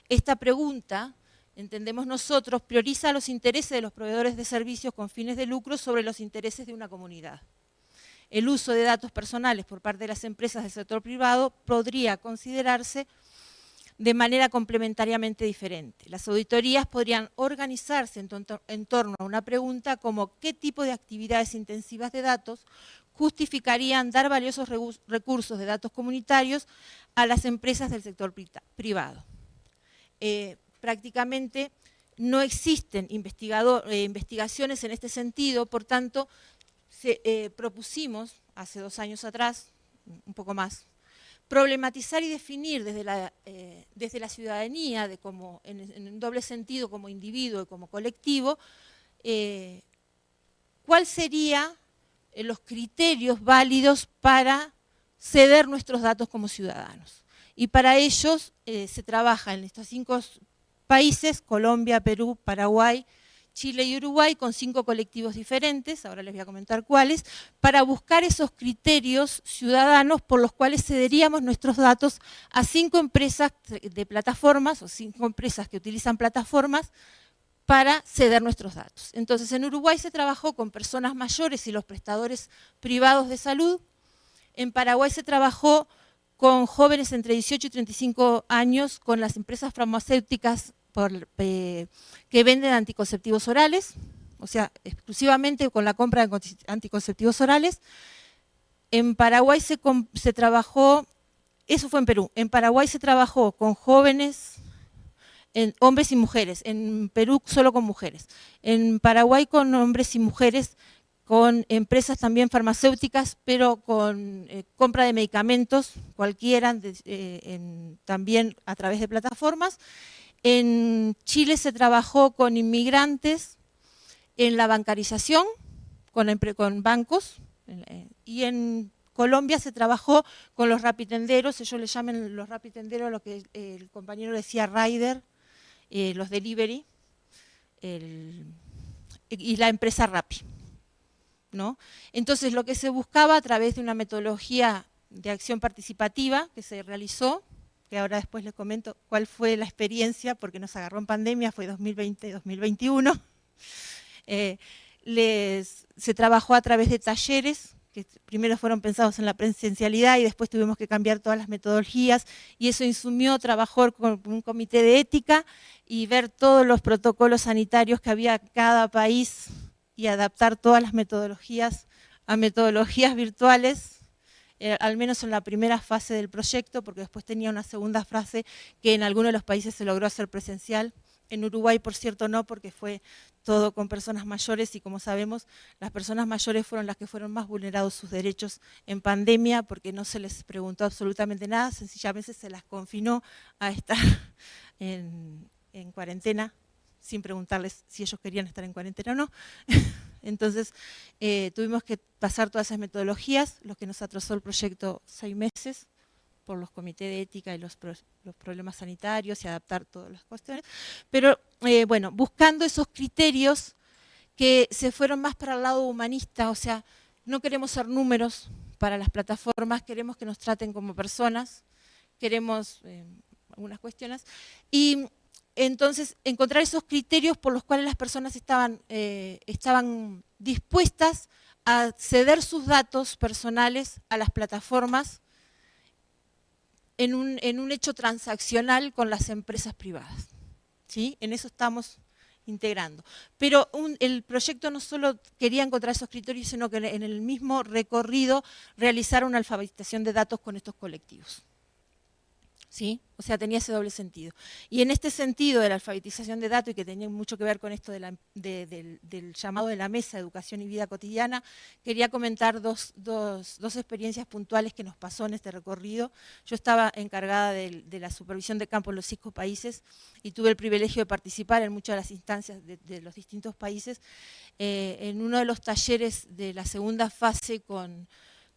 Esta pregunta, entendemos nosotros, prioriza los intereses de los proveedores de servicios con fines de lucro sobre los intereses de una comunidad. El uso de datos personales por parte de las empresas del sector privado podría considerarse de manera complementariamente diferente. Las auditorías podrían organizarse en, torno a una pregunta como qué tipo de actividades intensivas de datos justificarían dar valiosos recursos de datos comunitarios a las empresas del sector privado. Eh, prácticamente no existen eh, investigaciones en este sentido, por tanto, eh, propusimos hace dos años atrás, un poco más, problematizar y definir desde la, desde la ciudadanía, de como, en, un doble sentido como individuo y como colectivo, cuál sería los criterios válidos para ceder nuestros datos como ciudadanos. Y para ellos eh, se trabaja en estos cinco países, Colombia, Perú, Paraguay, Chile y Uruguay, con cinco colectivos diferentes, ahora les voy a comentar cuáles, para buscar esos criterios ciudadanos por los cuales cederíamos nuestros datos a cinco empresas de plataformas, o cinco empresas que utilizan plataformas, para ceder nuestros datos. Entonces, en Uruguay se trabajó con personas mayores y los prestadores privados de salud. En Paraguay se trabajó con jóvenes entre 18 y 35 años, con las empresas farmacéuticas eh, que venden anticonceptivos orales, o sea, exclusivamente con la compra de anticonceptivos orales. En Paraguay se, se trabajó, eso fue en Perú, en Paraguay se trabajó con jóvenes en hombres y mujeres, en Perú solo con mujeres, en Paraguay con hombres y mujeres, con empresas también farmacéuticas, pero con eh, compra de medicamentos, cualquiera, eh, también a través de plataformas. En Chile se trabajó con inmigrantes en la bancarización, con, bancos, eh, y en Colombia se trabajó con los rapitenderos, ellos le llaman los rapitenderos, lo que el compañero decía rider, eh, los delivery y la empresa Rappi. ¿no? Entonces lo que se buscaba a través de una metodología de acción participativa que se realizó, que ahora después les comento cuál fue la experiencia, porque nos agarró en pandemia, fue 2020-2021, eh, se trabajó a través de talleres que primero fueron pensados en la presencialidad y después tuvimos que cambiar todas las metodologías y eso insumió trabajar con un comité de ética y ver todos los protocolos sanitarios que había en cada país y adaptar todas las metodologías a metodologías virtuales, eh, al menos en la primera fase del proyecto, porque después tenía una segunda fase que en algunos de los países se logró hacer presencial, en Uruguay, por cierto, no, porque fue todo con personas mayores y como sabemos, las personas mayores fueron las que fueron más vulnerados sus derechos en pandemia porque no se les preguntó absolutamente nada, sencillamente se las confinó a estar en, cuarentena sin preguntarles si ellos querían estar en cuarentena o no. Entonces eh, tuvimos que pasar todas esas metodologías, lo que nos atrasó el proyecto seis meses, por los comités de ética y los, problemas sanitarios y adaptar todas las cuestiones. Pero eh, bueno, buscando esos criterios que se fueron más para el lado humanista, o sea, no queremos ser números para las plataformas, queremos que nos traten como personas, queremos, eh, algunas cuestiones. Y entonces encontrar esos criterios por los cuales las personas estaban, eh, estaban dispuestas a ceder sus datos personales a las plataformas en un, en un hecho transaccional con las empresas privadas. ¿sí? En eso estamos integrando. Pero el proyecto no solo quería encontrar esos criterios, sino que en el mismo recorrido realizar una alfabetización de datos con estos colectivos. ¿Sí? O sea, tenía ese doble sentido. Y en este sentido de la alfabetización de datos y que tenía mucho que ver con esto del, llamado de la mesa, educación y vida cotidiana, quería comentar dos, experiencias puntuales que nos pasó en este recorrido. Yo estaba encargada de, la supervisión de campo en los cinco países y tuve el privilegio de participar en muchas de las instancias de, los distintos países. Eh, en uno de los talleres de la segunda fase con,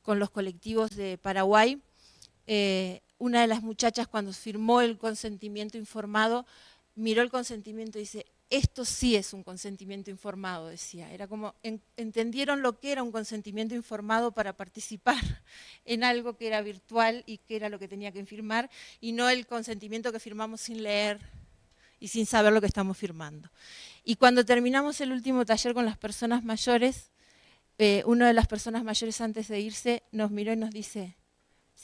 los colectivos de Paraguay, eh, una de las muchachas cuando firmó el consentimiento informado, miró el consentimiento y dice, esto sí es un consentimiento informado, decía. Era como, entendieron lo que era un consentimiento informado para participar en algo que era virtual y que era lo que tenía que firmar, y no el consentimiento que firmamos sin leer y sin saber lo que estamos firmando. Y cuando terminamos el último taller con las personas mayores, eh, una de las personas mayores antes de irse nos miró y nos dice,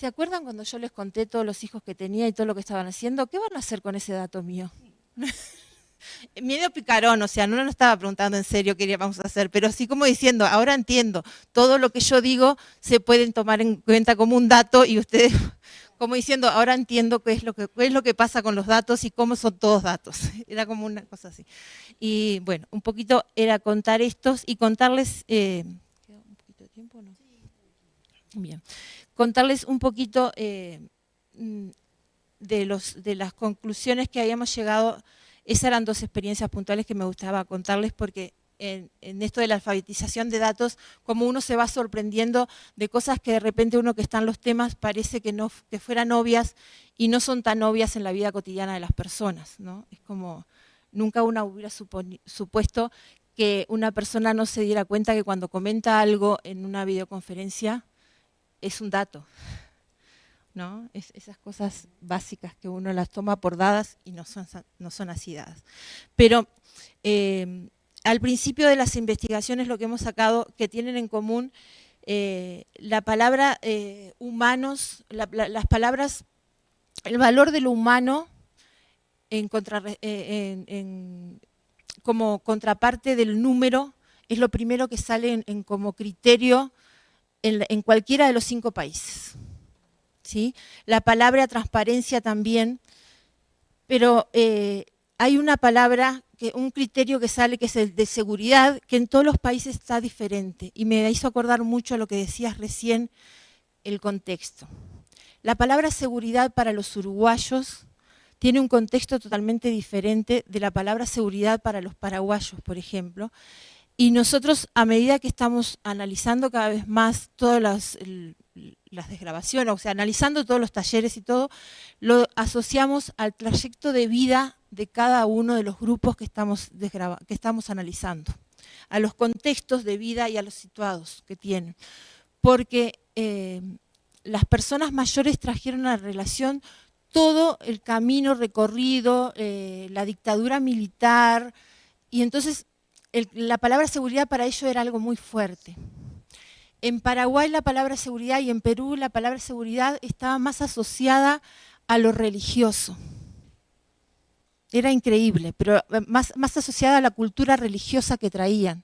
¿Se acuerdan cuando yo les conté todos los hijos que tenía y todo lo que estaban haciendo? ¿Qué van a hacer con ese dato mío? Medio picarón, o sea, no nos estaba preguntando en serio qué íbamos a hacer, pero sí como diciendo, ahora entiendo, todo lo que yo digo se pueden tomar en cuenta como un dato y ustedes, como diciendo, ahora entiendo qué es lo que, es lo que pasa con los datos y cómo son todos datos. Era como una cosa así. Y bueno, un poquito era contar estos y contarles... Eh, ¿Queda un poquito de tiempo no? Bien contarles un poquito eh, mm, de, las conclusiones que habíamos llegado. Esas eran dos experiencias puntuales que me gustaba contarles porque en, esto de la alfabetización de datos, como uno se va sorprendiendo de cosas que de repente uno que está en los temas parece que, no, que fueran obvias y no son tan obvias en la vida cotidiana de las personas. ¿no? Es como, nunca uno hubiera supuesto que una persona no se diera cuenta que cuando comenta algo en una videoconferencia, es un dato. ¿no? esas cosas básicas que uno las toma por dadas y no son, no son así dadas. Pero eh, al principio de las investigaciones lo que hemos sacado que tienen en común eh, la palabra eh, humanos, las palabras, el valor de lo humano en como contraparte del número es lo primero que sale en como criterio en, cualquiera de los cinco países. ¿sí? La palabra transparencia también, pero eh, hay una palabra, que, un criterio que sale que es el de seguridad, que en todos los países está diferente. Y me hizo acordar mucho a lo que decías recién, el contexto. La palabra seguridad para los uruguayos tiene un contexto totalmente diferente de la palabra seguridad para los paraguayos, por ejemplo, y nosotros, a medida que estamos analizando cada vez más todas las, desgrabaciones, o sea, analizando todos los talleres y todo, lo asociamos al trayecto de vida de cada uno de los grupos que estamos, que estamos analizando, a los contextos de vida y a los situados que tienen. Porque eh, las personas mayores trajeron a la relación todo el camino recorrido, eh, la dictadura militar, y entonces la palabra seguridad para ellos era algo muy fuerte. En Paraguay la palabra seguridad y en Perú la palabra seguridad estaba más asociada a lo religioso. Era increíble, pero eh, más, más asociada a la cultura religiosa que traían.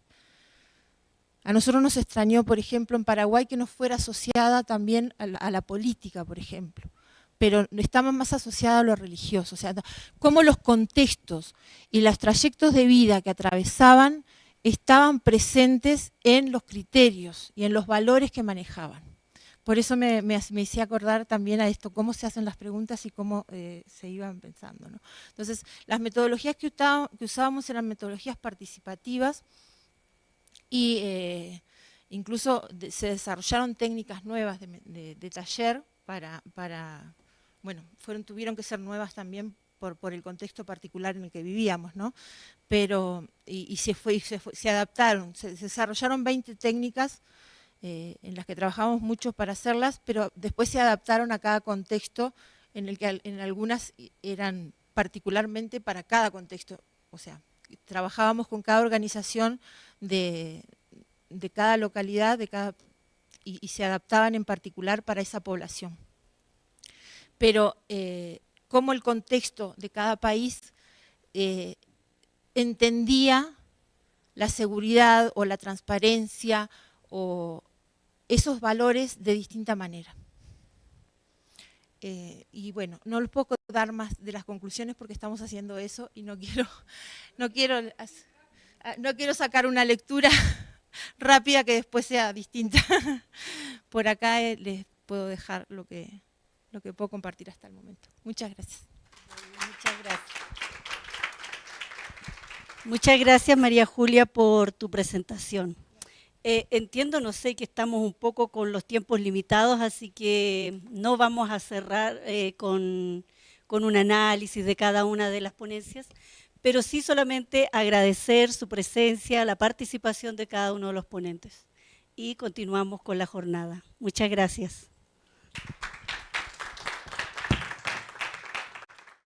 A nosotros nos extrañó, por ejemplo, en Paraguay que no fuera asociada también a la política, por ejemplo pero estamos más asociados a lo religioso, o sea, cómo los contextos y los trayectos de vida que atravesaban estaban presentes en los criterios y en los valores que manejaban. Por eso me, hice acordar también a esto, cómo se hacen las preguntas y cómo eh, se iban pensando. Entonces, las metodologías que, usábamos eran metodologías participativas y eh, incluso se desarrollaron técnicas nuevas de, taller para bueno, fueron, tuvieron que ser nuevas también por, el contexto particular en el que vivíamos, ¿no? Pero, y, se, fue, se, se, adaptaron, se, desarrollaron 20 técnicas eh, en las que trabajamos mucho para hacerlas, pero después se adaptaron a cada contexto en el que en algunas eran particularmente para cada contexto, o sea, trabajábamos con cada organización de, cada localidad de cada, y, se adaptaban en particular para esa población. Pero eh, cómo el contexto de cada país eh, entendía la seguridad o la transparencia o esos valores de distinta manera. Eh, y bueno, no les puedo dar más de las conclusiones porque estamos haciendo eso y no quiero, no quiero, ah, no quiero sacar una lectura rápida que después sea distinta. Por acá les puedo dejar lo que, lo que puedo compartir hasta el momento. Muchas gracias. Muchas gracias. Muchas gracias María Julia por tu presentación. Eh, entiendo, no sé, que estamos un poco con los tiempos limitados, así que no vamos a cerrar eh, con, con un análisis de cada una de las ponencias, pero sí solamente agradecer su presencia, la participación de cada uno de los ponentes. Y continuamos con la jornada. Muchas gracias.